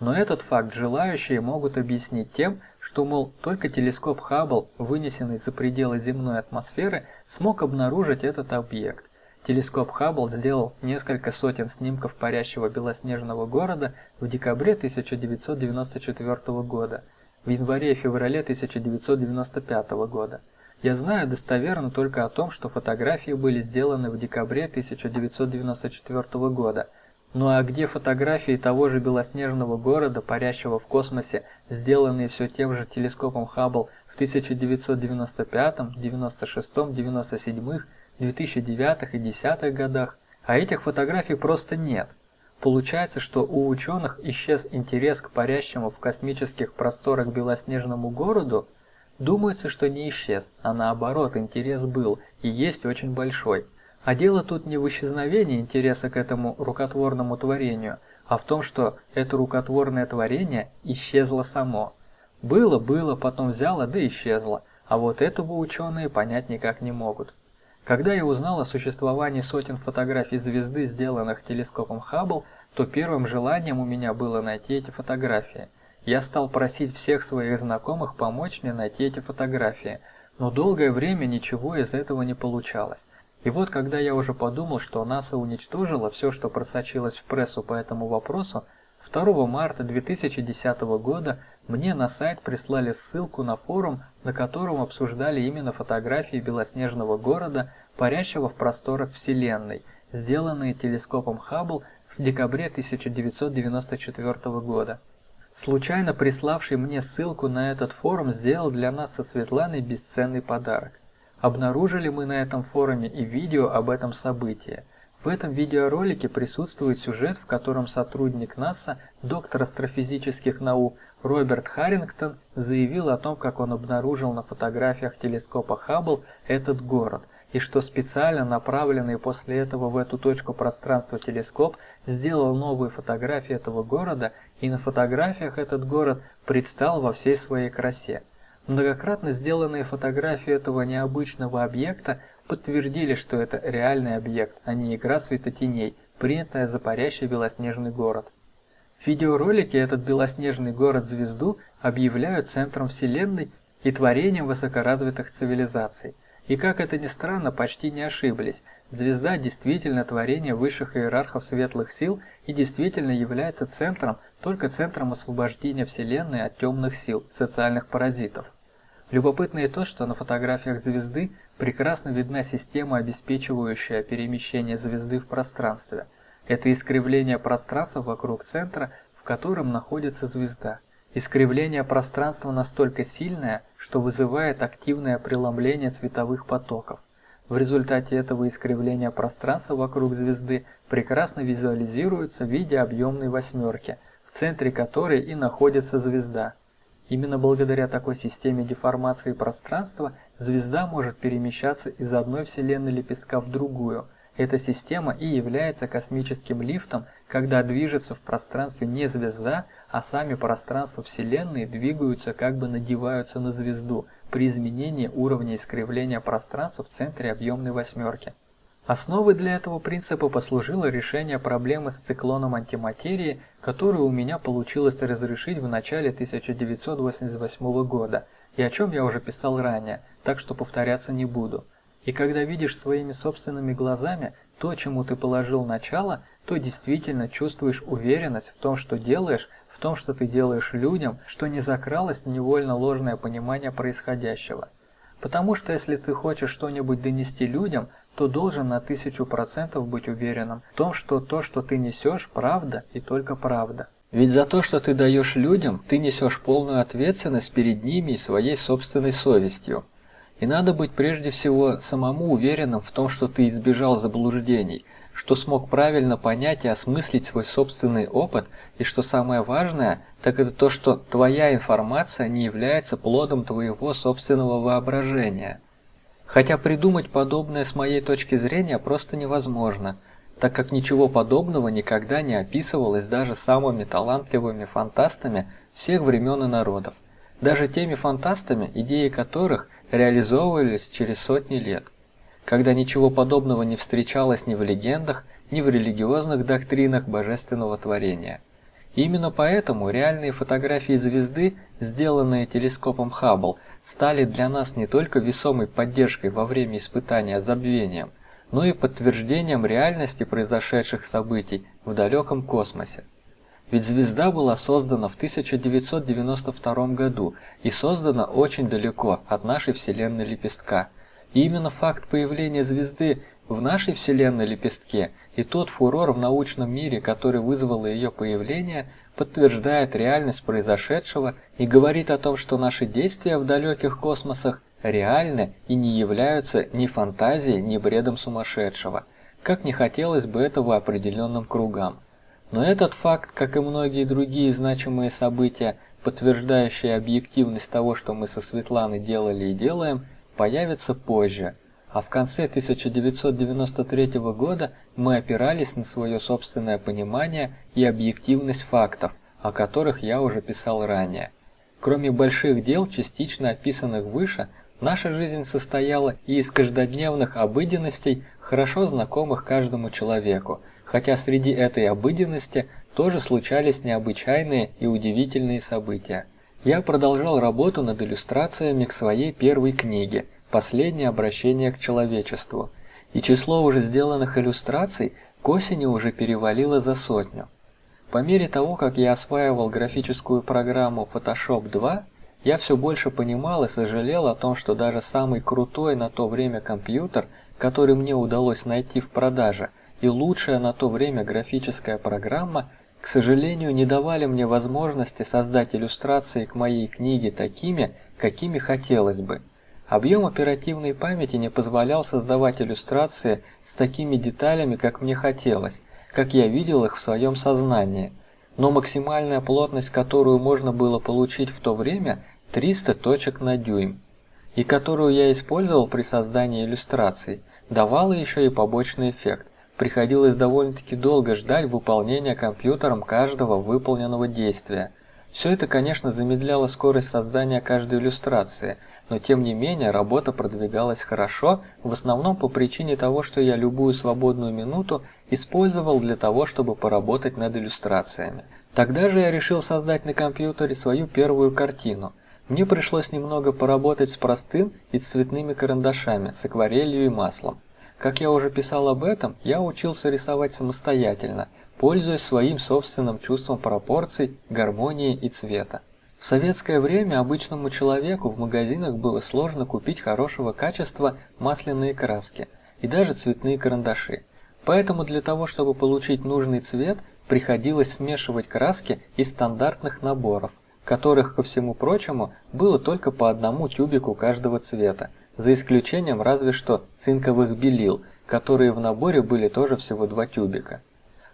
Но этот факт желающие могут объяснить тем, что, мол, только телескоп Хаббл, вынесенный за пределы земной атмосферы, смог обнаружить этот объект. Телескоп Хаббл сделал несколько сотен снимков парящего белоснежного города в декабре 1994 года, в январе и феврале 1995 года. Я знаю достоверно только о том, что фотографии были сделаны в декабре 1994 года. Ну а где фотографии того же белоснежного города, парящего в космосе, сделанные все тем же телескопом Хаббл в 1995, 96, 97, 2009 и 10 годах? А этих фотографий просто нет. Получается, что у ученых исчез интерес к парящему в космических просторах белоснежному городу, Думается, что не исчез, а наоборот, интерес был и есть очень большой. А дело тут не в исчезновении интереса к этому рукотворному творению, а в том, что это рукотворное творение исчезло само. Было, было, потом взяло, да исчезло, а вот этого ученые понять никак не могут. Когда я узнал о существовании сотен фотографий звезды, сделанных телескопом Хаббл, то первым желанием у меня было найти эти фотографии – я стал просить всех своих знакомых помочь мне найти эти фотографии, но долгое время ничего из этого не получалось. И вот когда я уже подумал, что НАСА уничтожила все, что просочилось в прессу по этому вопросу, 2 марта 2010 года мне на сайт прислали ссылку на форум, на котором обсуждали именно фотографии белоснежного города, парящего в просторах Вселенной, сделанные телескопом Хаббл в декабре 1994 года. Случайно приславший мне ссылку на этот форум сделал для нас со Светланой бесценный подарок. Обнаружили мы на этом форуме и видео об этом событии. В этом видеоролике присутствует сюжет, в котором сотрудник НАСА, доктор астрофизических наук Роберт Харрингтон заявил о том, как он обнаружил на фотографиях телескопа Хаббл этот город – и что специально направленный после этого в эту точку пространства телескоп сделал новые фотографии этого города, и на фотографиях этот город предстал во всей своей красе. Многократно сделанные фотографии этого необычного объекта подтвердили, что это реальный объект, а не игра светотеней, принятая за парящий белоснежный город. В видеоролике этот белоснежный город-звезду объявляют центром Вселенной и творением высокоразвитых цивилизаций – и как это ни странно, почти не ошиблись. Звезда действительно творение высших иерархов светлых сил и действительно является центром, только центром освобождения Вселенной от темных сил, социальных паразитов. Любопытно и то, что на фотографиях звезды прекрасно видна система, обеспечивающая перемещение звезды в пространстве. Это искривление пространства вокруг центра, в котором находится звезда. Искривление пространства настолько сильное, что вызывает активное преломление цветовых потоков. В результате этого искривления пространства вокруг звезды прекрасно визуализируется в виде объемной восьмерки, в центре которой и находится звезда. Именно благодаря такой системе деформации пространства звезда может перемещаться из одной вселенной лепестка в другую – эта система и является космическим лифтом, когда движется в пространстве не звезда, а сами пространства Вселенной двигаются, как бы надеваются на звезду при изменении уровня искривления пространства в центре объемной восьмерки. Основой для этого принципа послужило решение проблемы с циклоном антиматерии, которую у меня получилось разрешить в начале 1988 года, и о чем я уже писал ранее, так что повторяться не буду. И когда видишь своими собственными глазами то, чему ты положил начало, то действительно чувствуешь уверенность в том, что делаешь, том, что ты делаешь людям, что не закралось невольно ложное понимание происходящего. Потому что если ты хочешь что-нибудь донести людям, то должен на тысячу процентов быть уверенным в том, что то, что ты несешь, правда и только правда. Ведь за то, что ты даешь людям, ты несешь полную ответственность перед ними и своей собственной совестью. И надо быть прежде всего самому уверенным в том, что ты избежал заблуждений, что смог правильно понять и осмыслить свой собственный опыт, и что самое важное, так это то, что твоя информация не является плодом твоего собственного воображения. Хотя придумать подобное с моей точки зрения просто невозможно, так как ничего подобного никогда не описывалось даже самыми талантливыми фантастами всех времен и народов. Даже теми фантастами, идеи которых – реализовывались через сотни лет, когда ничего подобного не встречалось ни в легендах, ни в религиозных доктринах божественного творения. именно поэтому реальные фотографии звезды, сделанные телескопом Хаббл, стали для нас не только весомой поддержкой во время испытания забвением, но и подтверждением реальности произошедших событий в далеком космосе. Ведь звезда была создана в 1992 году и создана очень далеко от нашей Вселенной лепестка. И именно факт появления звезды в нашей Вселенной лепестке и тот фурор в научном мире, который вызвало ее появление, подтверждает реальность произошедшего и говорит о том, что наши действия в далеких космосах реальны и не являются ни фантазией, ни бредом сумасшедшего, как не хотелось бы этого определенным кругам. Но этот факт, как и многие другие значимые события, подтверждающие объективность того, что мы со Светланой делали и делаем, появится позже. А в конце 1993 года мы опирались на свое собственное понимание и объективность фактов, о которых я уже писал ранее. Кроме больших дел, частично описанных выше, наша жизнь состояла и из каждодневных обыденностей, хорошо знакомых каждому человеку, хотя среди этой обыденности тоже случались необычайные и удивительные события. Я продолжал работу над иллюстрациями к своей первой книге «Последнее обращение к человечеству», и число уже сделанных иллюстраций к осени уже перевалило за сотню. По мере того, как я осваивал графическую программу Photoshop 2, я все больше понимал и сожалел о том, что даже самый крутой на то время компьютер, который мне удалось найти в продаже – и лучшая на то время графическая программа, к сожалению, не давали мне возможности создать иллюстрации к моей книге такими, какими хотелось бы. Объем оперативной памяти не позволял создавать иллюстрации с такими деталями, как мне хотелось, как я видел их в своем сознании. Но максимальная плотность, которую можно было получить в то время, 300 точек на дюйм, и которую я использовал при создании иллюстраций, давала еще и побочный эффект приходилось довольно-таки долго ждать выполнения компьютером каждого выполненного действия. Все это, конечно, замедляло скорость создания каждой иллюстрации, но тем не менее работа продвигалась хорошо, в основном по причине того, что я любую свободную минуту использовал для того, чтобы поработать над иллюстрациями. Тогда же я решил создать на компьютере свою первую картину. Мне пришлось немного поработать с простым и с цветными карандашами, с акварелью и маслом. Как я уже писал об этом, я учился рисовать самостоятельно, пользуясь своим собственным чувством пропорций, гармонии и цвета. В советское время обычному человеку в магазинах было сложно купить хорошего качества масляные краски и даже цветные карандаши. Поэтому для того, чтобы получить нужный цвет, приходилось смешивать краски из стандартных наборов, которых, ко всему прочему, было только по одному тюбику каждого цвета, за исключением разве что цинковых белил, которые в наборе были тоже всего два тюбика.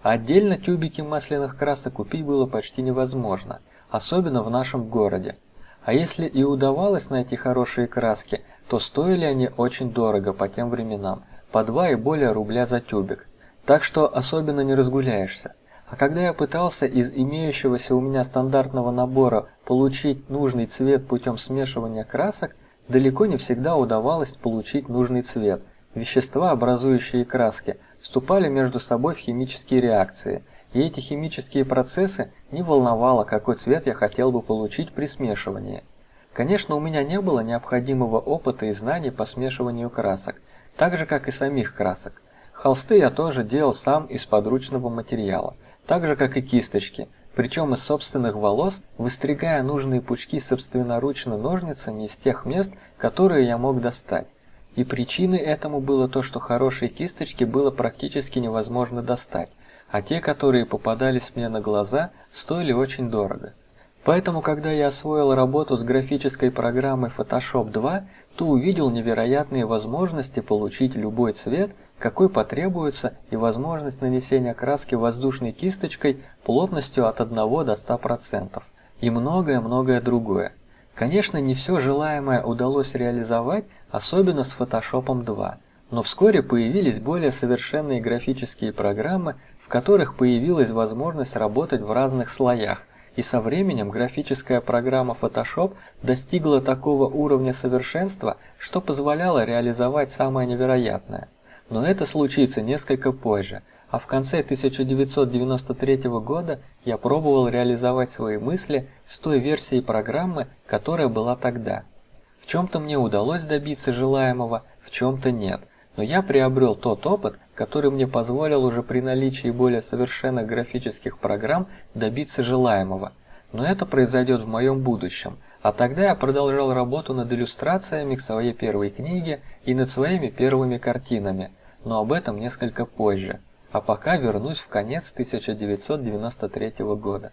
Отдельно тюбики масляных красок купить было почти невозможно, особенно в нашем городе. А если и удавалось найти хорошие краски, то стоили они очень дорого по тем временам, по 2 и более рубля за тюбик. Так что особенно не разгуляешься. А когда я пытался из имеющегося у меня стандартного набора получить нужный цвет путем смешивания красок, Далеко не всегда удавалось получить нужный цвет. Вещества, образующие краски, вступали между собой в химические реакции, и эти химические процессы не волновало, какой цвет я хотел бы получить при смешивании. Конечно, у меня не было необходимого опыта и знаний по смешиванию красок, так же как и самих красок. Холсты я тоже делал сам из подручного материала, так же как и кисточки, причем из собственных волос, выстригая нужные пучки собственноручно ножницами из тех мест, которые я мог достать. И причиной этому было то, что хорошие кисточки было практически невозможно достать, а те, которые попадались мне на глаза, стоили очень дорого. Поэтому, когда я освоил работу с графической программой Photoshop 2, то увидел невероятные возможности получить любой цвет – какой потребуется и возможность нанесения краски воздушной кисточкой плотностью от 1 до 100% и многое-многое другое. Конечно, не все желаемое удалось реализовать, особенно с Photoshop 2, но вскоре появились более совершенные графические программы, в которых появилась возможность работать в разных слоях, и со временем графическая программа Photoshop достигла такого уровня совершенства, что позволяла реализовать самое невероятное – но это случится несколько позже, а в конце 1993 года я пробовал реализовать свои мысли с той версией программы, которая была тогда. В чем-то мне удалось добиться желаемого, в чем-то нет, но я приобрел тот опыт, который мне позволил уже при наличии более совершенных графических программ добиться желаемого. Но это произойдет в моем будущем, а тогда я продолжал работу над иллюстрациями к своей первой книге и над своими первыми картинами, но об этом несколько позже. А пока вернусь в конец 1993 года.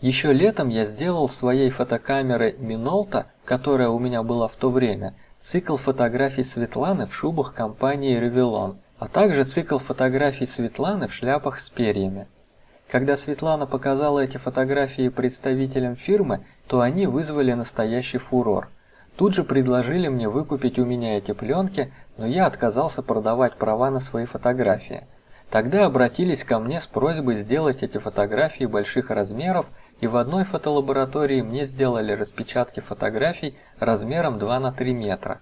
Еще летом я сделал своей фотокамерой Minolta, которая у меня была в то время, цикл фотографий Светланы в шубах компании Revlon, а также цикл фотографий Светланы в шляпах с перьями. Когда Светлана показала эти фотографии представителям фирмы, то они вызвали настоящий фурор. Тут же предложили мне выкупить у меня эти пленки, но я отказался продавать права на свои фотографии. Тогда обратились ко мне с просьбой сделать эти фотографии больших размеров, и в одной фотолаборатории мне сделали распечатки фотографий размером 2 на 3 метра.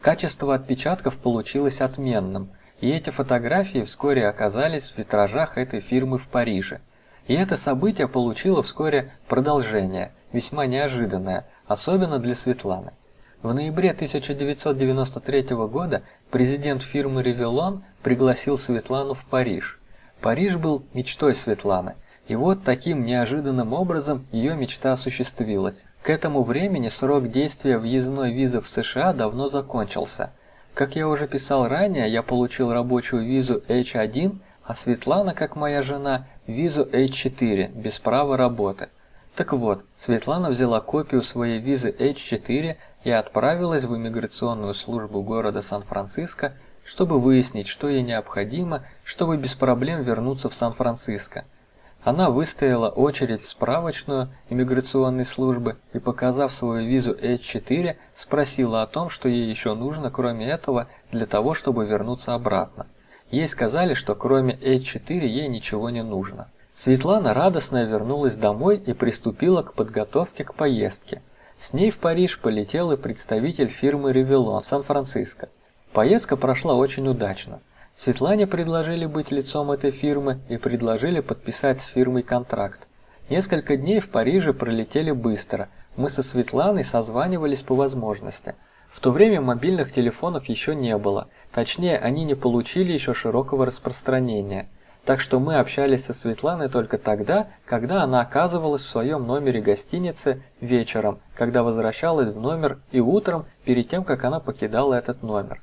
Качество отпечатков получилось отменным, и эти фотографии вскоре оказались в витражах этой фирмы в Париже. И это событие получило вскоре продолжение, весьма неожиданное, особенно для Светланы. В ноябре 1993 года президент фирмы Revlon пригласил Светлану в Париж. Париж был мечтой Светланы, и вот таким неожиданным образом ее мечта осуществилась. К этому времени срок действия въездной визы в США давно закончился. Как я уже писал ранее, я получил рабочую визу H1, а Светлана, как моя жена, визу H4 без права работы. Так вот, Светлана взяла копию своей визы H4 и отправилась в иммиграционную службу города Сан-Франциско, чтобы выяснить, что ей необходимо, чтобы без проблем вернуться в Сан-Франциско. Она выстояла очередь в справочную иммиграционной службы и, показав свою визу H4, спросила о том, что ей еще нужно, кроме этого, для того, чтобы вернуться обратно. Ей сказали, что кроме H4 ей ничего не нужно. Светлана радостно вернулась домой и приступила к подготовке к поездке. С ней в Париж полетел и представитель фирмы Revlon в Сан-Франциско. Поездка прошла очень удачно. Светлане предложили быть лицом этой фирмы и предложили подписать с фирмой контракт. Несколько дней в Париже пролетели быстро. Мы со Светланой созванивались по возможности. В то время мобильных телефонов еще не было, точнее, они не получили еще широкого распространения. Так что мы общались со Светланой только тогда, когда она оказывалась в своем номере гостиницы вечером, когда возвращалась в номер и утром, перед тем, как она покидала этот номер.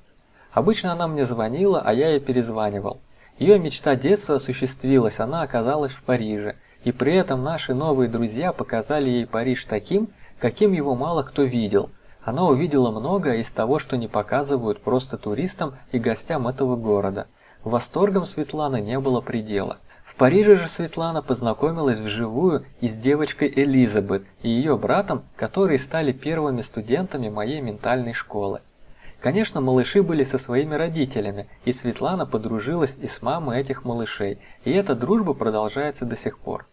Обычно она мне звонила, а я ей перезванивал. Ее мечта детства осуществилась, она оказалась в Париже, и при этом наши новые друзья показали ей Париж таким, каким его мало кто видел. Она увидела многое из того, что не показывают просто туристам и гостям этого города. Восторгом Светланы не было предела. В Париже же Светлана познакомилась вживую и с девочкой Элизабет и ее братом, которые стали первыми студентами моей ментальной школы. Конечно, малыши были со своими родителями, и Светлана подружилась и с мамой этих малышей, и эта дружба продолжается до сих пор.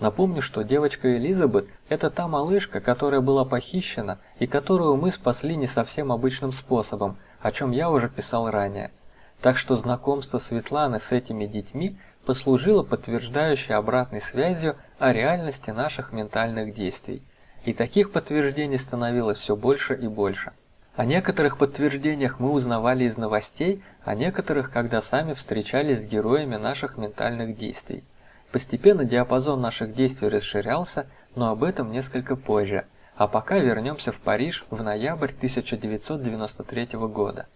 Напомню, что девочка Элизабет – это та малышка, которая была похищена и которую мы спасли не совсем обычным способом, о чем я уже писал ранее. Так что знакомство Светланы с этими детьми послужило подтверждающей обратной связью о реальности наших ментальных действий. И таких подтверждений становилось все больше и больше. О некоторых подтверждениях мы узнавали из новостей, а некоторых, когда сами встречались с героями наших ментальных действий. Постепенно диапазон наших действий расширялся, но об этом несколько позже. А пока вернемся в Париж в ноябрь 1993 года.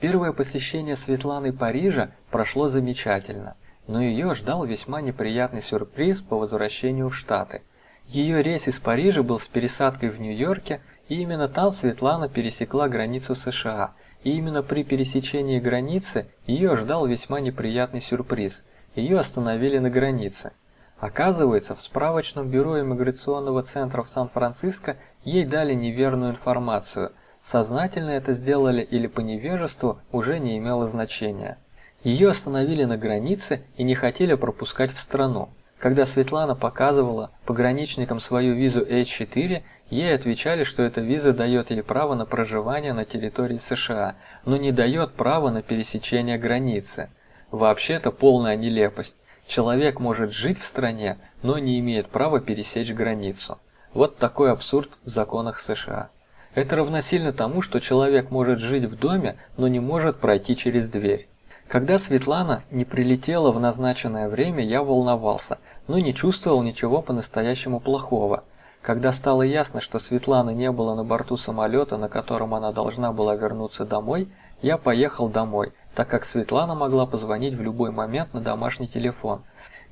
Первое посещение Светланы Парижа прошло замечательно, но ее ждал весьма неприятный сюрприз по возвращению в Штаты. Ее рейс из Парижа был с пересадкой в Нью-Йорке и именно там Светлана пересекла границу США, и именно при пересечении границы ее ждал весьма неприятный сюрприз. Ее остановили на границе. Оказывается, в справочном бюро иммиграционного центра в Сан-Франциско ей дали неверную информацию. Сознательно это сделали или по невежеству уже не имело значения. Ее остановили на границе и не хотели пропускать в страну. Когда Светлана показывала пограничникам свою визу H4, Ей отвечали, что эта виза дает ей право на проживание на территории США, но не дает права на пересечение границы. Вообще-то полная нелепость. Человек может жить в стране, но не имеет права пересечь границу. Вот такой абсурд в законах США. Это равносильно тому, что человек может жить в доме, но не может пройти через дверь. Когда Светлана не прилетела в назначенное время, я волновался, но не чувствовал ничего по-настоящему плохого. Когда стало ясно, что Светланы не было на борту самолета, на котором она должна была вернуться домой, я поехал домой, так как Светлана могла позвонить в любой момент на домашний телефон.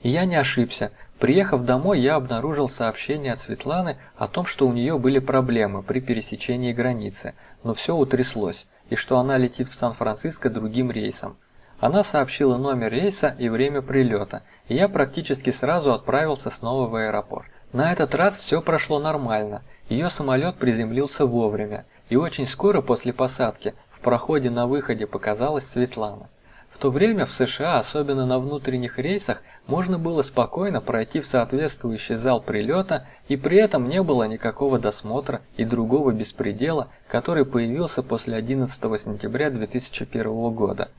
И я не ошибся. Приехав домой, я обнаружил сообщение от Светланы о том, что у нее были проблемы при пересечении границы, но все утряслось, и что она летит в Сан-Франциско другим рейсом. Она сообщила номер рейса и время прилета, и я практически сразу отправился снова в аэропорт. На этот раз все прошло нормально, ее самолет приземлился вовремя, и очень скоро после посадки проходе на выходе показалась Светлана. В то время в США, особенно на внутренних рейсах, можно было спокойно пройти в соответствующий зал прилета, и при этом не было никакого досмотра и другого беспредела, который появился после 11 сентября 2001 года.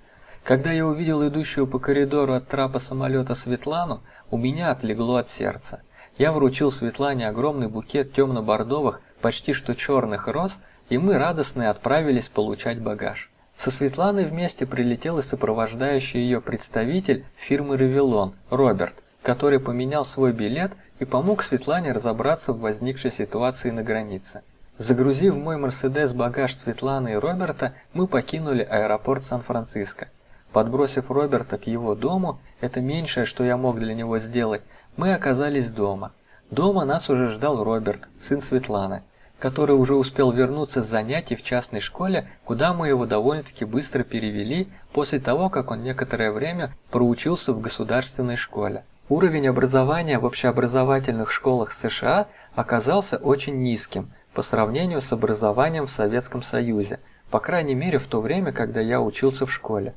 Когда я увидел идущую по коридору от трапа самолета Светлану, у меня отлегло от сердца. Я вручил Светлане огромный букет темно-бордовых, почти что черных роз, и мы радостные отправились получать багаж. Со Светланой вместе прилетел и сопровождающий ее представитель фирмы «Ревелон» Роберт, который поменял свой билет и помог Светлане разобраться в возникшей ситуации на границе. Загрузив мой Мерседес багаж Светланы и Роберта, мы покинули аэропорт Сан-Франциско. Подбросив Роберта к его дому, это меньшее, что я мог для него сделать, мы оказались дома. Дома нас уже ждал Роберт, сын Светланы, который уже успел вернуться с занятий в частной школе, куда мы его довольно-таки быстро перевели после того, как он некоторое время проучился в государственной школе. Уровень образования в общеобразовательных школах США оказался очень низким по сравнению с образованием в Советском Союзе, по крайней мере в то время, когда я учился в школе.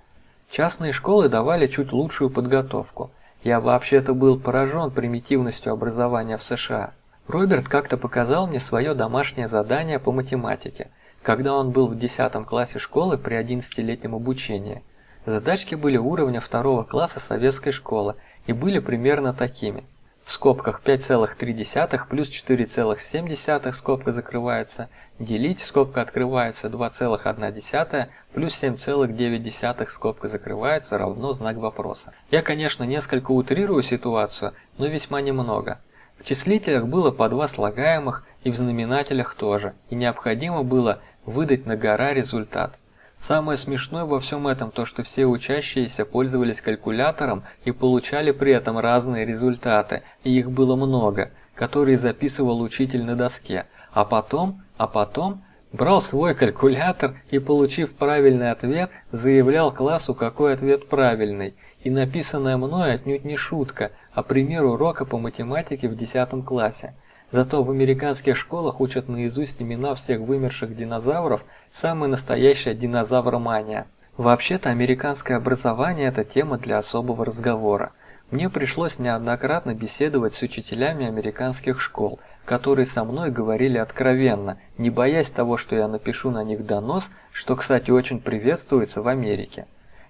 Частные школы давали чуть лучшую подготовку. Я вообще-то был поражен примитивностью образования в США. Роберт как-то показал мне свое домашнее задание по математике, когда он был в 10 классе школы при 11-летнем обучении. Задачки были уровня второго класса советской школы и были примерно такими – в скобках 5,3 плюс 4,7 скобка закрывается, делить скобка открывается 2,1 плюс 7,9 скобка закрывается равно знак вопроса. Я, конечно, несколько утрирую ситуацию, но весьма немного. В числителях было по два слагаемых и в знаменателях тоже, и необходимо было выдать на гора результат. Самое смешное во всем этом то, что все учащиеся пользовались калькулятором и получали при этом разные результаты, и их было много, которые записывал учитель на доске, а потом, а потом брал свой калькулятор и, получив правильный ответ, заявлял классу, какой ответ правильный. И написанное мной отнюдь не шутка, а пример урока по математике в 10 классе. Зато в американских школах учат наизусть имена всех вымерших динозавров, самая настоящая динозавромания. Вообще-то американское образование – это тема для особого разговора. Мне пришлось неоднократно беседовать с учителями американских школ, которые со мной говорили откровенно, не боясь того, что я напишу на них донос, что, кстати, очень приветствуется в Америке.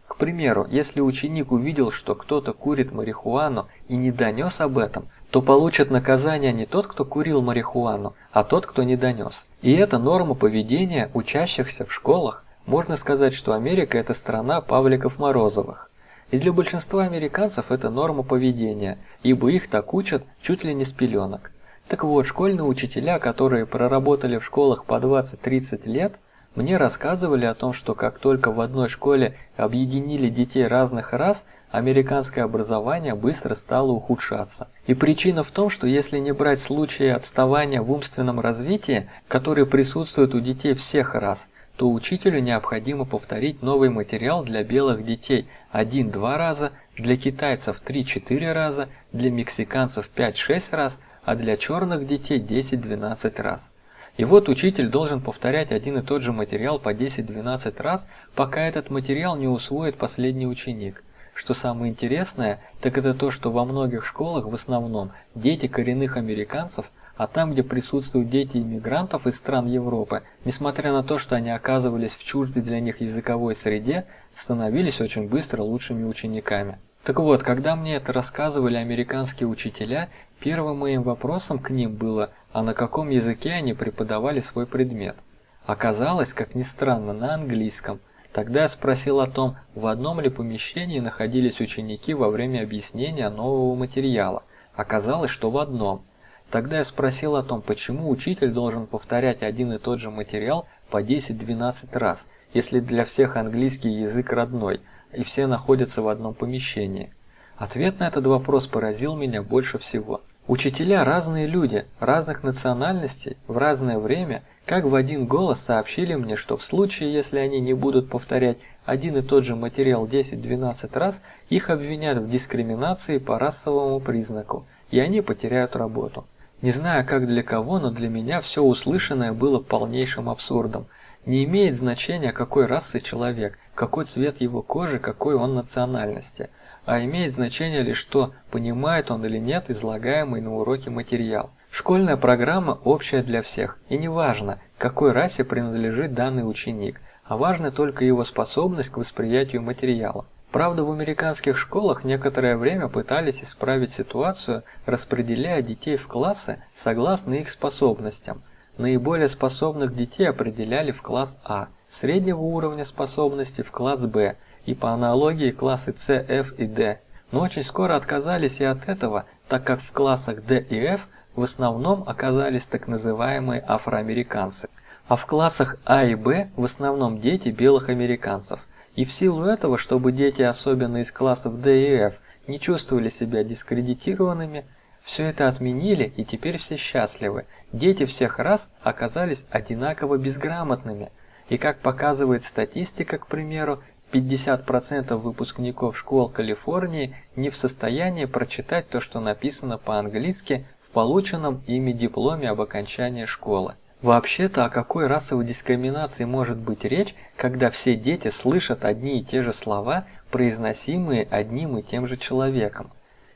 К примеру, если ученик увидел, что кто-то курит марихуану и не донес об этом – то получит наказание не тот, кто курил марихуану, а тот, кто не донес. И это норма поведения учащихся в школах. Можно сказать, что Америка – это страна Павликов-Морозовых. И для большинства американцев это норма поведения, ибо их так учат чуть ли не с пеленок. Так вот, школьные учителя, которые проработали в школах по 20-30 лет, мне рассказывали о том, что как только в одной школе объединили детей разных рас – американское образование быстро стало ухудшаться. И причина в том, что если не брать случаи отставания в умственном развитии, которые присутствуют у детей всех рас, то учителю необходимо повторить новый материал для белых детей 1-2 раза, для китайцев 3-4 раза, для мексиканцев 5-6 раз, а для черных детей 10-12 раз. И вот учитель должен повторять один и тот же материал по 10-12 раз, пока этот материал не усвоит последний ученик. Что самое интересное, так это то, что во многих школах в основном дети коренных американцев, а там, где присутствуют дети иммигрантов из стран Европы, несмотря на то, что они оказывались в чуждой для них языковой среде, становились очень быстро лучшими учениками. Так вот, когда мне это рассказывали американские учителя, первым моим вопросом к ним было, а на каком языке они преподавали свой предмет. Оказалось, как ни странно, на английском. Тогда я спросил о том, в одном ли помещении находились ученики во время объяснения нового материала. Оказалось, что в одном. Тогда я спросил о том, почему учитель должен повторять один и тот же материал по 10-12 раз, если для всех английский язык родной, и все находятся в одном помещении. Ответ на этот вопрос поразил меня больше всего. Учителя разные люди, разных национальностей, в разное время, как в один голос сообщили мне, что в случае, если они не будут повторять один и тот же материал 10-12 раз, их обвинят в дискриминации по расовому признаку, и они потеряют работу. Не знаю, как для кого, но для меня все услышанное было полнейшим абсурдом. Не имеет значения, какой расы человек, какой цвет его кожи, какой он национальности, а имеет значение лишь то, понимает он или нет излагаемый на уроке материал. Школьная программа общая для всех, и не важно, какой расе принадлежит данный ученик, а важна только его способность к восприятию материала. Правда, в американских школах некоторое время пытались исправить ситуацию, распределяя детей в классы согласно их способностям. Наиболее способных детей определяли в класс А, среднего уровня способности в класс Б и по аналогии классы С, F и D. Но очень скоро отказались и от этого, так как в классах D и F в основном оказались так называемые афроамериканцы, а в классах А и Б в основном дети белых американцев. И в силу этого, чтобы дети, особенно из классов D и F, не чувствовали себя дискредитированными, все это отменили и теперь все счастливы. Дети всех рас оказались одинаково безграмотными. И как показывает статистика, к примеру, 50% выпускников школ Калифорнии не в состоянии прочитать то, что написано по-английски в полученном ими дипломе об окончании школы. Вообще-то о какой расовой дискриминации может быть речь, когда все дети слышат одни и те же слова, произносимые одним и тем же человеком?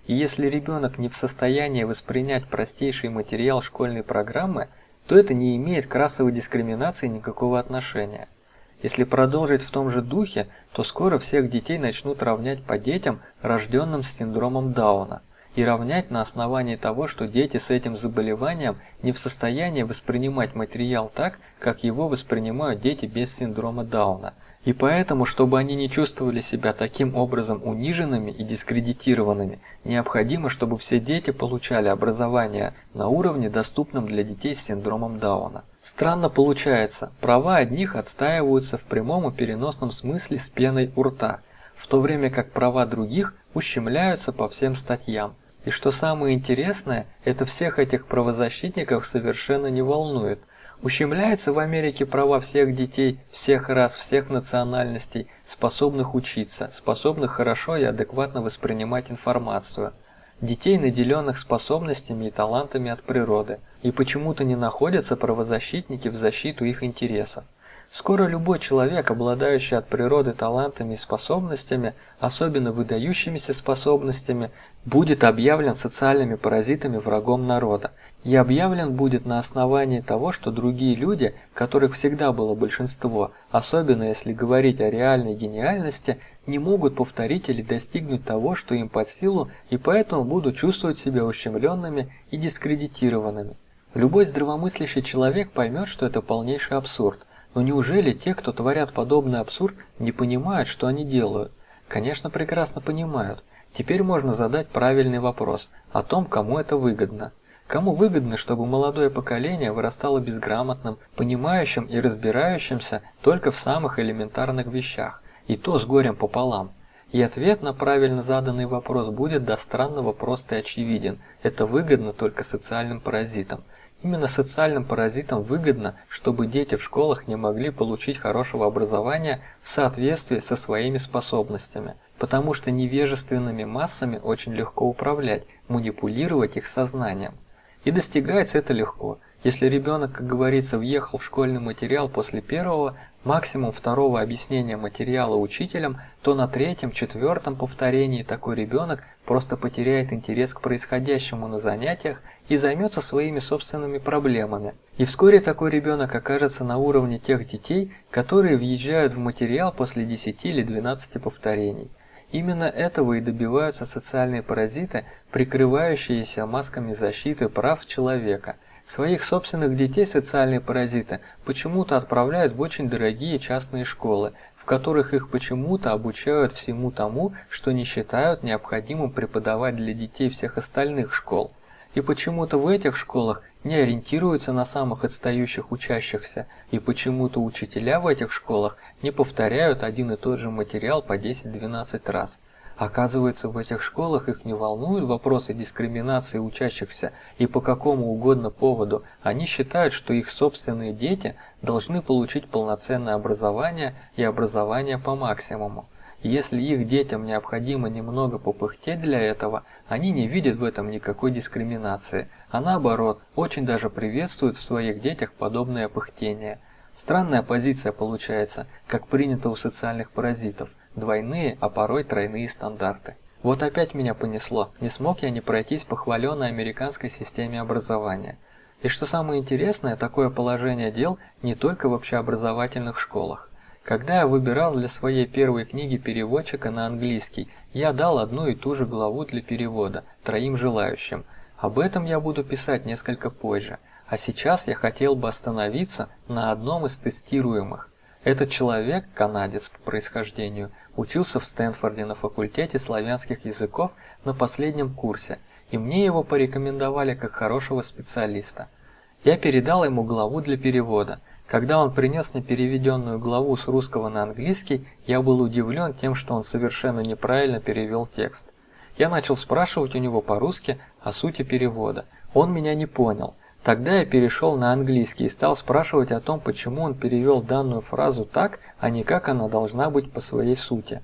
И если ребенок не в состоянии воспринять простейший материал школьной программы, то это не имеет к расовой дискриминации никакого отношения. Если продолжить в том же духе, то скоро всех детей начнут равнять по детям, рожденным с синдромом Дауна – и равнять на основании того, что дети с этим заболеванием не в состоянии воспринимать материал так, как его воспринимают дети без синдрома Дауна. И поэтому, чтобы они не чувствовали себя таким образом униженными и дискредитированными, необходимо, чтобы все дети получали образование на уровне, доступном для детей с синдромом Дауна. Странно получается, права одних отстаиваются в прямом и переносном смысле с пеной у рта, в то время как права других ущемляются по всем статьям. И что самое интересное, это всех этих правозащитников совершенно не волнует. Ущемляются в Америке права всех детей, всех рас, всех национальностей, способных учиться, способных хорошо и адекватно воспринимать информацию. Детей, наделенных способностями и талантами от природы. И почему-то не находятся правозащитники в защиту их интересов. Скоро любой человек, обладающий от природы талантами и способностями, особенно выдающимися способностями, будет объявлен социальными паразитами врагом народа. И объявлен будет на основании того, что другие люди, которых всегда было большинство, особенно если говорить о реальной гениальности, не могут повторить или достигнуть того, что им под силу, и поэтому будут чувствовать себя ущемленными и дискредитированными. Любой здравомыслящий человек поймет, что это полнейший абсурд – но неужели те, кто творят подобный абсурд, не понимают, что они делают? Конечно, прекрасно понимают. Теперь можно задать правильный вопрос о том, кому это выгодно. Кому выгодно, чтобы молодое поколение вырастало безграмотным, понимающим и разбирающимся только в самых элементарных вещах, и то с горем пополам? И ответ на правильно заданный вопрос будет до странного прост и очевиден. Это выгодно только социальным паразитам. Именно социальным паразитам выгодно, чтобы дети в школах не могли получить хорошего образования в соответствии со своими способностями, потому что невежественными массами очень легко управлять, манипулировать их сознанием. И достигается это легко. Если ребенок, как говорится, въехал в школьный материал после первого, максимум второго объяснения материала учителем, то на третьем-четвертом повторении такой ребенок просто потеряет интерес к происходящему на занятиях и займется своими собственными проблемами. И вскоре такой ребенок окажется на уровне тех детей, которые въезжают в материал после 10 или 12 повторений. Именно этого и добиваются социальные паразиты, прикрывающиеся масками защиты прав человека. Своих собственных детей социальные паразиты почему-то отправляют в очень дорогие частные школы, в которых их почему-то обучают всему тому, что не считают необходимым преподавать для детей всех остальных школ. И почему-то в этих школах не ориентируются на самых отстающих учащихся, и почему-то учителя в этих школах не повторяют один и тот же материал по 10-12 раз. Оказывается, в этих школах их не волнуют вопросы дискриминации учащихся, и по какому угодно поводу они считают, что их собственные дети должны получить полноценное образование и образование по максимуму. Если их детям необходимо немного попыхтеть для этого, они не видят в этом никакой дискриминации, а наоборот, очень даже приветствуют в своих детях подобное пыхтение. Странная позиция получается, как принято у социальных паразитов, двойные, а порой тройные стандарты. Вот опять меня понесло, не смог я не пройтись по хваленной американской системе образования. И что самое интересное, такое положение дел не только в общеобразовательных школах. Когда я выбирал для своей первой книги переводчика на английский, я дал одну и ту же главу для перевода троим желающим. Об этом я буду писать несколько позже. А сейчас я хотел бы остановиться на одном из тестируемых. Этот человек, канадец по происхождению, учился в Стэнфорде на факультете славянских языков на последнем курсе, и мне его порекомендовали как хорошего специалиста. Я передал ему главу для перевода – когда он принес мне переведенную главу с русского на английский, я был удивлен тем, что он совершенно неправильно перевел текст. Я начал спрашивать у него по-русски о сути перевода. Он меня не понял. Тогда я перешел на английский и стал спрашивать о том, почему он перевел данную фразу так, а не как она должна быть по своей сути.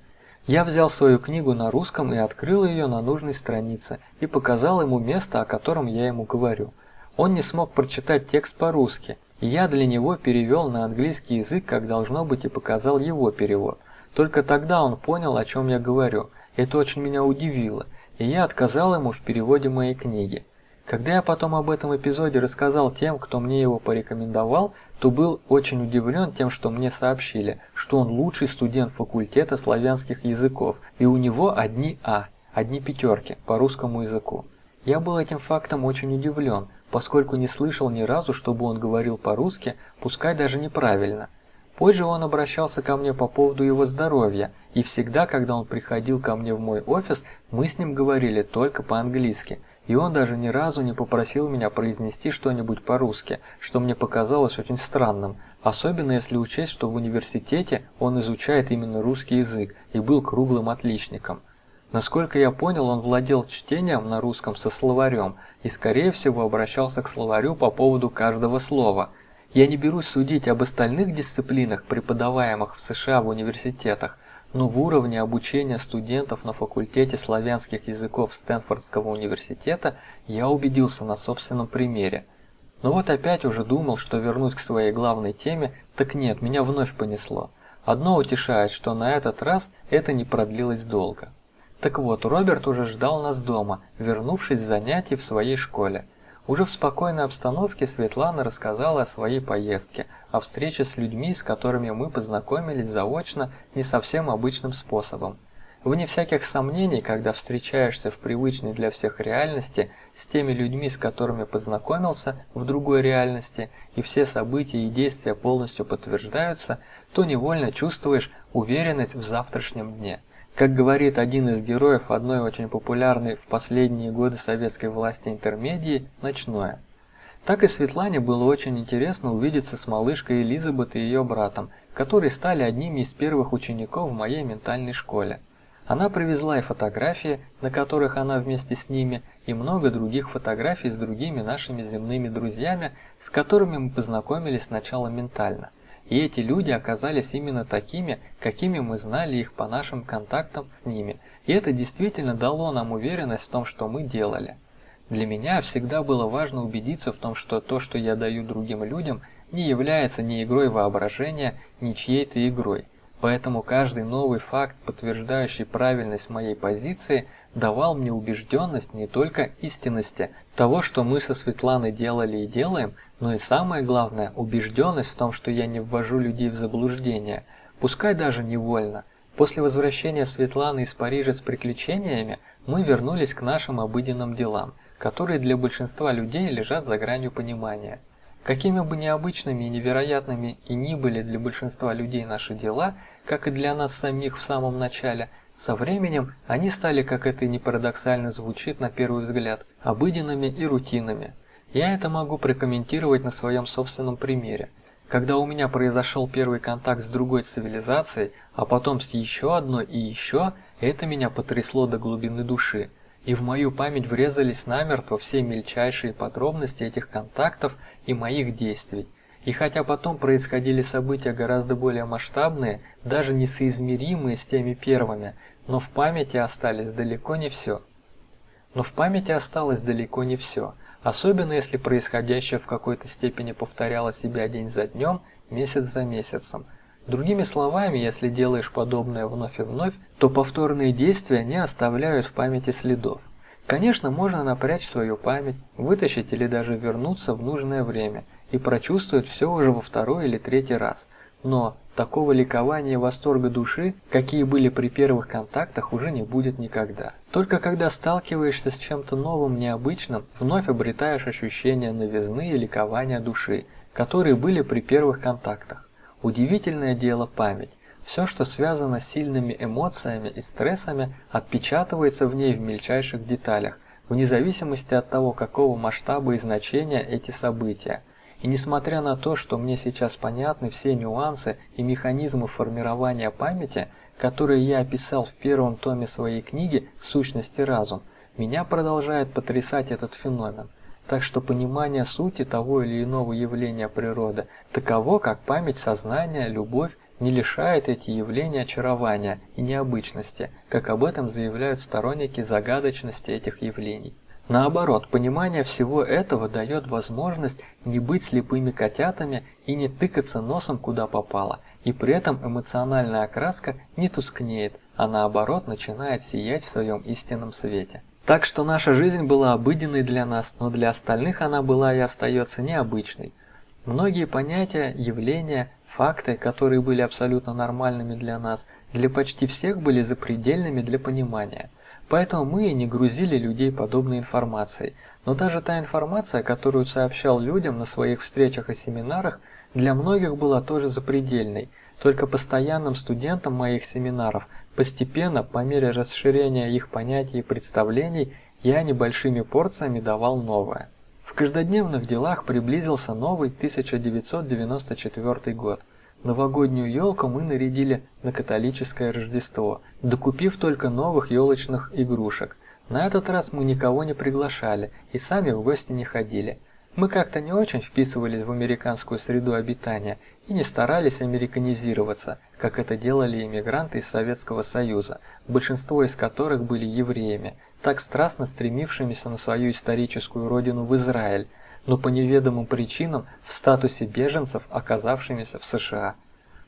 Я взял свою книгу на русском и открыл ее на нужной странице и показал ему место, о котором я ему говорю. Он не смог прочитать текст по-русски, я для него перевел на английский язык, как должно быть, и показал его перевод. Только тогда он понял, о чем я говорю. Это очень меня удивило, и я отказал ему в переводе моей книги. Когда я потом об этом эпизоде рассказал тем, кто мне его порекомендовал, то был очень удивлен тем, что мне сообщили, что он лучший студент факультета славянских языков, и у него одни А, одни пятерки по русскому языку. Я был этим фактом очень удивлен, поскольку не слышал ни разу, чтобы он говорил по-русски, пускай даже неправильно. Позже он обращался ко мне по поводу его здоровья, и всегда, когда он приходил ко мне в мой офис, мы с ним говорили только по-английски, и он даже ни разу не попросил меня произнести что-нибудь по-русски, что мне показалось очень странным, особенно если учесть, что в университете он изучает именно русский язык и был круглым отличником. Насколько я понял, он владел чтением на русском со словарем и, скорее всего, обращался к словарю по поводу каждого слова. Я не берусь судить об остальных дисциплинах, преподаваемых в США в университетах, но в уровне обучения студентов на факультете славянских языков Стэнфордского университета я убедился на собственном примере. Но вот опять уже думал, что вернусь к своей главной теме, так нет, меня вновь понесло. Одно утешает, что на этот раз это не продлилось долго. Так вот, Роберт уже ждал нас дома, вернувшись с занятий в своей школе. Уже в спокойной обстановке Светлана рассказала о своей поездке, о встрече с людьми, с которыми мы познакомились заочно не совсем обычным способом. Вне всяких сомнений, когда встречаешься в привычной для всех реальности с теми людьми, с которыми познакомился в другой реальности, и все события и действия полностью подтверждаются, то невольно чувствуешь уверенность в завтрашнем дне. Как говорит один из героев одной очень популярной в последние годы советской власти интермедии «Ночное». Так и Светлане было очень интересно увидеться с малышкой Элизабет и ее братом, которые стали одними из первых учеников в моей ментальной школе. Она привезла и фотографии, на которых она вместе с ними, и много других фотографий с другими нашими земными друзьями, с которыми мы познакомились сначала ментально. И эти люди оказались именно такими, какими мы знали их по нашим контактам с ними, и это действительно дало нам уверенность в том, что мы делали. Для меня всегда было важно убедиться в том, что то, что я даю другим людям, не является ни игрой воображения, ни чьей-то игрой. Поэтому каждый новый факт, подтверждающий правильность моей позиции, давал мне убежденность не только истинности того, что мы со Светланой делали и делаем, но и самое главное, убежденность в том, что я не ввожу людей в заблуждение, пускай даже невольно. После возвращения Светланы из Парижа с приключениями мы вернулись к нашим обыденным делам, которые для большинства людей лежат за гранью понимания. Какими бы необычными и невероятными и ни были для большинства людей наши дела, как и для нас самих в самом начале, со временем они стали, как это и не парадоксально звучит на первый взгляд, обыденными и рутинными. Я это могу прокомментировать на своем собственном примере. Когда у меня произошел первый контакт с другой цивилизацией, а потом с еще одной и еще, это меня потрясло до глубины души. И в мою память врезались намертво все мельчайшие подробности этих контактов и моих действий. И хотя потом происходили события гораздо более масштабные, даже несоизмеримые с теми первыми, но в памяти остались далеко не все. Но в памяти осталось далеко не все, особенно если происходящее в какой-то степени повторяло себя день за днем, месяц за месяцем. Другими словами, если делаешь подобное вновь и вновь, то повторные действия не оставляют в памяти следов. Конечно, можно напрячь свою память, вытащить или даже вернуться в нужное время и прочувствовать все уже во второй или третий раз. Но такого ликования и восторга души, какие были при первых контактах, уже не будет никогда. Только когда сталкиваешься с чем-то новым, необычным, вновь обретаешь ощущение новизны и ликования души, которые были при первых контактах. Удивительное дело память. Все, что связано с сильными эмоциями и стрессами, отпечатывается в ней в мельчайших деталях, вне зависимости от того, какого масштаба и значения эти события. И несмотря на то, что мне сейчас понятны все нюансы и механизмы формирования памяти, которые я описал в первом томе своей книги «Сущность и разум», меня продолжает потрясать этот феномен. Так что понимание сути того или иного явления природы таково, как память сознания, любовь, не лишает эти явления очарования и необычности, как об этом заявляют сторонники загадочности этих явлений. Наоборот, понимание всего этого дает возможность не быть слепыми котятами и не тыкаться носом куда попало, и при этом эмоциональная окраска не тускнеет, а наоборот начинает сиять в своем истинном свете. Так что наша жизнь была обыденной для нас, но для остальных она была и остается необычной. Многие понятия, явления, факты, которые были абсолютно нормальными для нас, для почти всех были запредельными для понимания – Поэтому мы и не грузили людей подобной информацией. Но даже та информация, которую сообщал людям на своих встречах и семинарах, для многих была тоже запредельной. Только постоянным студентам моих семинаров постепенно, по мере расширения их понятий и представлений, я небольшими порциями давал новое. В каждодневных делах приблизился новый 1994 год. Новогоднюю елку мы нарядили на католическое Рождество, докупив только новых елочных игрушек. На этот раз мы никого не приглашали и сами в гости не ходили. Мы как-то не очень вписывались в американскую среду обитания и не старались американизироваться, как это делали иммигранты из Советского Союза, большинство из которых были евреями, так страстно стремившимися на свою историческую родину в Израиль, но по неведомым причинам в статусе беженцев, оказавшимися в США.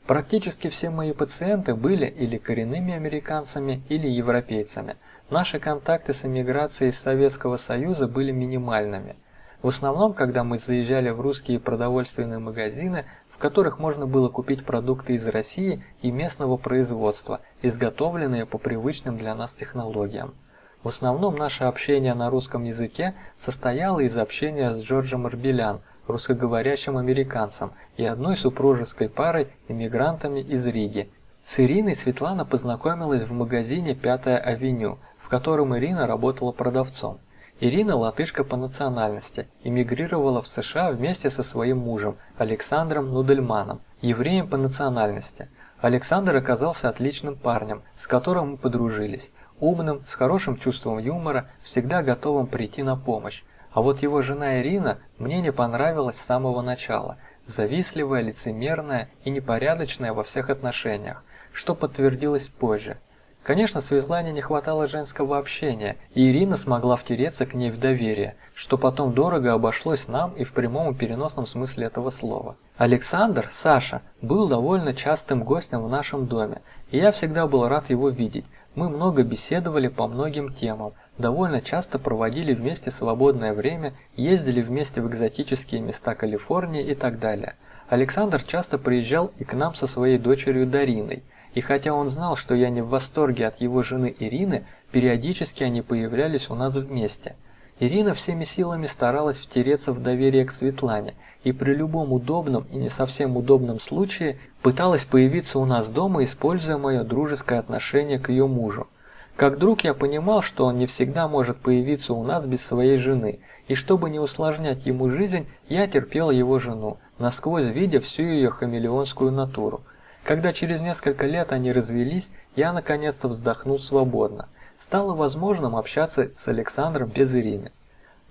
Практически все мои пациенты были или коренными американцами, или европейцами. Наши контакты с эмиграцией из Советского Союза были минимальными. В основном, когда мы заезжали в русские продовольственные магазины, в которых можно было купить продукты из России и местного производства, изготовленные по привычным для нас технологиям. В основном наше общение на русском языке состояло из общения с Джорджем Арбелян, русскоговорящим американцем, и одной супружеской парой иммигрантами из Риги. С Ириной Светлана познакомилась в магазине «Пятая авеню», в котором Ирина работала продавцом. Ирина латышка по национальности, эмигрировала в США вместе со своим мужем Александром Нудельманом, евреем по национальности. Александр оказался отличным парнем, с которым мы подружились умным, с хорошим чувством юмора, всегда готовым прийти на помощь. А вот его жена Ирина мне не понравилась с самого начала. Завистливая, лицемерная и непорядочная во всех отношениях, что подтвердилось позже. Конечно, Светлане не хватало женского общения, и Ирина смогла втереться к ней в доверие, что потом дорого обошлось нам и в прямом и переносном смысле этого слова. Александр, Саша, был довольно частым гостем в нашем доме, и я всегда был рад его видеть. Мы много беседовали по многим темам, довольно часто проводили вместе свободное время, ездили вместе в экзотические места Калифорнии и так далее. Александр часто приезжал и к нам со своей дочерью Дариной, и хотя он знал, что я не в восторге от его жены Ирины, периодически они появлялись у нас вместе. Ирина всеми силами старалась втереться в доверие к Светлане, и при любом удобном и не совсем удобном случае пыталась появиться у нас дома, используя мое дружеское отношение к ее мужу. Как друг я понимал, что он не всегда может появиться у нас без своей жены, и чтобы не усложнять ему жизнь, я терпел его жену, насквозь видя всю ее хамелеонскую натуру. Когда через несколько лет они развелись, я наконец-то вздохнул свободно. Стало возможным общаться с Александром без Ирины.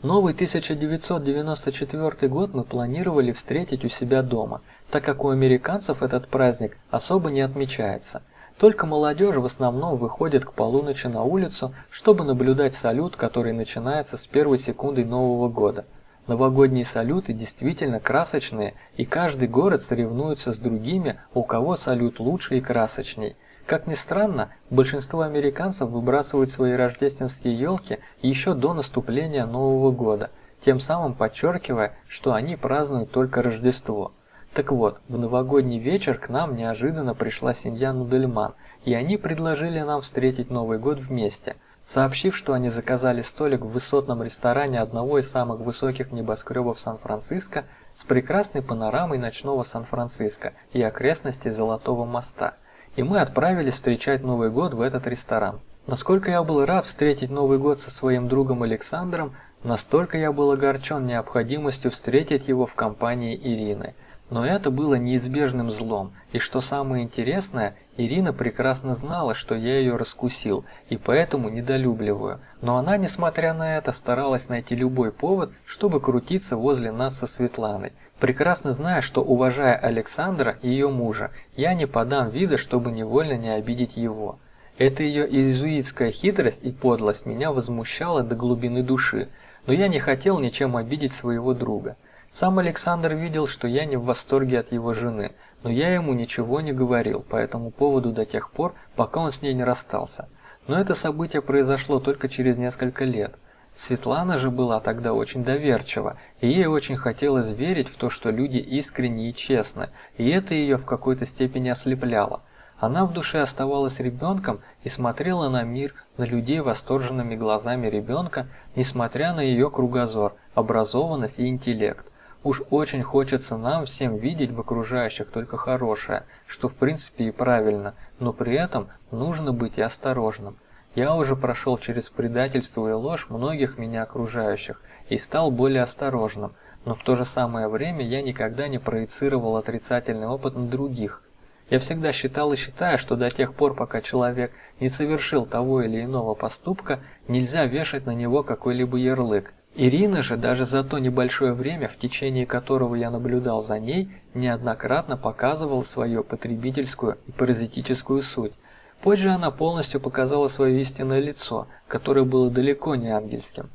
Новый 1994 год мы планировали встретить у себя дома, так как у американцев этот праздник особо не отмечается. Только молодежь в основном выходит к полуночи на улицу, чтобы наблюдать салют, который начинается с первой секунды Нового года. Новогодние салюты действительно красочные, и каждый город соревнуется с другими, у кого салют лучше и красочней. Как ни странно, большинство американцев выбрасывают свои рождественские елки еще до наступления Нового года, тем самым подчеркивая, что они празднуют только Рождество. Так вот, в новогодний вечер к нам неожиданно пришла семья Нудельман, и они предложили нам встретить Новый год вместе, сообщив, что они заказали столик в высотном ресторане одного из самых высоких небоскребов Сан-Франциско с прекрасной панорамой ночного Сан-Франциско и окрестностей Золотого моста. И мы отправились встречать Новый год в этот ресторан. Насколько я был рад встретить Новый год со своим другом Александром, настолько я был огорчен необходимостью встретить его в компании Ирины – но это было неизбежным злом, и что самое интересное, Ирина прекрасно знала, что я ее раскусил, и поэтому недолюбливаю. Но она, несмотря на это, старалась найти любой повод, чтобы крутиться возле нас со Светланой, прекрасно зная, что, уважая Александра ее мужа, я не подам вида, чтобы невольно не обидеть его. Эта ее иезуитская хитрость и подлость меня возмущала до глубины души, но я не хотел ничем обидеть своего друга. Сам Александр видел, что я не в восторге от его жены, но я ему ничего не говорил по этому поводу до тех пор, пока он с ней не расстался. Но это событие произошло только через несколько лет. Светлана же была тогда очень доверчива, и ей очень хотелось верить в то, что люди искренни и честны, и это ее в какой-то степени ослепляло. Она в душе оставалась ребенком и смотрела на мир, на людей восторженными глазами ребенка, несмотря на ее кругозор, образованность и интеллект. Уж очень хочется нам всем видеть в окружающих только хорошее, что в принципе и правильно, но при этом нужно быть и осторожным. Я уже прошел через предательство и ложь многих меня окружающих и стал более осторожным, но в то же самое время я никогда не проецировал отрицательный опыт на других. Я всегда считал и считаю, что до тех пор, пока человек не совершил того или иного поступка, нельзя вешать на него какой-либо ярлык, Ирина же даже за то небольшое время, в течение которого я наблюдал за ней, неоднократно показывала свою потребительскую и паразитическую суть. Позже она полностью показала свое истинное лицо, которое было далеко не ангельским.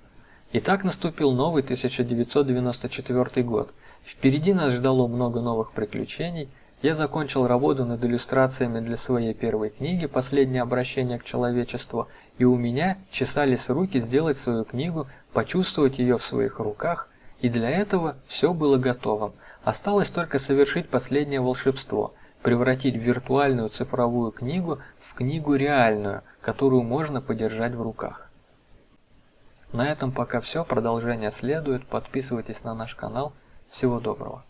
И так наступил новый 1994 год. Впереди нас ждало много новых приключений. Я закончил работу над иллюстрациями для своей первой книги «Последнее обращение к человечеству», и у меня чесались руки сделать свою книгу почувствовать ее в своих руках, и для этого все было готово. Осталось только совершить последнее волшебство – превратить виртуальную цифровую книгу книгу реальную, которую можно подержать в руках. На этом пока все, продолжение следует, подписывайтесь на наш канал, всего доброго.